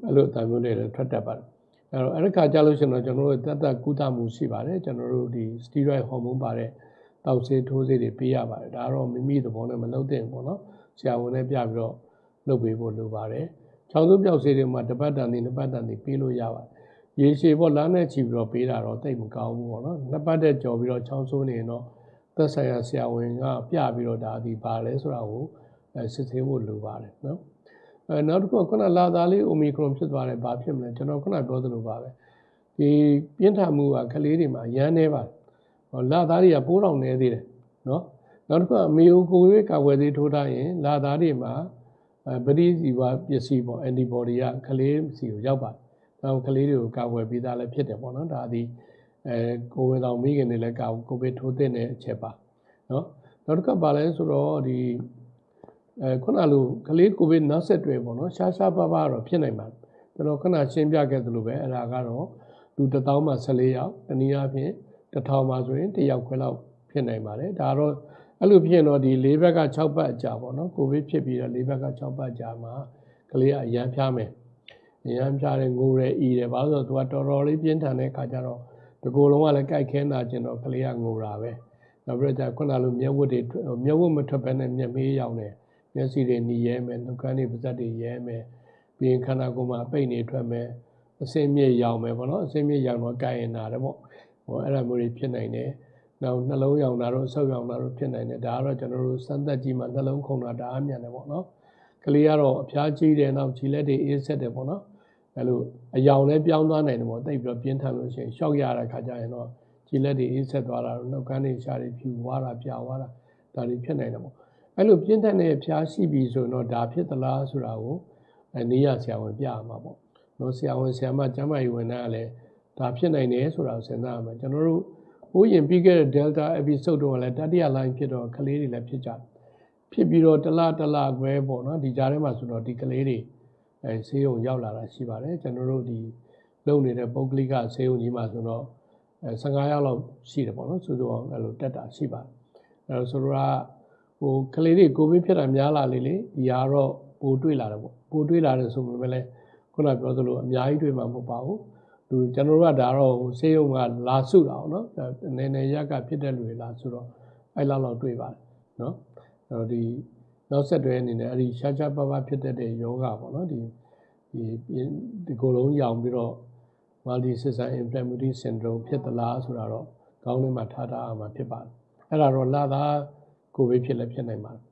အဲ့လိုအတန်မျိုးတွေလည်းထွက်တတ်ပါတယ်အဲ့တော့အဲ့ဒီခါကြလို့ရှိရင်တော့ကျွန်တော်တို့တတ်တတ်ကုသမှုရှိပါတယ်ကျွန်တော်တို့ဒီ steroid hormone ပါတဲ့တောက်ဆေးထိုးဆေးတွေပေးရပါတယ်ဒါကတော့မိမိသဘောနဲ့မလုပ်သင့်ဘူးပေါ့နော်ဆရာဝန်နဲ့ပြပြီးတော့ လုပ်ပေးဖို့လိုပါတယ်ချောင်းစုပြောက်ဆေးတွေမှာတစ်ပတ်တန်သည်နှစ်ပတ်တန်သည်ပေးလို့ရပါတယ်ရေရှည်ပေါ့လမ်းနဲ့ချီပြီးတော့ပေးတာတော့တိတ်မကောင်းဘူးပေါ့နော်နှစ်ပတ်တဲ့ကြော်ပြီးတော့ချောင်းဆိုးနေရင်တော့သက်ဆိုင်ရာဆရာဝန်ကပြပြီးတော့ဒါဒီပါလဲဆိုတာကိုအဲစစ်ဆေးဖို့လိုပါတယ်နော်အဲနောက်တစ်ခုကခုနလာသားလေး omicron ဖြစ်သွားတယ်ဘာဖြစ်မလဲကျွန်တော်ခုနပြောသလိုပါပဲဒီပြင်းထန်မှုကကလေးတွေမှာရမ်းနေပါတယ်ဟောလာသားတွေကပိုးတော်နေသေးတယ်နော်နောက်တစ်ခုကအမေယိုကိုဝေးကာဝယ်သေးထိုးထားရင်လာသားတွေမှာအဲ ပရိစီဝပစ္စည်းပေါ့ antibody ကကလေးစီကိုရောက်ပါတယ်။နောက်ကလေးတွေကိုကာဝယ်ပြီးသားလည်းဖြစ်တယ်ပေါ့နော်ဒါဒီအဲကိုဝင်တော်မိခင်တွေလည်းကာကိုဗစ်ထိုးတဲ့အချက်ပါနော်နောက်တစ်ခါပါလဲဆိုတော့ဒီအဲခုနလိုကလေးကိုဗစ်နောက်ဆက်တွဲပေါ့နော်ရှားရှားပါးပါးတော့ဖြစ်နိုင်ပါတယ်ကျွန်တော်ခုနရှင်းပြခဲ့သလိုပဲအဲ့ဒါကတော့လူ1000မှ14ယောက်တနည်းအားဖြင့်1000မှဆိုရင်1ယောက်ခွဲလောက်ဖြစ်နိုင်ပါတယ်ဒါတော့ အဲ့လိုဖြစ်ရင်တော့ဒီ၄ဘက်က6ပတ်အကြာပေါ့နော်ကိုဗစ်ဖြစ်ပြီးတော့၄ဘက်က6ပတ်အကြာမှာကလေးကအရန်ဖျားမယ်အရန်ဖျားတယ်ငိုတယ်အီတယ်ဘာလို့ဆိုတော့သူကတော်တော်လေးပြင်းထန်တဲ့ခါကျတော့ဒီကိုယ်လုံးကလည်းကြိုက်ခဲနာကျင်တော့ကလေးကငိုတာပဲနောက်ပြီးတော့ခုနလိုမျက်ဝတ်တွေမျက်ဝတ်မထွက်ဘဲနဲ့မျက်မေးရောင်တယ်မျက်စိတွေหนีရဲမယ်နှုတ်ခမ်းတွေပါးစပ်တွေရဲမယ်ပြီးရင်ခန္ဓာကိုယ်မှာအပိတ်နေထွက်မယ်အစင်းမြင့်ရောင်မယ်ပေါ့နော်အစင်းမြင့်ရောင်တော့ကြိုက်ရင်နာတယ်ပေါ့ဟိုအဲ့ဒါမျိုးတွေဖြစ်နိုင်တယ် နောက်နှလုံးရောင်တာတော့အဆုပ်ရောင်တာတော့ဖြစ်နိုင်တယ်ဒါကတော့ကျွန်တော်တို့စမ်းသပ်ကြည့်မှနှလုံးခုန်တာဒါအမြန်တယ်ပေါ့နော်ကလေးကတော့အဖျားကြီးတယ်နောက်ခြေလက်တွေအေးဆက်တယ်ပေါ့နော်အဲ့လိုအယောင်လည်းပြောင်းသွားနိုင်တယ်ပေါ့တိတ်ပြီးတော့ပြင်းထန်လို့ရှိရင်ရှောက်ရတဲ့ခါကျရင်တော့ခြေလက်တွေအေးဆက်သွားတာနှုတ်ခမ်းတွေရှားတွေဖြူသွားတာပြာသွားတာဒါတွေဖြစ်နိုင်တယ်ပေါ့အဲ့လိုပြင်းထန်တဲ့ဖျားရှိပြီဆိုတော့ဒါဖြစ်သလားဆိုတာကိုအနည်းရဆရာဝန်ပြရမှာပေါ့နော်ဆရာဝန်ဆရာမကျမ်းမာရေးဝန်ထမ်းကလည်းဒါဖြစ်နိုင်တယ်ဆိုတာကိုစဉ်းစားရမှာကျွန်တော်တို့ ဟိုးရင်ပြီးခဲ့တဲ့ Delta episode တော့လည်းတတိယ line ဖြစ်တော့ကလေးတွေလည်းဖြစ်ကြတယ်ဖြစ်ပြီးတော့တလားတလားခွဲပေါ့နော်ဒီကြားထဲမှာဆိုတော့ဒီကလေးတွေအဲဆေးရုံရောက်လာတာရှိပါတယ်ကျွန်တော်တို့ဒီလုံနေတဲ့ပုဂ္ဂလိကဆေးရုံကြီးမှာဆိုတော့အဲ15ရောက်လောက်ရှိတယ်ပေါ့နော်ဆိုတော့အဲ့လိုတက်တာရှိပါတယ်အဲတော့ဆိုတော့ဟိုကလေးတွေကိုဗစ်ဖြစ်တာများလာလေလေဒီဟာတော့ပိုတွေ့လာတယ်ပေါ့ပိုတွေ့လာတယ်ဆိုပေမဲ့လည်းခုနပြောသလိုအများကြီးတွေ့မှာမဟုတ်ပါဘူး သူကျွန်တော်တို့ကဒါတော့ဆေးရုံကလာစုတာပေါ့နော်နည်းနည်းရက်ကဖြစ်တဲ့လူတွေလာစုတော့အဲ့လောက်လောက်တွေ့ပါတယ်နော်အဲ့တော့ဒီနောက်ဆက်တွဲအနေနဲ့အဲ့ဒီရှားရှားပါးပါးဖြစ်တတ်တဲ့ယောဂပေါ့နော်ဒီဒီဒီကိုယ်လုံးရောင်ပြီးတော့ multi system inflammatory syndrome ဖြစ်သလားဆိုတာတော့ခေါင်းထဲမှာထားထားအောင်မှာဖြစ်ပါတယ်အဲ့ဒါတော့လာသားကိုဗစ်ဖြစ်လည်းဖြစ်နိုင်ပါတယ်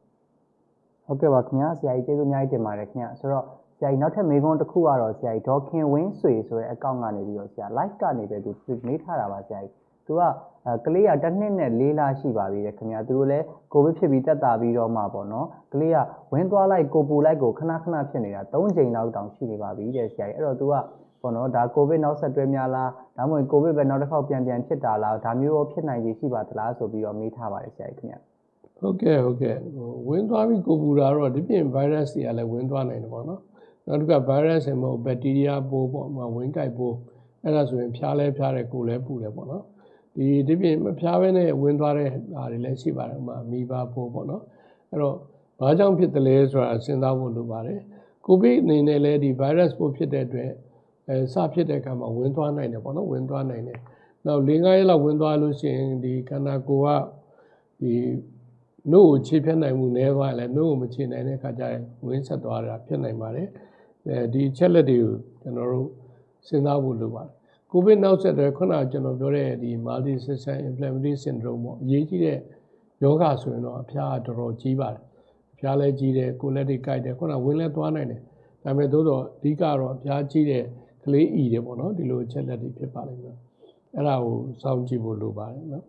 ဟုတ်ကဲ့ပါခင်ဗျာဆရာကြီးကျေးဇူးအများကြီးတင်ပါတယ်ခင်ဗျာဆိုတော့ ဆရာကြီးနောက်ထပ်မေးခွန်းတစ်ခုကတော့ဆရာကြီးဒေါ်ခင်ဝင်းဆွေဆိုတဲ့အကောင့်ကနေပြီးတော့ဆရာ live ကနေပဲသူမေးထားတာပါဆရာကြီးသူကအဲကလေးကတစ်နှစ်နဲ့၄လရှိပါပြီတဲ့ခင်ဗျာသူတို့လည်းကိုဗစ်ဖြစ်ပြီးတက်တာပြီးတော့မှပေါ့နော်ကလေးကဝင်းသွားလိုက်ကိုပူလိုက်ကိုခဏခဏဖြစ်နေတာ၃ချိန်လောက်တောင်ရှိနေပါပြီတဲ့ဆရာကြီးအဲ့တော့သူကပေါ့နော်ဒါကိုဗစ်နောက်ဆက်တွဲများလားဒါမှမဟုတ်ကိုဗစ်ပဲနောက်တစ်ခေါက်ပြန်ပြန်ဖြစ်တာလားဒါမျိုးရောဖြစ်နိုင်ခြေရှိပါသလားဆိုပြီးတော့မေးထားပါတယ်ဆရာကြီးခင်ဗျာဟုတ်ကဲ့ဟုတ်ကဲ့ဟိုဝင်သွားပြီးကိုပူတာတော့ဒီပြင် virus တွေကလည်းဝင်သွားနိုင်တယ်ပေါ့နော် နောက်တစ်ခါ virus တွေမဟုတ် bacteria ပိုးပေါ့မှာဝင်ကြိုက်ပိုးအဲ့ဒါဆိုရင်ဖျားလဲဖျားတယ်ကိုယ်လဲပူတယ်ပေါ့နော်ဒီဒီပြင်မဖျားဘဲနဲ့ဝင်သွားတဲ့ဟာတွေလည်းရှိပါတယ်ဥပမာမီဘာပိုးပေါ့နော်အဲ့တော့ဘာကြောင့်ဖြစ်တယ်လဲဆိုတာစဉ်းစားဖို့လိုပါတယ်ကိုဗစ်အနေနဲ့လည်းဒီ virus ပိုးဖြစ်တဲ့အတွက်အဲစဖြစ်တဲ့အခါမှာဝင်သွားနိုင်တယ်ပေါ့နော်ဝင်သွားနိုင်တယ်နောက်၄-၅ရက်လောက်ဝင်သွားလို့ရှိရင်ဒီခန္ဓာကိုယ်ကဒီနှုတ်ကိုခြေဖြတ်နိုင်မှုနည်းသွားရင်လည်းနှုတ်ကိုမခြေနိုင်တဲ့အခါကျရင်ဝင်းဆက်သွားတာဖြစ်နိုင်ပါတယ် အဲဒီချက်လက်တွေကိုကျွန်တော်တို့စဉ်းစားဖို့လိုပါတယ်ကိုဗစ်နောက်ဆက်တွဲခုနကကျွန်တော်ပြောတဲ့ဒီ multi system inflammatory syndrome ပေါ့အရေးကြီးတဲ့ယောဂဆိုရင်တော့အဖျားတော်တော်ကြီးပါတယ်အဖျားလည်းကြီးတယ်ကိုယ်လက်တွေကိုက်တယ်ခုနဝင်းလည်းသွားနိုင်တယ်ဒါပေမဲ့သို့တော့အဓိကတော့အဖျားကြီးတဲ့ကလေးအီတယ်ပေါ့နော်ဒီလိုချက်လက်တွေဖြစ်ပါလိမ့်မယ်အဲ့ဒါကိုစောင့်ကြည့်ဖို့လိုပါတယ်နော်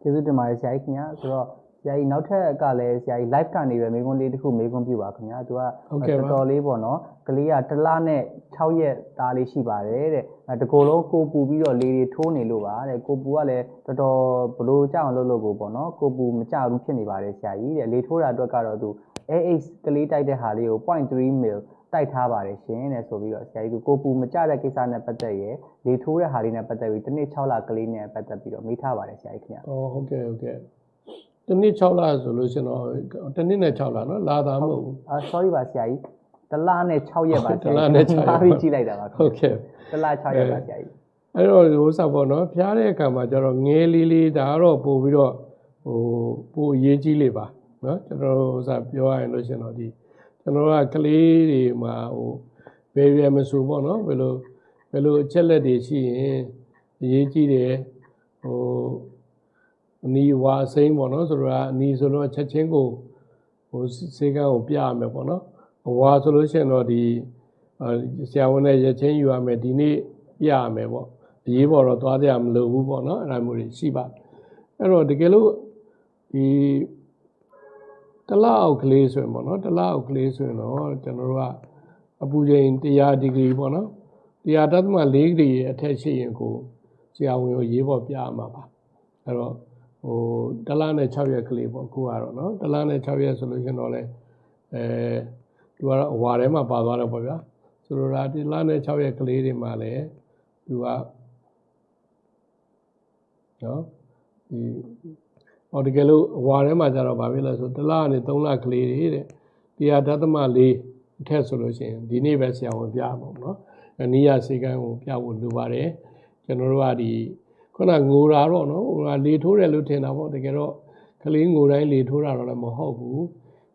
ကျေးဇူးတင်ပါတယ်ဆရာကြီးခင်ဗျာဆိုတော့ ဆရာကြီးနောက်ထပ်ကလည်းဆရာကြီး live ကနေပဲမေးခွန်းလေးတစ်ခုမေးခွန်းပြုပါခင်ဗျာသူကဟုတ်ကဲ့ပါတော်တော်လေးပေါ့နော်ကလေးကတစ်လနဲ့6ရက်သားလေးရှိပါတယ်တဲ့အဲတကိုယ်လုံးကိုပူပြီးတော့လေတွေထိုးနေလို့ပါတဲ့ကိုပူကလည်းတော်တော်ဘလို့ကြောက်အောင်လုပ်လို့ကိုပေါ့နော်ကိုပူမကြဘူးဖြစ်နေပါတယ်ဆရာကြီးတဲ့လေထိုးတာအတွက်ကတော့သူ AH ကလေးတိုက်တဲ့ဟာလေးကို0.3 ml တိုက်ထားပါတယ်ရှင်တဲ့ဆိုပြီးတော့ဆရာကြီးကကိုပူမကြတဲ့ကိစ္စနဲ့ပတ်သက်ရယ်လေထိုးတဲ့ဟာလေးနဲ့ပတ်သက်ပြီးတစ်နေ့6လကလေးနဲ့ပတ်သက်ပြီးတော့မေးထားပါတယ်ဆရာကြီးခင်ဗျာ။အော်ဟုတ်ကဲ့ဟုတ်ကဲ့။ တစ်နှစ်6လဆိုလို့ရှင်တော့တစ်နှစ်နဲ့6လနော်လာတာမဟုတ်ဘူးအာ sorry ပါဆရာကြီးတလားနဲ့6ရက်ပါဆရာတစ်လနဲ့6ရက်ပါအားပြီးကြည့်လိုက်တာပါ။ဟုတ်ကဲ့တလား6ရက်ပါဆရာကြီး။အဲ့တော့ဟိုစပေါ့နော်ဖျားတဲ့အခါမှာကျတော့ငဲလေးလေးဒါကတော့ပို့ပြီးတော့ဟိုပို့အရေးကြီးလေးပါနော်ကျွန်တော်တို့ဟိုစပြောရရင်လို့ရှင်တော့ဒီကျွန်တော်ကကလေးတွေမှာဟိုဘယ်ရမဆိုပေါ့နော်ဘယ်လိုဘယ်လိုအချက်လက်တွေရှိရင်အရေးကြီးတယ်ဟို အနီဝါအစိမ်းပေါ့နော်ဆိုတော့အနီဆိုတော့ချက်ချင်းကိုဟိုစေကန်းကိုပြရမယ်ပေါ့နော်အဝါဆိုလို့ရှိရင်တော့ဒီအာဆရာဝန်နဲ့ရက်ချင်းယူရမယ်ဒီနေ့ပြရမယ်ပေါ့အရေးပေါ်တော့သွားကြမလို့ဘူးပေါ့နော်အဲ့ဒါမျိုးတွေရှိပါအဲ့တော့တကယ်လို့ဒီတစ်လအောက်ကလေးဆိုရင်ပေါ့နော်တစ်လအောက်ကလေးဆိုရင်တော့ကျွန်တော်တို့ကအပူချိန်100ဒီဂရီပေါ့နော်100တသမ4ဒီဂရီအထက်ရှိရင်ကိုဆရာဝန်ကိုရေးပေါ်ပြရမှာပါအဲ့တော့ ဟိုတစ်လနဲ့6ရက်ကလေးပေါ့အခုကတော့နော်တစ်လနဲ့6ရက်ဆိုလို့ရှရင်တော့လေအဲသူကတော့အဝါထဲမှာပါသွားတယ်ပေါ့ဗျာဆိုလိုတာတစ်လနဲ့6ရက်ကလေးတွေမှာလည်းသူကနော်ဒီဟောတကယ်လို့အဝါထဲမှာကျတော့ဗာဖြစ်လဲဆိုတစ်လနဲ့3လကလေးတွေတဲ့တရားဓာတ်သမ4အထက်ဆိုလို့ရှိရင်ဒီနေ့ပဲဆရာဝန်ပြမှာပေါ့နော်အနည်းရစေကန်းကိုပြဖို့လိုပါတယ်ကျွန်တော်တို့ကဒီ ခုနငိုတာတော့နော်ဟိုကလေထိုးတယ်လို့ထင်တာပေါ့တကယ်တော့ကလေးငိုတိုင်းလေထိုးတာတော့လည်းမဟုတ်ဘူး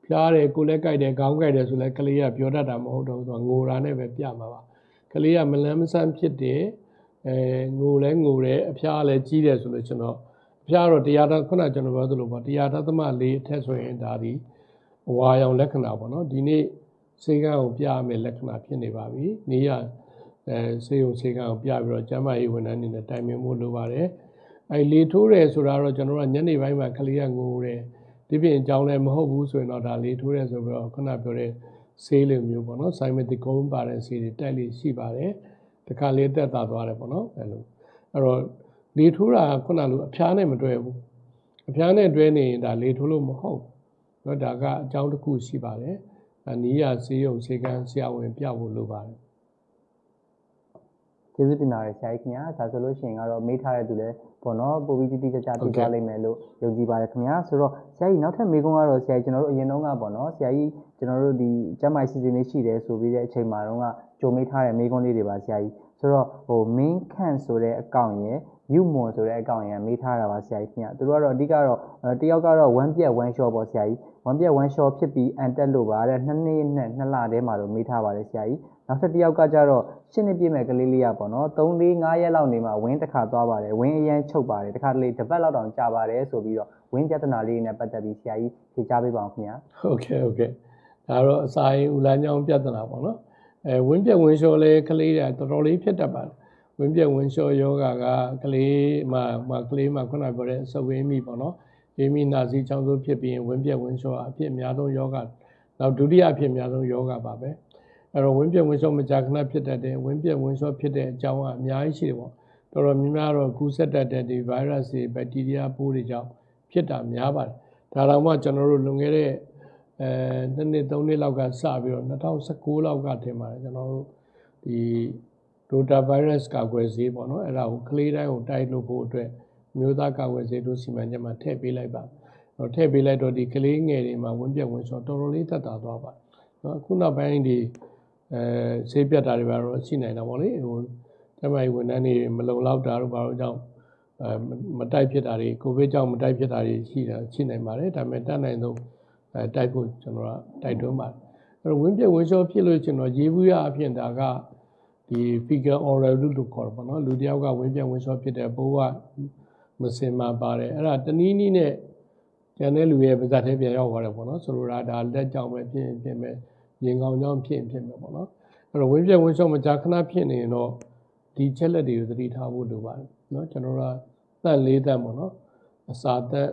ဖျားတယ်ကိုယ်လည်းကြိုက်တယ်ခေါင်းကြိုက်တယ်ဆိုလည်းကလေးကပြောတတ်တာမဟုတ်တော့ဘူးသူကငိုတာနဲ့ပဲပြမှာပါကလေးကမလန်းမဆန်းဖြစ်တယ်အဲငိုလဲငိုတယ်အဖျားလည်းကြီးတယ်ဆိုလို့ကျွန်တော်အဖျားတော့တရားတော်ခုနကျွန်တော်ပြောသလိုပေါ့တရားတော်သမလေးအထက်ဆိုရင်ဒါဒီအဝါရောင်လက္ခဏာပေါ့နော်ဒီနေ့စေကန်းကိုပြရမယ့်လက္ခဏာဖြစ်နေပါပြီ။နေရ အဲစေယုံစေကန်းကိုပြပြီးတော့ကျမ်းမာရေးဝန်ထမ်းတွေနဲ့တိုင်ပင်မှုလိုပါတယ်။အဲလေထိုးတယ်ဆိုတာတော့ကျွန်တော်တို့ကညနေပိုင်းမှာကလေးကငိုတယ်။ဒီပြင်အကြောင်းလည်းမဟုတ်ဘူးဆိုရင်တော့ဒါလေထိုးတယ်ဆိုပြီးတော့ခုနပြောတဲ့ဆေးလိုမျိုးပေါ့နော်။ဆိုင်မတီကုန်းပါတဲ့ဆေးတွေတိုက်လေးရှိပါတယ်။တခါလေးတက်တာသွားတယ်ပေါ့နော်။အဲလိုအဲ့တော့လေထိုးတာခုနလိုအဖျားနဲ့မတွဲဘူး။အဖျားနဲ့တွဲနေရင်ဒါလေထိုးလို့မဟုတ်ဘူး။နော်ဒါကအကြောင်းတစ်ခုရှိပါတယ်။အနီးရဆေးရုံဆေးကန်းဆရာဝန်ပြဖို့လိုပါတယ် ကျေးဇူးတင်ပါတယ်ဆရာကြီးခင်ဗျာဒါဆိုလို့ရှိရင်ကတော့မေးထားတဲ့သူလည်းပေါ့နော်ပိုပြီးတိတိကျကျသိသွားလိမ့်မယ်လို့ယုံကြည်ပါတယ်ခင်ဗျာဆိုတော့ဆရာကြီးနောက်ထပ်မေးခွန်းကတော့ဆရာကြီးကျွန်တော်တို့အရင်တုန်းကပေါ့နော်ဆရာကြီးကျွန်တော်တို့ဒီကျမ်းမာရေးစီစဉ်လေးရှိတယ်ဆိုပြီးတဲ့အချိန်မှာတော့ကကြိုမေးထားတဲ့မေးခွန်းလေးတွေပါဆရာကြီးဆိုတော့ဟို main can ဆိုတဲ့အကောင့်ရယ်ယူမွန်ဆိုတဲ့အကောင့်ရယ်မေးထားတာပါဆရာကြီးခင်ဗျာသူတို့ကတော့အဓိကတော့အဲတယောက်ကတော့ one ပြက် one shot ပေါ့ဆရာကြီး one ပြက် one shot ဖြစ်ပြီးအန်တက်လို့ပါတဲ့နှစ်နှစ်နဲ့နှစ်လတည်းမှာတော့မေးထားပါတယ်ဆရာကြီး နောက်ထပ်တစ်ယောက်ကကြတော့ရှင်းနေပြည့်မဲ့ကလေးလေးရပေါ့နော်3 4 5ရက်လောက်နေမှဝင်းတစ်ခါသွားပါတယ်ဝင်းအရန်ချုပ်ပါတယ်တစ်ခါတလေတစ်ပတ်လောက်တောင်ကြာပါတယ်ဆိုပြီးတော့ဝင်းပြဿနာလေးနဲ့ပတ်သက်ပြီးဆရာကြီးဖြေကြားပေးပါအောင်ခင်ဗျာဟုတ်ကဲ့ဟုတ်ကဲ့ဒါတော့အစာရင်ဦးလမ်းကြောင်းပြဿနာပေါ့နော်အဲဝင်းပြက်ဝင်းလျှော်လဲကလေးတွေတော်တော်လေးဖြစ်တတ်ပါတယ်ဝင်းပြက်ဝင်းလျှော်ယောဂါကကလေးမှာမှာကလေးမှာခုနပြောတဲ့အဆုပ်ဝင်းမိပေါ့နော်အေးမိနာစီချောင်းဆိုးဖြစ်ပြီးရင်ဝင်းပြက်ဝင်းလျှော်အဖြစ်အများဆုံးယောဂါနောက်ဒုတိယအဖြစ်အများဆုံးယောဂါပါပဲ အဲ့တော့ဝင်းပြက်ဝင်းလျှော်မကြာခဏဖြစ်တတ်တယ်ဝင်းပြက်ဝင်းလျှော်ဖြစ်တဲ့အကြောင်းကအများကြီးရှိတယ်ပေါ့တော်တော်များများတော့ကူးစက်တတ်တဲ့ဒီ virus တွေ bacteria ပိုးတွေကြောင့်ဖြစ်တာများပါတယ်ဒါတော့မှကျွန်တော်တို့လွန်ခဲ့တဲ့အဲနှစ်နှစ်သုံးနှစ်လောက်ကစပြီးတော့2019လောက်ကထင်ပါတယ်ကျွန်တော်တို့ဒီ Rota virus ကာကွယ်ဆေးပေါ့နော်အဲ့ဒါကိုကလေးတိုင်းကိုတိုက်လို့ဖို့အတွက်မျိုးသားကာကွယ်ဆေးတို့စီမံချက်မှာထည့်ပေးလိုက်ပါတော့ထည့်ပေးလိုက်တော့ဒီကလေးငယ်တွေမှာဝင်းပြက်ဝင်းချောတော်တော်လေးသက်သာသွားပါနော်အခုနောက်ပိုင်းဒီ အဲဆေးပြတ်တာတွေပါတော့ရှိနိုင်တာပေါ့လေဟိုတမိုင်ဝန်ထမ်းတွေမလုံလောက်တာတို့ဘာလို့ကြောင့်အဲမတိုက်ဖြစ်တာတွေကိုဗစ်ကြောင့်မတိုက်ဖြစ်တာတွေရှိတာရှိနိုင်ပါတယ်ဒါပေမဲ့တတ်နိုင်ဆုံးအဲတိုက်ဖို့ကျွန်တော်ကတိုက်တွန်းပါတယ်အဲ့တော့ဝင်းပြက်ဝင်းချောဖြစ်လို့ကျွန်တော်ရေးဘူးရအဖြစ်ဒါကဒီ figure oral လို့ခေါ်တယ်ပေါ့နော်လူတစ်ယောက်ကဝင်းပြက်ဝင်းချောဖြစ်တဲ့ဘိုးကမစင်မှာပါတယ်အဲ့ဒါတနည်းနည်းနဲ့ကျန်တဲ့လူရဲ့ပါဇက်ထဲပြန်ရောက်သွားတယ်ပေါ့နော်ဆိုလိုတာဒါလက်ကြောင့်ပဲဖြစ်ရင်ဖြစ်မယ် ရင်ကောင်းကြောင့်ဖြစ်ရင်ဖြစ်မယ်ပေါ့နော်အဲ့တော့ဝင်းပြက်ဝင်းချောမကြာခဏဖြစ်နေရင်တော့ဒီချက်လက်တွေကိုသတိထားဖို့လိုပါတယ်နော်ကျွန်တော်တို့ကတန့်လေးတန့်ပေါ့နော်အစာတက်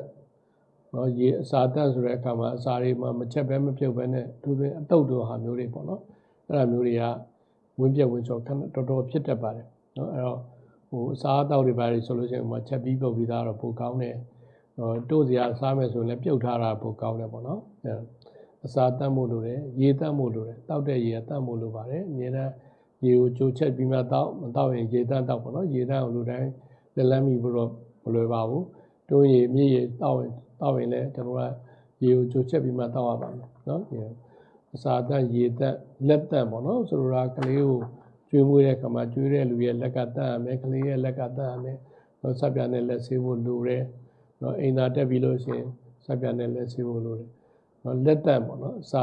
နော်ရေအစာတက်ဆိုတဲ့အခါမှာအစာတွေမှာမချက်ပဲမပြုတ်ပဲနဲ့သူတွေအတုတ်တို့ဟာမျိုးတွေပေါ့နော်အဲ့ဒါမျိုးတွေကဝင်းပြက်ဝင်းချောခဏတော်တော်ဖြစ်တတ်ပါတယ်နော်အဲ့တော့ဟိုအစာအသောက်တွေပါတယ်ဆိုလို့ရှိရင်ဟိုမှာချက်ပြီးပုတ်ပြီးသားတော့ပိုကောင်းတယ်ဟိုတို့စရာစားမယ်ဆိုရင်လည်းပြုတ်ထားတာပိုကောင်းတယ်ပေါ့နော် အဲ့အစာတတ်မှုလိုတယ်ရေတတ်မှုလိုတယ်တောက်တဲ့ရေကတတ်မှုလိုပါတယ်အများနဲ့ရေကိုကြိုချက်ပြီးမှတောက်မတောက်ရင်ရေတတ်တောက်ပေါ့နော်ရေတတ်အောင်လူတိုင်းလက်လန်းမိဖို့တော့မလွယ်ပါဘူးတွင်းရေမြည့်ရေတောက်ရင်တောက်ရင်လည်းကျွန်တော်ကရေကိုကြိုချက်ပြီးမှတောက်ရပါမယ်နော်အစာတတ်ရေတတ်လက်တတ်ပေါ့နော်ဆိုလိုတာကလေးကိုကျွေးမွေးတဲ့ခါမှာကျွေးတဲ့လူရဲ့လက်ကတတ်ရမယ်ကလေးရဲ့လက်ကတတ်ရမယ်တော့ဆက်ပြနဲ့လက်ဆေးဖို့လိုတယ်နော်အိမ်သာတက်ပြီးလို့ရှိရင်ဆက်ပြနဲ့လက်ဆေးဖို့လိုတယ် နော်လက်တတ်ပေါ့နော်စာ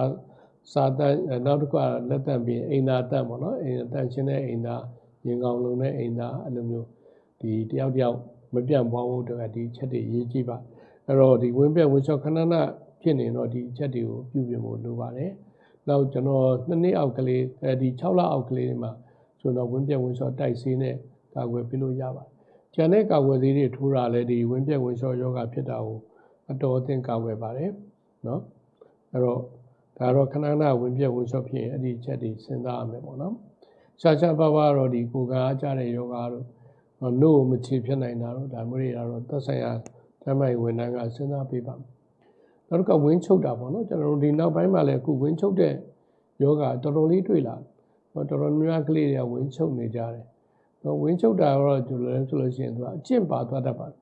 စာတတ်နောက်တစ်ခုကလက်တတ်ပြီးအိမ်သာတတ်ပေါ့နော်အိမ်တတ်ချင်းတဲ့အိမ်သာရင်ကောင်လုံးတဲ့အိမ်သာအဲ့လိုမျိုးဒီတယောက်တယောက်မပြန့်ပွားဖို့အတွက်ဒီချက်တွေရေးကြည့်ပါအဲ့တော့ဒီဝင်းပြက်ဝင်းချောခဏခဏဖြစ်နေတော့ဒီချက်တွေကိုပြုပြင်ဖို့လိုပါတယ်နောက်ကျွန်တော်နှစ်နှစ်အောက်ကလေးအဲဒီ6လအောက်ကလေးတွေမှာဆိုတော့ဝင်းပြက်ဝင်းချောတိုက်ဆေးနဲ့ကာကွယ်ပေးလို့ရပါတယ်ကျန်တဲ့ကာကွယ်ဆေးတွေထိုးတာလည်းဒီဝင်းပြက်ဝင်းချောယောဂဖြစ်တာကိုအတော်အသင့်ကာကွယ်ပါတယ်နော် အဲ့တော့ဒါတော့ခဏခဏဝင်ပြက်ဝင်လျှော့ဖြစ်ရင်အဲ့ဒီချက်တွေစဉ်းစားရမယ်ပေါ့နော်ရှားရှားပါးပါးတော့ဒီကိုယ်ကအားကြတဲ့ယောဂါတို့နို့မချေဖြစ်နိုင်တာတော့ဒါမျိုးတွေကတော့သက်ဆိုင်ရာတမ်းမိုင်ဝန်ထမ်းကစဉ်းစားပေးပါမယ်နောက်တစ်ခါဝင်းချုပ်တာပေါ့နော်ကျွန်တော်တို့ဒီနောက်ပိုင်းမှာလည်းအခုဝင်းချုပ်တဲ့ယောဂတော်တော်လေးတွေ့လာတယ်တော်တော်များများကလေးတွေကဝင်းချုပ်နေကြတယ်နော်ဝင်းချုပ်တာတော့ကျလို့လဲဆိုလို့ရှိရင်သူကအကျင့်ပါသွားတတ်ပါတယ်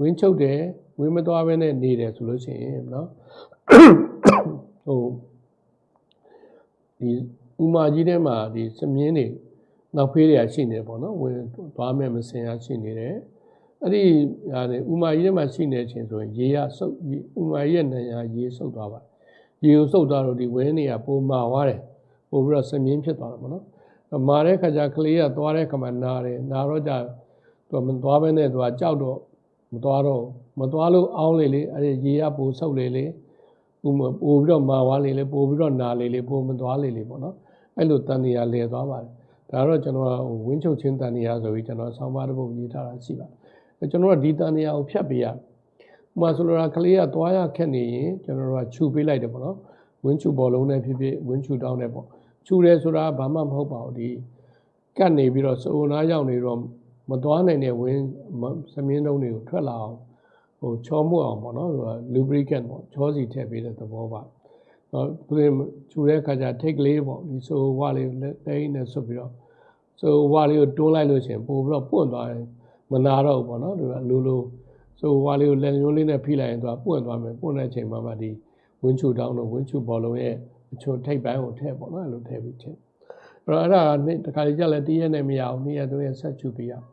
ဝင်းချုပ်တယ်ဝင်းမသွားဘဲနဲ့နေတယ်ဆိုလို့ရှိရင်နော် ဟိုဒီဥမာကြီးထဲမှာဒီစမြင်းတွေနောက်ဖေးတွေကရှိနေတယ်ပေါ့နော်ဝင်သွားမဲ့မစင်ရရှိနေတယ်အဲ့ဒီဟာလေဥမာကြီးထဲမှာရှိနေခြင်းဆိုရင်ရေရဆုပ်ဥမာကြီးရဲ့နေရာရေဆုပ်သွားပါရေကိုဆုပ်သွားတော့ဒီဝင်းတွေကပုံမာသွားတယ်ပို့ပြီးတော့စမြင်းဖြစ်သွားတယ်ပေါ့နော်မာတဲ့ခါကျကလေးကသွားတဲ့ခါမှာနာတယ်နာတော့ကြသူကမသွားဘဲနဲ့သူကကြောက်တော့မသွားတော့မသွားလို့အောင်းလေလေအဲ့ဒီရေရပိုဆုပ်လေလေ ဥမပို့ပြီးတော့မာသွားလေလေပို့ပြီးတော့နာလေလေပို့မသွားလေလေပေါ့နော်အဲ့လိုတန်တရားလဲသွားပါတယ်ဒါတော့ကျွန်တော်ကဝင်းချုပ်ချင်းတန်တရားဆိုပြီးကျွန်တော်ဆောင်းပါးတစ်ပုဒ်ရေးထားတာရှိပါတယ်ကျွန်တော်ကဒီတန်တရားကိုဖြတ်ပေးရဥမာဆိုလိုတာကလေးကသွားရခက်နေရင်ကျွန်တော်တို့ကခြူပေးလိုက်တယ်ပေါ့နော်ဝင်းချူဘောလုံးနဲ့ဖြစ်ဖြစ်ဝင်းချူတောင်းနဲ့ပေါ့ခြူတယ်ဆိုတာဘာမှမဟုတ်ပါဘူးဒီကတ်နေပြီးတော့စုံနာရောက်နေတော့မသွားနိုင်တဲ့ဝင်းသမင်းတုံးတွေကိုထွက်လာအောင် ဟိုချောမှုအောင်ပေါ့နော်ဟို lubricant ပေါ့ချောစီထည့်ပေးတဲ့သဘောပါနော်သူခြူတဲ့အခါကျထိတ်ကလေးပေါ့ဒီဆိုဝါလေးလက်တိုင်းနဲ့ဆွတ်ပြီးတော့ဆိုဝါလေးကိုတွန်းလိုက်လို့ရှိရင်ပို့ပြီးတော့ပွန့်သွားတယ်မနာတော့ဘူးပေါ့နော်ဒီကလူလူဆိုဝါလေးကိုလက်ညှိုးလေးနဲ့ဖိလိုက်ရင်သူကပွန့်သွားမယ်ပွန့်တဲ့အချိန်မှာမှဒီဝင်းချူတောင်းတော့ဝင်းချူဘောလုံးရဲ့အချို့ထိပ်ပိုင်းကိုထည့်ပေါ့နော်အဲ့လိုထည့်ပြီးထည့်အဲ့တော့အဲ့ဒါကတခါလေကြလည်းတည့်ရက်နဲ့မရအောင်နေ့ရက်သုံးရက်ဆက်ချူပေးရအောင်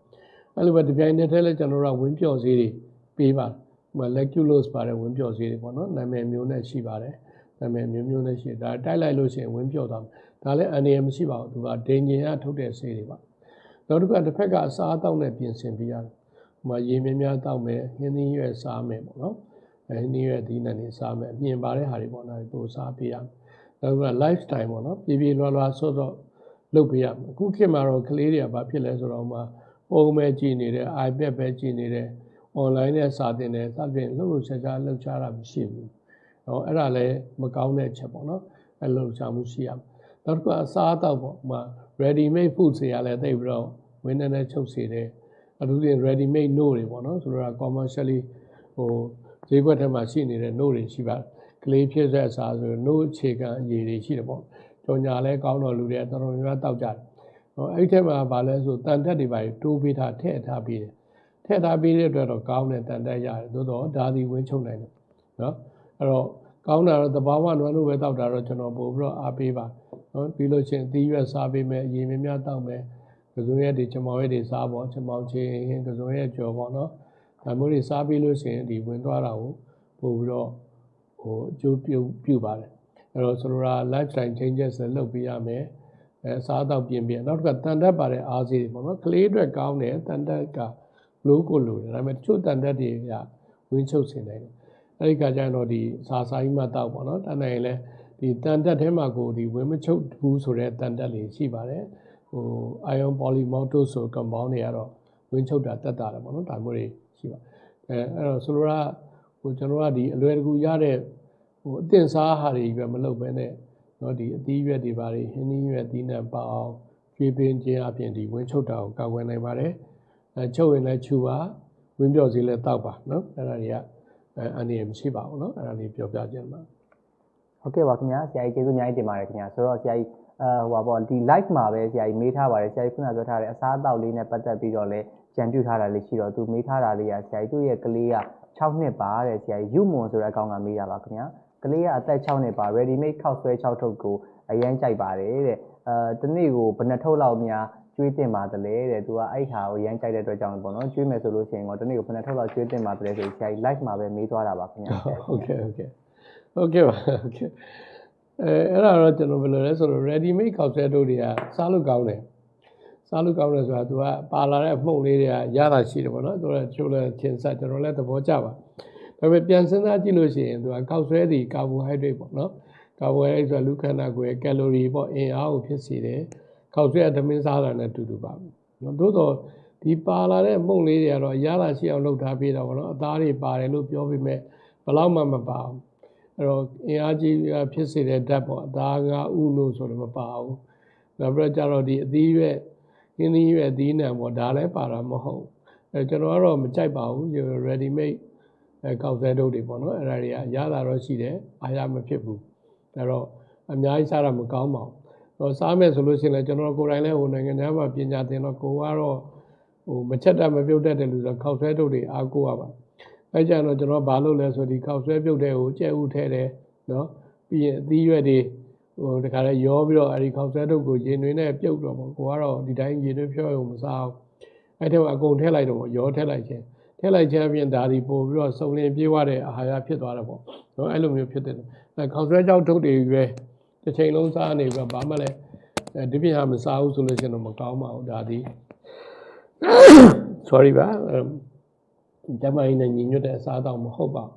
အဲ့လိုပဲဒီပြိုင်နဲ့ထဲလဲကျွန်တော်တို့ကဝင်းပြော့စေးတွေ ပေးပါဟို leculose ပါတဲ့ဝင်းပြော့စေးတွေပေါ့နော်နာမည်မျိုးနဲ့ရှိပါတယ်နာမည်မျိုးမျိုးနဲ့ရှိဒါတိုက်လိုက်လို့ရှိရင်ဝင်းပြော့သွားမယ်ဒါလည်းအန္တရာယ်မရှိပါဘူးသူကဒိန်ဂျင်ကထုတ်တဲ့စေးတွေပါနောက်တစ်ခါတစ်ဖက်ကအစားအသောက်နဲ့ပြင်ဆင်ပေးရတယ်ဟိုမှာရေများများတောက်မယ်ဟင်းသီးရွက်စားမယ်ပေါ့နော်အဲဟင်းသီးရွက်ဒီနဲ့နေစားမယ်အပြင်ပါတဲ့ဟာတွေပေါ့နော်ပို့စားပေးရမယ်နောက်က lifestyle ပေါ့နော်ပြေပြေလွားလွားဆော့ဆော့လုပ်ပေးရမယ်အခုခေတ်မှာတော့ကလေးတွေကဘာဖြစ်လဲဆိုတော့ဟိုမှာပုံပဲကြည့်နေတယ် iPad ပဲကြည့်နေတယ် online နဲ့စာသင်တယ်စသဖြင့်လှုပ်လှုပ်ရှားရှားလှုပ်ရှားတာမရှိဘူး။ဟောအဲ့ဒါလည်းမကောင်းတဲ့ချက်ပေါ့နော်။အဲ့လှုပ်ရှားမှုရှိရမယ်။နောက်တစ်ခုအစားအသောက်ပေါ့။ဟိုမှာ ready made food တွေကလည်းသိပြီးတော့ဝင်းနေနဲ့ချုပ်စေတယ်။အထူးသဖြင့် ready made note တွေပေါ့နော်။ဆိုတော့ commercially ဟိုဈေးကွက်ထဲမှာရှိနေတဲ့ note တွေရှိပါတယ်။ကလေးဖြစ်တဲ့အစားဆို note အခြေခံအရေးတွေရှိတယ်ပေါ့။ကြော်ညာလဲကောင်းတော့လူတွေတော်တော်များများတောက်ကြတယ်။ဟောအဲ့ဒီထဲမှာဗာလဲဆိုတန်တက်တွေပါတိုးပေးထားထည့်ထားပြီးတယ်။ ထည့်ထားပေးတဲ့အတွက်တော့ကောင်းတဲ့တန်တက်ရတယ်သို့တော့ဒါသည်ဝင်းချုံနိုင်တယ်နော်အဲ့တော့ကောင်းတာတော့တဘာဝနွယ်လို့ပဲတောက်တာတော့ကျွန်တော်ပို့ပြီးတော့အားပေးပါနော်ပြီးလို့ချင်းအသီးရွက်စားပေးမယ်အရင်များများတောက်မယ်ကစုံရက်တွေချမောင်ရက်တွေစားပေါ့ချမောင်ချင်းကစုံရက်ကြော်ပေါ့နော်ဒါမျိုးတွေစားပေးလို့ရှိရင်ဒီဝင်သွားတာကိုပို့ပြီးတော့ဟိုအကျိုးပြုပြုပါတယ်အဲ့တော့ဆိုလိုတာ lifestyle changes လည်းလုပ်ပေးရမယ်အဲစားတော့ပြင်ပြင်နောက်တစ်ခါတန်တက်ပါတဲ့အားစီတွေပေါ့နော်ကလေးအတွက်ကောင်းတယ်တန်တက်က လို့ကိုလို့တယ်ဒါပေမဲ့တချို့တန်တက်တွေကဝင်းချုပ်စင်တယ်အဲ့ဒီကကြရင်တော့ဒီစာစာကြီးမှတောက်ပေါ့နော်တန်နိုင်လဲဒီတန်တက်ထဲမှာကိုဒီဝင်းမချုပ်ဘူးဆိုတဲ့တန်တက်လေးရှိပါတယ်ဟို ion polymaltose ဆို compound တွေကတော့ဝင်းချုပ်တာတက်တာတယ်ပေါ့နော်ဒါမျိုးတွေရှိပါအဲအဲ့တော့ဆိုလိုတာဟိုကျွန်တော်ကဒီအလွယ်တကူရတဲ့ဟိုအသင်စားဟာတွေပဲမလုပ်ဘဲနဲ့နော်ဒီအသီးရွက်တွေပါတွေဟင်းသီးရွက်သီးနှံပါအောင်ကျွေးပင်းခြင်းအပြင်ဒီဝင်းချုပ်တာကိုကာကွယ်နိုင်ပါတယ် အဲချုပ်ရင်လည်းချူပါဝင်းပြော့စီလည်းတောက်ပါနော်အဲ့ဒါတွေကအဲအနေရမရှိပါဘူးနော်အဲ့ဒါလေးပြောပြခြင်းပါဟုတ်ကဲ့ပါခင်ဗျာဆရာကြီးကျေးဇူးအများကြီးတင်ပါတယ်ခင်ဗျာဆိုတော့ဆရာကြီးအဲဟိုပါပေါ့ဒီ live မှာပဲဆရာကြီးမေးထားပါတယ်ဆရာကြီးခုနပြောထားတဲ့အစားအသောက်လေးနဲ့ပတ်သက်ပြီးတော့လည်းကြံပြုထားတာလေးရှိတော့သူမေးထားတာလေးကဆရာကြီးသူ့ရဲ့ကလေးက6နှစ်ပါတဲ့ဆရာကြီးယူမွန်ဆိုတဲ့အကောင်ကမေးတာပါခင်ဗျာကလေးကအသက်6နှစ်ပါ ready made ခောက်ဆွဲ6ထုတ်ကိုအရန်ကြိုက်ပါတယ်တဲ့အဲတနေ့ကိုဘယ်နှထုတ်လောက်များ ကျွေးတင်ပါတယ်လေတဲ့သူကအဲ့ဟာကိုရမ်းကြိုက်တဲ့အတွက်ကြောင့်ပေါ့နော်ကျွေးမယ်ဆိုလို့ရှိရင်တော့တနေ့ကိုဘယ်နှထုတ်လောက်ကျွေးတင်ပါတယ်ဆိုဆရာကြီး live မှာပဲမေးသွားတာပါခင်ဗျာဟုတ်ကဲ့ဟုတ်ကဲ့ဟုတ်ကဲ့ပါဟုတ်ကဲ့အဲအဲ့ဒါတော့ကျွန်တော်ဘယ်လိုလဲဆိုတော့ ready made ကောက်ဆဲတို့တွေကစားလို့ကောင်းတယ်စားလို့ကောင်းတယ်ဆိုတာ तू ကပါလာတဲ့မှုန့်လေးတွေကရတာရှိတယ်ပေါ့နော်သူကချိုးလဲသင်ဆက်ကျွန်တော်လည်းသဘောကျပါဒါပေမဲ့ပြန်စဉ်းစားကြည့်လို့ရှိရင် तू ကကောက်ဆွဲသည်ကာဘိုဟိုက်ဒရိတ်ပေါ့နော်ကာဘိုဟိုက်ဒရိတ်ဆိုတာလူခန္ဓာကိုယ်ရဲ့ကယ်လိုရီပေါ့အင်အားကိုဖြစ်စေတယ် ကောက်ဆွဲအသမင်းစားတာနဲ့တူတူပါပဲနော်သို့တော့ဒီပါလာတဲ့မှုန့်လေးတွေကတော့ရတာရှိအောင်လုပ်ထားပေးတာပေါ့နော်အသားတွေပါတယ်လို့ပြောပေမဲ့ဘယ်တော့မှမပါဘူးအဲ့တော့အင်အားကြီးဖြစ်စေတဲ့ဓာတ်ပေါ့အသားကဥလို့ဆိုတော့မပါဘူးနောက်ပြီးတော့ကျတော့ဒီအသီးရွက်ဟင်းသီးရွက်အသီးနှံပေါ့ဒါလည်းပါတာမဟုတ်အဲကျွန်တော်ကတော့မကြိုက်ပါဘူး ready made အဲကောက်ဆဲတုပ်တွေပေါ့နော်အဲ့ဒါတွေကရတာတော့ရှိတယ်အာရမဖြစ်ဘူးအဲ့တော့အများကြီးစားတာမကောင်းပါဘူး ဟိုစားမယ်ဆိုလို့ရှိရင်လည်းကျွန်တော်ကိုယ်တိုင်လည်းဟိုနိုင်ငံသားမှာပညာသင်တော့ကိုကတော့ဟိုမချက်တတ်မပြုတ်တတ်တဲ့လူဆိုတော့ခောက်ဆွဲတုပ်တွေအားကိုးရပါအဲကြတော့ကျွန်တော်ဘာလုပ်လဲဆိုဒီခောက်ဆွဲပြုတ်တဲ့ကိုကြက်ဥထဲတယ်နော်ပြီးရင်အသီးရွက်တွေဟိုတခါလဲရောပြီးတော့အဲဒီခောက်ဆွဲတုပ်ကိုရေနွေးနဲ့ပြုတ်တော့ပေါ့ကိုကတော့ဒီတိုင်းရေနွေးဖြောရုံမစားဘူးအဲ့ထဲမှာအကုန်ထည့်လိုက်တော့ပေါ့ရောထည့်လိုက်ခြင်းထည့်လိုက်ခြင်းအပြင်ဒါဒီပို့ပြီးတော့စုံလင်ပြေးသွားတဲ့အာဟာရဖြစ်သွားတယ်ပေါ့နော်အဲ့လိုမျိုးဖြစ်တယ်အဲခောက်ဆွဲကြောက်ထုတ်တွေရွယ် တစ်ချိန်လုံးစားနေပြီးတော့ဘာမှလည်းအဲဒီပြင်ဟာမစားဘူးဆိုလို့ရှိရင်တော့မကောင်းပါဘူးဒါဒီ sorry ပါအဲကျမကြီးနဲ့ညီညွတ်တဲ့အစားအသောက်မဟုတ်ပါဘူး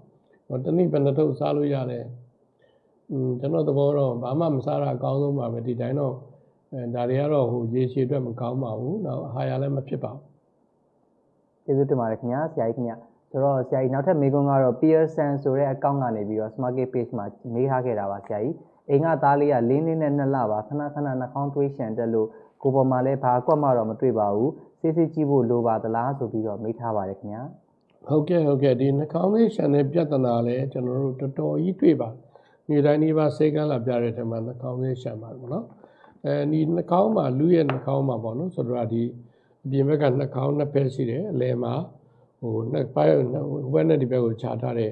တော့တနည်းဘယ်နှထုတ်စားလို့ရတယ်อืมကျွန်တော်သဘောတော့ဘာမှမစားတာအကောင်းဆုံးပါပဲဒီတိုင်းတော့အဲဒါတွေကတော့ဟိုရေရှည်အတွက်မကောင်းပါဘူးနောက်အာဟာရလည်းမဖြစ်ပါဘူးကျေးဇူးတင်ပါတယ်ခင်ဗျာဆရာကြီးခင်ဗျာဆိုတော့ဆရာကြီးနောက်ထပ်မေးခွန်းကတော့ Pearson ဆိုတဲ့အကောင့်ကနေပြီးတော့ Smart Gate page မှာမေးထားခဲ့တာပါဆရာကြီး အိမ်ကသားလေးက၄နှစ်နဲ့2လပါခဏခဏနှာခေါင်းသွေးရှံတက်လို့ကိုယ်ပေါ်မှာလည်းဘာကွက်မှတော့မတွေ့ပါဘူးစစ်စစ်ကြည့်ဖို့လိုပါသလားဆိုပြီးတော့မေးထားပါတယ်ခင်ဗျာဟုတ်ကဲ့ဟုတ်ကဲ့ဒီနှာခေါင်းလေးရှန်တဲ့ပြဿနာလည်းကျွန်တော်တို့တော်တော်ကြီးတွေ့ပါတယ်။နေ့တိုင်းနေ့ပါစေကန်းလာပြတဲ့ထဲမှာနှာခေါင်းလေးရှန်ပါတယ်ပေါ့နော်။အဲဒီနှာခေါင်းမှာလူရဲ့နှာခေါင်းမှာပေါ့နော်ဆိုတော့ဒီအပြင်ဘက်ကနှာခေါင်းနှစ်ဖက်ရှိတယ်အလယ်မှာဟိုနှစ်ပိုင်းဟိုဘက်နဲ့ဒီဘက်ကိုခြားထားတဲ့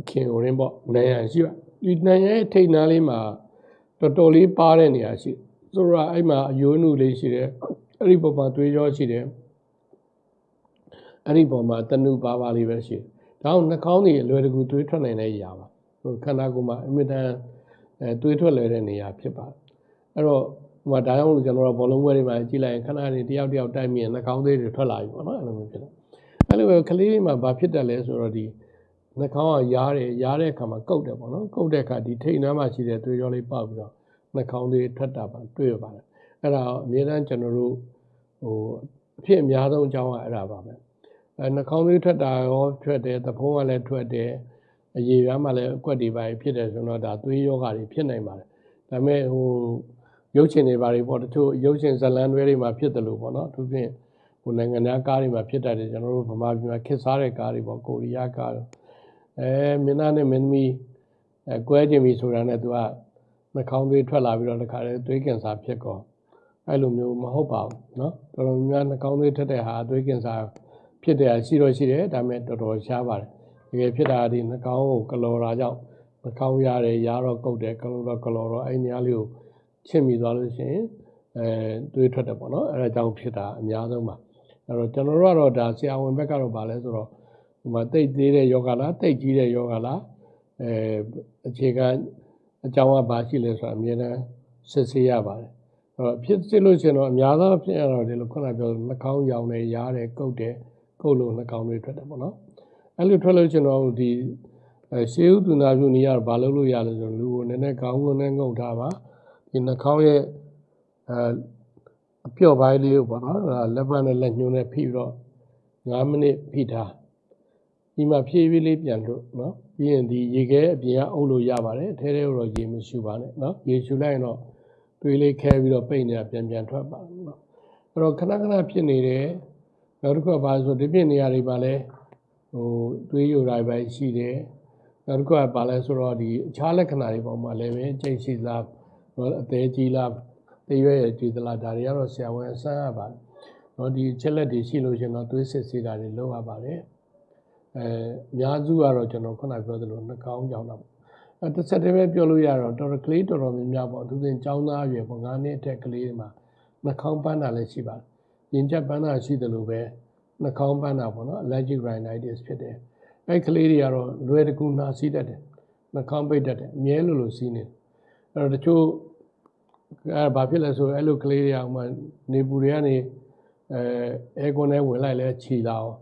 အခင်းဟိုရင်းပေါ့နိုင်ရန်ရှိပါ ဒီနိုင်ရန်ထိတ်နားလေးမှာတော်တော်လေးပါတဲ့နေရာရှိဆိုတော့အဲ့မှာအယိုးနုလေးရှိတယ်အဲ့ဒီပုံမှာသွေးကြောရှိတယ်အဲ့ဒီပုံမှာတနုပါပါလေးပဲရှိတယ်။ဒါအောင်နှာခေါင်းတွေအလွယ်တကူသွေးထွက်နိုင်တဲ့နေရာပါ။ဟိုခန္ဓာကိုယ်မှာအမြဲတမ်းအဲသွေးထွက်လွယ်တဲ့နေရာဖြစ်ပါတယ်။အဲ့တော့ဟိုမှာဒါကြောင့်လို့ကျွန်တော်တို့ဘောလုံးပွဲတွေမှာကြည့်လိုက်ရင်ခဏနေတယောက်တယောက်တိုက်မြင်နှာခေါင်းသေးတွေထွက်လာပြီပေါ့နော်အဲ့လိုမျိုးဖြစ်တယ်။အဲ့လိုပဲကလေးတွေမှာဘာဖြစ်တယ်လဲဆိုတော့ဒီ နှာခေါင်းကရားတယ်ရားတဲ့အခါမှာကုတ်တယ်ပေါ့နော်။ကုတ်တဲ့အခါဒီထိတ်နှမ်းမှာရှိတဲ့သွေးကြောလေးပေါက်ပြီးတော့နှာခေါင်းသေးထွက်တာပါတွေ့ရပါတယ်။အဲ့ဒါအမြဲတမ်းကျွန်တော်တို့ဟိုအဖြစ်အများဆုံးအကြောင်းကအဲ့ဒါပါပဲ။အဲနှာခေါင်းသွေးထွက်တာရောထွက်တယ်သဖုံးကလည်းထွက်တယ်အရေပြားမှလည်းအကွက်တွေပါဖြစ်တယ်ဆိုတော့ဒါသွေးယောဂါတွေဖြစ်နိုင်ပါတယ်ဒါပေမဲ့ဟိုရုပ်ရှင်တွေပါတွေပေါ့တချို့ရုပ်ရှင်ဇာတ်လမ်းတွေတွေမှာဖြစ်တယ်လို့ပေါ့နော်အထူးဖြင့်ဟိုနိုင်ငံသားကားတွေမှာဖြစ်တတ်တယ်ကျွန်တော်တို့ဗမာပြည်မှာခစ်စားတဲ့ကားတွေပေါ့ကိုရီးယားကားတွေ အဲမင်းသားနဲ့မင်းသမီးအဲကွဲခြင်းပြီဆိုတာနဲ့သူကနှာခေါင်းသွေးထွက်လာပြီးတော့တခါလေသွေးကင်ဆာဖြစ်ကောအဲ့လိုမျိုးမဟုတ်ပါဘူးเนาะတော်တော်များများနှာခေါင်းသွေးထွက်တဲ့ဟာသွေးကင်ဆာ ဖြစ်တယ်ရှိတော့ရှိတယ်ဒါပေမဲ့တော်တော်ရှားပါတယ်တကယ်ဖြစ်တာဒီနှာခေါင်းကိုကလော်တာကြောင့်နှာခေါင်းရတယ်ရားတော့ကုတ်တယ်ကလော်တော့ကလော်တော့အဲ့နေရာလေးကိုချင့်မိသွားလို့ရှိရင်အဲတွေးထွက်တယ်ပေါ့နော်အဲ့ဒါကြောင့်ဖြစ်တာအများဆုံးပါအဲ့တော့ကျွန်တော်တို့ကတော့ဒါဆရာဝန်ဘက်ကတော့ဗာလဲဆိုတော့ ဟိုမှာတိတ်သေးတဲ့ယောဂလားတိတ်ကြီးတဲ့ယောဂလားအဲအခြေခံအကြောင်းကဘာရှိလဲဆိုတာအမြဲတမ်းစစ်ဆေးရပါတယ်အဲ့တော့ဖြစ်စစ်လို့ရှိရင်တော့အများသောဖြစ်ရတော့ဒီလိုခုနပြောနှာခေါင်းရောင်တယ်ရားတယ်ကုတ်တယ်ကုတ်လို့နှာခေါင်းတွေထွက်တယ်ပေါ့နော်အဲ့လိုထွက်လို့ကျွန်တော်တို့ဒီအဲရှေးဥဒုနာပြုနေရတော့ဘာလုပ်လို့ရလဲဆိုတော့လူကိုနည်းနည်းခေါင်းကိုနဲ့ငုံထားပါဒီနှာခေါင်းရဲ့အဲအပြော့ပိုင်းလေးကိုပေါ့နော်လက်ပတ်နဲ့လက်ညှိုးနဲ့ဖိပြီးတော့9မိနစ်ဖိထား ဒီမှာဖြည်းဖြည်းလေးပြန်လို့နော်ပြီးရင်ဒီရေခဲအပြင်ကအုပ်လို့ရပါတယ်အဲထဲထဲတော့ရေမရှူပါနဲ့နော်ရေရှူလိုက်ရင်တော့သွေးလေးခဲပြီးတော့ပိတ်နေတာပြန်ပြန်ထွက်ပါနော်အဲ့တော့ခဏခဏဖြစ်နေတယ်နောက်တစ်ခုကဘာလဲဆိုဒီပြင့်နေရာတွေမှာလဲဟိုတွေးယူတာပဲရှိတယ်နောက်တစ်ခုကဘာလဲဆိုတော့ဒီအခြားလက္ခဏာတွေပေါ်မှာလည်းပဲကြိတ်ရှိလားအသေးကြီးလားတရွယ်ရကြည်သလားဒါတွေကတော့ဆရာဝန်အဆန်းရပါတယ်နော်ဒီချက်လက်တွေရှိလို့ရှင်တော့သွေးစစ်ဆေးတာတွေလုပ်ရပါတယ် အဲအများစုကတော့ကျွန်တော်ခုနပြောသလိုနှာခေါင်းကြောင်တော့အဲတစ်ဆက်တည်းပဲပြောလို့ရတော့တော်တော်ကလေးတော်တော်များများပေါ့သူစဉ်ចောင်းသားအရွယ်ပေါ့9နှစ်အထက်ကလေးတွေမှာနှာခေါင်းပန်းတာလည်းရှိပါတယ်ရင်ချက်ပန်းတာရှိတယ်လို့ပဲနှာခေါင်းပန်းတာပေါ့နော် allergic rhinitis ဖြစ်တယ်အဲ့ကလေးတွေကတော့လွယ်တကူနှာစီးတတ်တယ်နှာခေါင်းပိတ်တတ်တယ်အမြဲလိုလိုစီးနေတယ်အဲ့တော့တချို့အဲ့ဘာဖြစ်လဲဆိုအဲ့လိုကလေးတွေအောင်မှနေပူတွေကနေအဲအဲကွန်ထဲဝင်လိုက်လဲခြီလာအောင်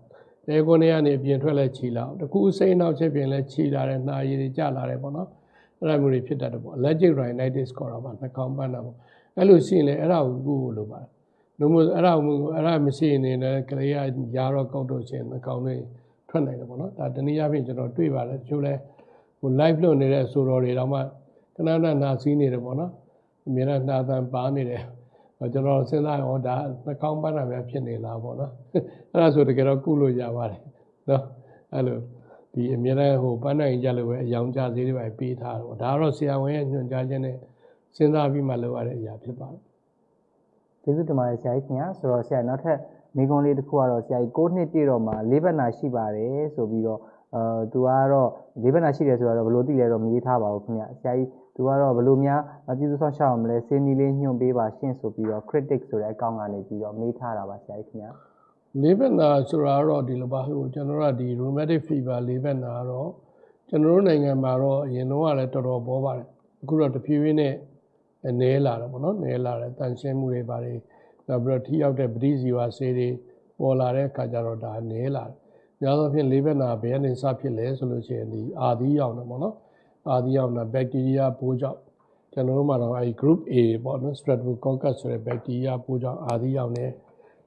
အဲကွန်ထဲကနေအပြင်ထွက်လဲခြီလာအောင်တကူစိတ်နောက်ချက်ပြင်လဲခြီလာတယ်နှာရည်တွေကျလာတယ်ပေါ့နော်အဲ့ဒါမျိုးတွေဖြစ်တတ်တယ်ပေါ့ allergic rhinitis ခေါ်တာပါနှာခေါင်းပန်းတာပေါ့အဲ့လိုရှိရင်လည်းအဲ့ဒါကိုကုဖို့လိုပါတယ်လို့မို့အဲ့ဒါမျိုးအဲ့ဒါမရှိနေလည်းကလေးကရာတော့ကောက်တော့ခြင်းအကောင်လေးထွက်နိုင်တယ်ပေါ့နော်ဒါတနည်းအားဖြင့်ကျွန်တော်တွေ့ပါတယ်တချို့လဲဟို live လုပ်နေတဲ့အဆိုတော်တွေတော့မှခဏခဏနာစီးနေတယ်ပေါ့နော်အများနဲ့နှာသံပါနေတယ် ကျွန်တော်စဉ်းစားရောဒါနှာခေါင်းပန်းတာများဖြစ်နေလားပေါ့နော်အဲ့ဒါဆိုတကယ်တော့ကုလို့ရပါတယ်နော်အဲ့လိုဒဒီအများနဲ့ဟိုပန်းနိုင်ကြလို့ပဲအယောင်ကြဈေးတွေပဲပေးထားတော့ဒါကတော့ဆရာဝန်ရဲ့ညွှန်ကြားချက်နဲ့စဉ်းစားပြီးမှလုပ်ရတဲ့အရာဖြစ်ပါတယ်ကျေးဇူးတင်ပါတယ်ဆရာကြီးခင်ဗျာဆိုတော့ဆရာနောက်ထပ်မိကုံးလေးတစ်ခုကတော့ဆရာကြီး6နှစ်ပြည့်တော့မှလေးဘက်နာရှိပါတယ်ဆိုပြီးတော့အဲသူကတော့လေးဘက်နာရှိတယ်ဆိုတော့ဘယ်လိုသိလဲတော့မရေးထားပါဘူးခင်ဗျာဆရာကြီး သူကတော့ဘယ်လိုများပြည်သူ့ဆောင်ရှောက်အောင်မလဲစင်းနီလေးညွှန်ပေးပါရှင့်ဆိုပြီးတော့ critic ဆိုတဲ့အကောင့်ကနေပြီးတော့မေးထားတာပါဆရာကြီးခင်ဗျာလေးဘက်နာဆိုတာကတော့ဒီလိုပါဟိုကျွန်တော်တို့ကဒီ rheumatic fever လေးဘက်နာကတော့ကျွန်တော်တို့နိုင်ငံမှာတော့အရင်တော့ကလည်းတော်တော်ပေါ်ပါတယ်အခုတော့တဖြည်းဖြည်းနဲ့နဲလာတယ်ပေါ့နော်နဲလာတယ်တန်ရှင်းမှုတွေပါတယ်နောက်ပြီးတော့ထိရောက်တဲ့ပဋိဇီဝဆေးတွေပေါ်လာတဲ့အခါကျတော့ဒါနဲလာတယ်များသောအားဖြင့်လေးဘက်နာဘယ်ကနေစဖြစ်လဲဆိုလို့ရှိရင်ဒီအာသီးရောက်တယ်ပေါ့နော် အာသီးရောက်တာဘက်တီးရီးယားပိုးကြောင့်ကျွန်တော်တို့မှာတော့အဲဒီ group A ပေါ့နော် streptococcus ဆိုတဲ့ဘက်တီးရီးယားပိုးကြောင့်အာသီးရောက်နေ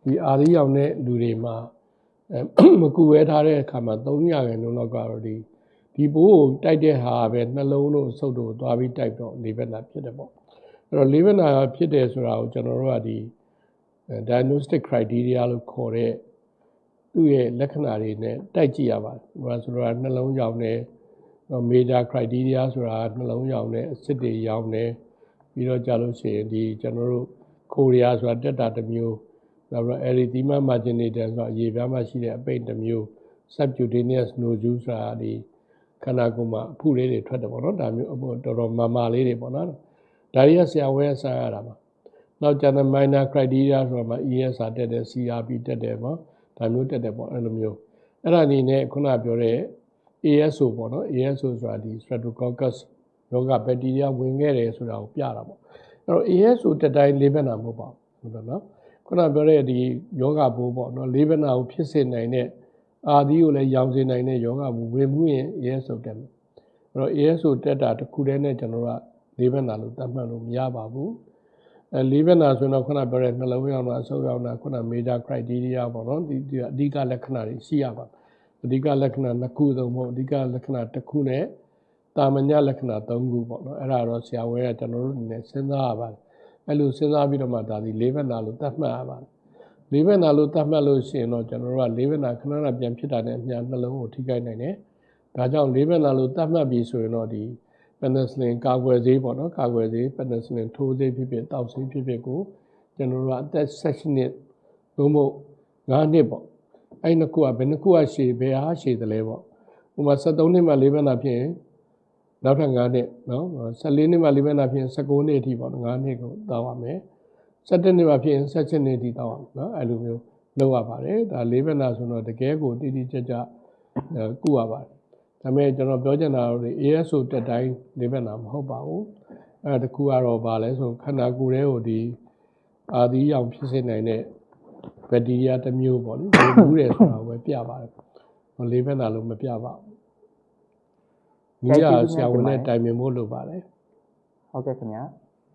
ဒီအာသီးရောက်တဲ့လူတွေမှာအဲမကူဝဲထားတဲ့အခါမှာ300ရာခိုင်နှုန်းလောက်ကတော့ဒီဒီဘိုးကိုတိုက်တဲ့ဟာပဲနှလုံးတို့ဆုပ်တို့သွားပြီးတိုက်တော့လေးဘက်နာဖြစ်တယ်ပေါ့အဲ့တော့လေးဘက်နာဖြစ်တယ်ဆိုတာကိုကျွန်တော်တို့ကဒီ diagnostic criteria လို့ခေါ်တဲ့သူ့ရဲ့လက္ခဏာတွေနဲ့တိုက်ကြည့်ရပါတယ်။ဟိုဆိုတော့နှလုံးရောင်နဲ့ major criteria ဆိုတာနှလုံးရောင်နဲ့အစစ်တွေရောင်နဲ့ပြီးတော့ကြာလို့ရှိရင်ဒီကျွန်တော်တို့ကိုရီးယားဆိုတာတက်တာတစ်မျိုးနောက်ပြီးတော့ erythema marginatum ဆိုတာအရေပြားမှာရှိတဲ့အပိတ်တစ်မျိုး subcutaneous nodule ဆိုတာဒီခန္ဓာကိုယ်မှာအဖုလေးတွေထွက်တယ်ပေါ့နော်ဒါမျိုးအပေါ်တော်တော်မာမာလေးတွေပေါ့နော်ဒါတွေကဆရာဝဲဆန်းရတာပါနောက်ကျန်တဲ့ minor criteria ဆိုတာမှာ ESR တက်တယ် CRP တက်တယ်ပေါ့ဒါမျိုးတက်တယ်ပေါ့အဲ့လိုမျိုးအဲ့ဒါအနေနဲ့ခုနပြောတဲ့ ASO ပေါ့နော် ASO ဆိုတာဒီ Streptococcus ရောဂါဘက်တီးရီးယားဝင်ခဲ့တယ်ဆိုတာကိုပြတာပေါ့အဲ့တော့ ASO တက်တိုင်းလေးဘက်နာမဟုတ်ပါဘူးဟုတ်တယ်နော်ခုနပြောတဲ့ဒီယောဂဘိုးပေါ့နော်လေးဘက်နာကိုဖြစ်စေနိုင်တဲ့အာသီးကိုလည်းရောင်စေနိုင်တဲ့ယောဂဘိုးဝင်မှုရင် ASO တက်မယ်အဲ့တော့ ASO တက်တာတစ်ခုတည်းနဲ့ကျွန်တော်တို့ကလေးဘက်နာလို့သတ်မှတ်လို့မရပါဘူးအဲလေးဘက်နာဆိုရင်တော့ခုနပြောတဲ့နှလုံးရောင်တာအဆုပ်ရောင်တာခုန major criteria ပေါ့နော်ဒီဒီအဓိကလက္ခဏာတွေရှိရပါတယ် အဓိကလက္ခဏာနှစ်ခုသုံးဖို့အဓိကလက္ခဏာတစ်ခုနဲ့တာမညလက္ခဏာသုံးခုပေါ့နော်အဲ့ဒါတော့ဆရာဝဲကကျွန်တော်တို့အနေနဲ့စဉ်းစားရပါတယ်အဲ့လိုစဉ်းစားပြီးတော့မှဒါဒီလေးဘက်နာလို့သတ်မှတ်ရပါတယ်လေးဘက်နာလို့သတ်မှတ်လို့ရှိရင်တော့ကျွန်တော်တို့ကလေးဘက်နာခဏခဏပြန်ဖြစ်တာနဲ့အများနှလုံးကိုထိခိုက်နိုင်တယ်ဒါကြောင့်လေးဘက်နာလို့သတ်မှတ်ပြီးဆိုရင်တော့ဒီ penicillin ကာကွယ်ဆေးပေါ့နော်ကာကွယ်ဆေး penicillin ထိုးဆေးဖြစ်ဖြစ်တောက်ဆေးဖြစ်ဖြစ်ကိုကျွန်တော်တို့ကအသက်16နှစ်သို့မဟုတ်9နှစ်ပေါ့ အဲ့နှစ်ခုကဘယ်နှစ်ခုကရှည်ဘယ်ဟာရှည်တယ်လဲပေါ့ဥပမာ73နှစ်မှလေးဘက်နာဖြစ်ရင်နောက်ထပ်9နှစ်နော်14နှစ်မှလေးဘက်နာဖြစ်ရင်19နှစ်အထိပေါ့9နှစ်ကိုတောက်ရမယ်17နှစ်မှဖြစ်ရင်17နှစ်အထိတောက်ရမယ်နော်အဲ့လိုမျိုးလုပ်ရပါတယ်ဒါလေးဘက်နာဆိုတော့တကယ်ကိုတိတိကျကျကုရပါတယ်ဒါပေမဲ့ကျွန်တော်ပြောချင်တာတော့ ASO တက်တိုင်းလေးဘက်နာမဟုတ်ပါဘူးအဲတခုကတော့ဗာလဲဆိုခန္ဓာကိုယ်ရဲ့ကိုဒီအာသီးရောင်ဖြစ်စေနိုင်တဲ့ ဘက်တီးရီးယားတစ်မျိုးပေါ့လေဘယ်ဘူးတယ်ဆိုတာကိုပဲပြပါတယ်ဟိုလေးဘက်နာလို့မပြပါဘူးညီရဆရာဝန်နဲ့တိုင်ပင်ဖို့လိုပါတယ်ဟုတ်ကဲ့ခင်ဗျာ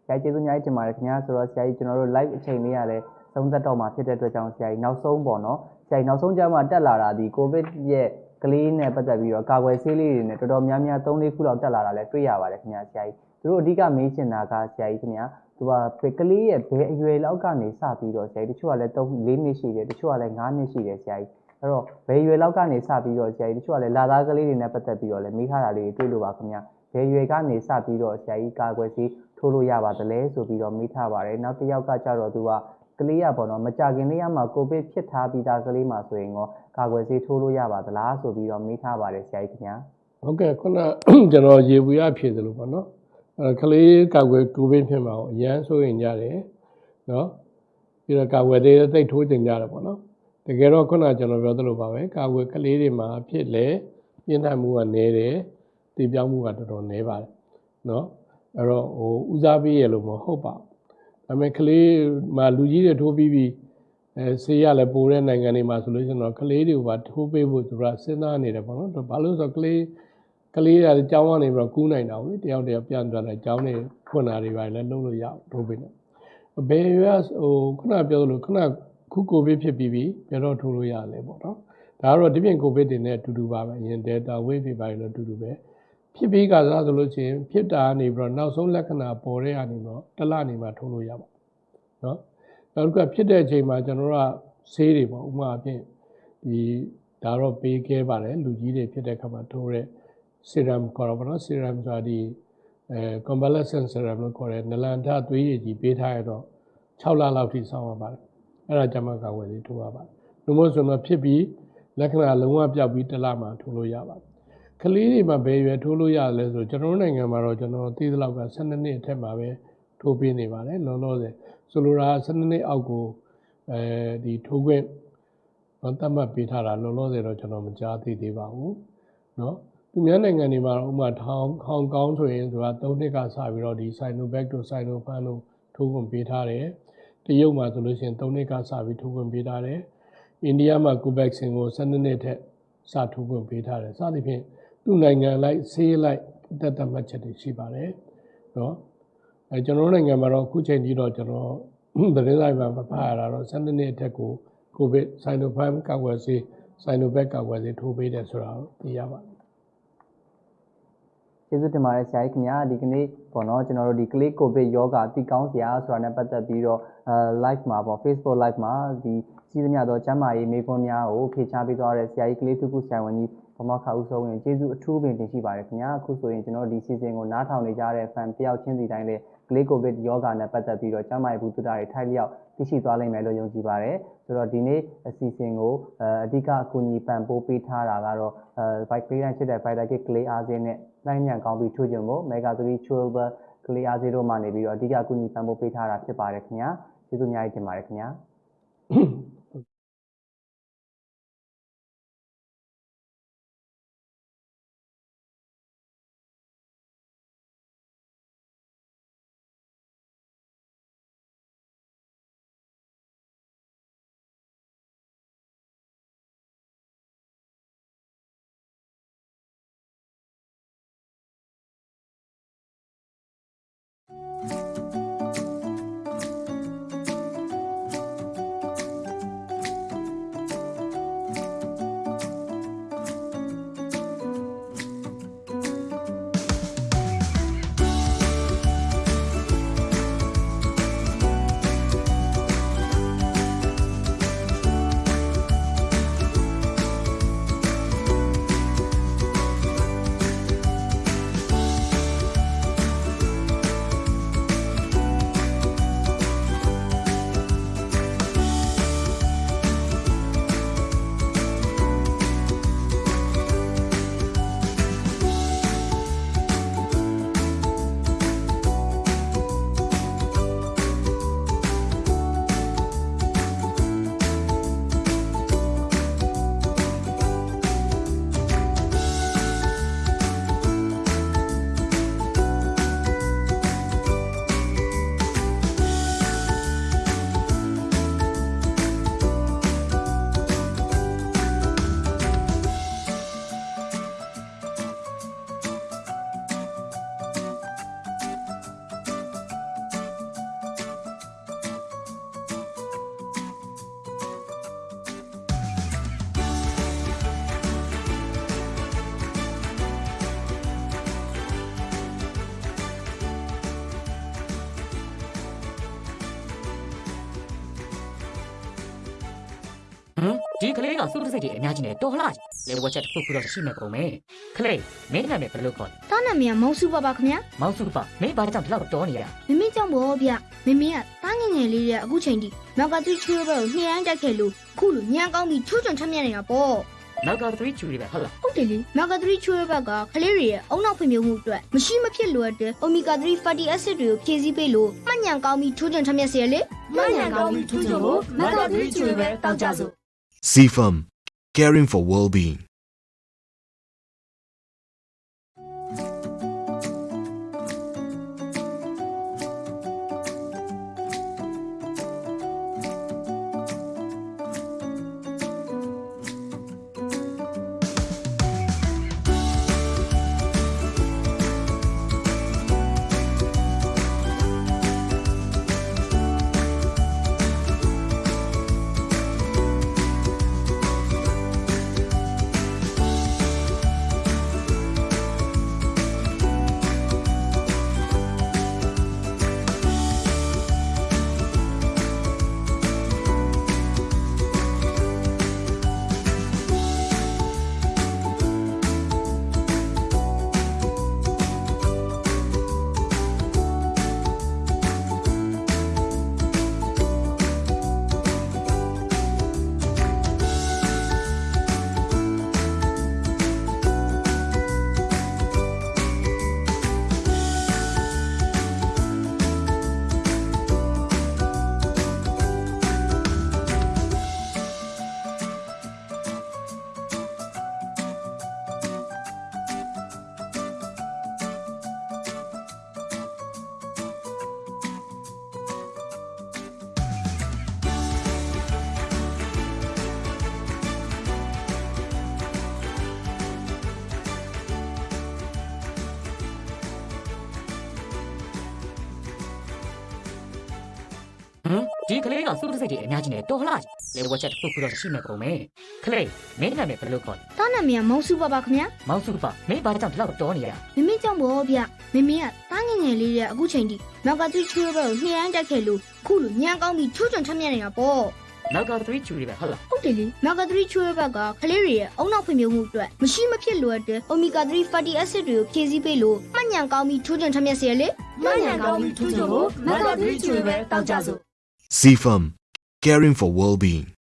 ဆရာကြီးကျေးဇူးအများကြီးတင်ပါတယ်ခင်ဗျာဆိုတော့ဆရာကြီးကျွန်တော်တို့ live အချိန်လေးရလဲသုံးသက်တော့မှာဖြစ်တဲ့အတွက်ကြောင့်ဆရာကြီးနောက်ဆုံးပေါ့နော်ဆရာကြီးနောက်ဆုံးကြမှာတက်လာတာဒီ covid ရဲ့ကလေးနဲ့ပတ်သက်ပြီးတော့ကာကွယ်ဆေးလေးတွေနဲ့တော်တော်များများ3-4ခုလောက်တက်လာတာလည်းတွေ့ရပါတယ်ခင်ဗျာဆရာကြီးသူတို့အဓိကမေးချင်တာကဆရာကြီးခင်ဗျာ သူကကလေးရဲ့ဘယ်အရွယ်လောက်ကနေစပြီးတော့ဆရာကြီးတချို့ကလည်း3 4နှစ်ရှိတယ်တချို့ကလည်း5နှစ်ရှိတယ်ဆရာကြီးအဲ့တော့ဘယ်ရွယ်လောက်ကနေစပြီးတော့ဆရာကြီးတချို့ကလည်းလာသားကလေးတွေနဲ့ပတ်သက်ပြီးတော့လည်းမေးထားတာလေးတွေတွေ့လို့ပါခင်ဗျာဘယ်ရွယ်ကနေစပြီးတော့ဆရာကြီးကာကွယ်ဆေးထိုးလို့ရပါသလဲဆိုပြီးတော့မေးထားပါတယ်နောက်တစ်ယောက်ကကြတော့သူကကလေးရပေါ့နော်မကြခင်လေးရမှာကိုဗစ်ဖြစ်ထားပြီးသားကလေးမှာဆိုရင်ရောကာကွယ်ဆေးထိုးလို့ရပါသလားဆိုပြီးတော့မေးထားပါတယ်ဆရာကြီးခင်ဗျာဟုတ်ကဲ့ခုနကျွန်တော်ရေဘူးရဖြေသလိုပေါ့နော် အဲကလေးကာကွယ်ကိုဗစ်ဖြစ်မှာကိုအရန်ဆိုရင်ကြတယ်နော်ပြီးတော့ကာကွယ်သေးသိပ်ထိုးကျင်ကြတယ်ပေါ့နော်တကယ်တော့ခုနကျွန်တော်ပြောသလိုပါပဲကာကွယ်ကလေးတွေမှာဖြစ်လေပြင်းထန်မှုကနည်းတယ်တည်ပြောင်းမှုကတော်တော်နည်းပါတယ်နော်အဲ့တော့ဟိုဦးစားပေးရလို့မဟုတ်ပါဘူးဒါပေမဲ့ကလေးမှာလူကြီးတွေထိုးပြီးပြီးအဲဆေးရလည်းပိုတဲ့နိုင်ငံတွေမှာဆိုလို့ရှိရင်တော့ကလေးတွေကိုပါထိုးပေးဖို့သူကစဉ်းစားနေတယ်ပေါ့နော်ဘာလို့ဆိုတော့ကလေး ကလေးရအကြောင်းကနေပြီးတော့ကူးနိုင်တာဘူးလေတယောက်တယောက်ပြန်သွားတယ်အကြောင်းတွေဖွင့်တာတွေပါလည်းလုပ်လို့ရအောင်ထိုးပေးတယ်ဘယ်ရွယ်ဟိုခုနပြောသလိုခုနခုကိုဗစ်ဖြစ်ပြီးပြီဘယ်တော့ထိုးလို့ရလဲပေါ့နော်ဒါကတော့ဒီပြင်ကိုဗစ်တွေနဲ့အတူတူပါပဲအရင် Delta wave တွေပါလည်းအတူတူပဲဖြစ်ပြီးကစားဆိုလို့ရှိရင်ဖြစ်တာနေပြီးတော့နောက်ဆုံးလက္ခဏာပေါ်တဲ့အနေနဲ့တော့တစ်လနေမှထိုးလို့ရပါနော်နောက်တစ်ခုကဖြစ်တဲ့အချိန်မှာကျွန်တော်တို့ကဆေးတွေပေါ့ဥပမာအဖြစ်ဒီဒါတော့ပေးခဲ့ပါတယ်လူကြီးတွေဖြစ်တဲ့ခါမှာထိုးတဲ့ serum ခေါ်တော့ဗောနော် serum ဆိုတာဒီအဲ convalescent serum လို့ခေါ်တဲ့နလန်ထသွေးရည်ကြီးပေးထားရတော့6လလောက်ထိစောင့်ရပါတယ်အဲ့ဒါကြမှာကာဝယ်လေးထိုးရပါတယ်လို့မို့ဆိုတော့ဖြစ်ပြီးလက္ခဏာလုံးဝပြောက်ပြီးတစ်လမှထိုးလို့ရပါတယ်ကလေးတွေမှာဘယ်ရွယ်ထိုးလို့ရလဲဆိုကျွန်တော်တို့နိုင်ငံမှာတော့ကျွန်တော်သိသလောက်က12နှစ်အထက်မှာပဲထိုးပေးနေပါတယ်လောလောဆယ်ဆိုလိုတာ12နှစ်အောက်ကိုအဲဒီထိုးခွင့်တော့တတ်မှတ်ပေးထားတာလောလောဆယ်တော့ကျွန်တော်မကြားသိသေးပါဘူးเนาะ သူများနိုင်ငံတွေမှာဥပမာထောင်ဟောင်ကောင်ဆိုရင်သူက၃နှစ်ကစပြီးတော့ဒီ Sinovac တို့ Sinopharm တို့ထိုးဝင်ပေးထားတယ်တရုတ်မှာဆိုလို့ရှိရင်၃နှစ်ကစပြီးထိုးဝင်ပေးထားတယ်အိန္ဒိယမှာ Covaxin ကို12နှစ်ထက်စထိုးဝင်ပေးထားတယ်စသဖြင့်သူ့နိုင်ငံလိုက်ဆေးလိုက်တက်တက်မှတ်ချက်တွေရှိပါတယ်နော်အဲကျွန်တော်နိုင်ငံမှာတော့အခုချိန်ကြီးတော့ကျွန်တော်သတင်းလိုက်မှာမပါရတာတော့12နှစ်အထက်ကို COVID Sinopharm ကာကွယ်ဆေး Sinovac ကာကွယ်ဆေးထိုးပေးတယ်ဆိုတာသိရပါတယ် ကျေးဇူးတင်ပါတယ်ဆရာကြီးခင်ဗျာဒီကနေ့ပေါ့နော်ကျွန်တော်တို့ဒီ click covid yoga တီကောင်းစရာဆိုတာနဲ့ပတ်သက်ပြီးတော့အဲ live မှာပေါ့ Facebook live မှာဒီစီးသမျှသောကျမ်းမာရေးမေးခွန်းများကိုဖြေချပေးသွားတဲ့ဆရာကြီးကလေးသူကုဆရာဝန်ကြီးဘမခါဦးဆုံးရင်ကျေးဇူးအထူးပင်တင်ရှိပါတယ်ခင်ဗျာအခုဆိုရင်ကျွန်တော်တို့ဒီ season ကိုနားထောင်နေကြတဲ့ fan တယောက်ချင်းစီတိုင်းလည်း click covid yoga နဲ့ပတ်သက်ပြီးတော့ကျမ်းမာရေးဘူးတုဒ္ဒတွေထိုက်လျောက်သိရှိသွားလိမ့်မယ်လို့ယုံကြည်ပါတယ်ဆိုတော့ဒီနေ့အစီအစဉ်ကိုအဲအဓိကအကူအညီပံ့ပိုးပေးထားတာကတော့အဲ bike လေးတိုင်းဖြစ်တဲ့ Vital Kit ကလေးအားစင်းနဲ့နိုင်ညံကောင်းပြီးထိုးခြင်းကို Mega 3 Chewable ကလေးအားစင်းတို့မှနေပြီးတော့အဓိကအကူအညီပံ့ပိုးပေးထားတာဖြစ်ပါတယ်ခင်ဗျာကျေးဇူးအများကြီးတင်ပါတယ်ခင်ဗျာ စုတစိတ်တွေအများကြီးနဲ့တော်လှကြီးလေဝက်ချက်တစ်ခုခုတော့ရှိမဲ့ပုံပဲကလေးမင်းနာမည်ဘယ်လိုခေါ်လဲတားနာမည်ကမောင်စုပါပါခင်ဗျာမောင်စုပါမင်းဘာကြောင့်ဒီလောက်တော်နေရမမေကြောင့်ဗောဗျမမေကတားငယ်ငယ်လေးရဲ့အခုချိန်ထိနောက်ကသူချွေးဘက်ကိုနှိမ့်ရမ်းတက်ခဲ့လို့ခုလိုညံကောင်းပြီးချိုးချွန်ထက်မြက်နေတာပေါ့နောက်က3ချူရီပဲဟုတ်လားဟုတ်တယ်လေနောက်က3ချွေးဘက်ကကလေးတွေရဲ့အုံနောက်ဖွံ့ဖြိုးမှုအတွက်မရှိမဖြစ်လိုအပ်တဲ့ omega 3 fatty acid တွေကိုဖြည့်ဆည်းပေးလို့မှတ်ညံကောင်းပြီးချိုးချွန်ထက်မြက်စေရလေမှန်ညာကောင်းပြီးထူးချွန်ဖို့မကသီးကျွေပဲတောက်ကြစို့ CFM Caring for Well-being အများကြီးနဲ့တော်လှလေဝက်ချက်တစ်ခုခုတော့ရှိမဲ့ပုံပဲခလေးမင်းနာမည်ဘယ်လိုခေါ်လဲတားနာမည်ကမောင်စုပါပါခင်ဗျာမောင်စုပါမင်းဘာကြောင့်ဒီလောက်တော်နေရမမေကြောင့်ဗောဗျမမေကတားငယ်ငယ်လေးရဲ့အခုချိန်ထိမက်ကသရီချွေးဘက်ကိုနှိမ့်တိုက်ခဲ့လို့ခုလိုညံကောင်းပြီးချိုးချွန်ထက်မြက်နေတာပေါ့နောက်က3ချူရီပဲဟုတ်လားဟုတ်တယ်လေမက်ကသရီချွေးဘက်ကကလေးတွေရဲ့အုံနောက်ဖွံ့ဖြိုးမှုအတွက်မရှိမဖြစ်လိုအပ်တဲ့ omega 3 fatty acid တွေကိုဖြည့်ဆည်းပေးလို့မှတ်ညံကောင်းပြီးချိုးချွန်ထက်မြက်စေရလေမှန်ကန်ကောင်းပြီးထူးချွန်ဖို့မကသွေးချွေပဲတောက်ကြစို့ CFAM Caring for Well-being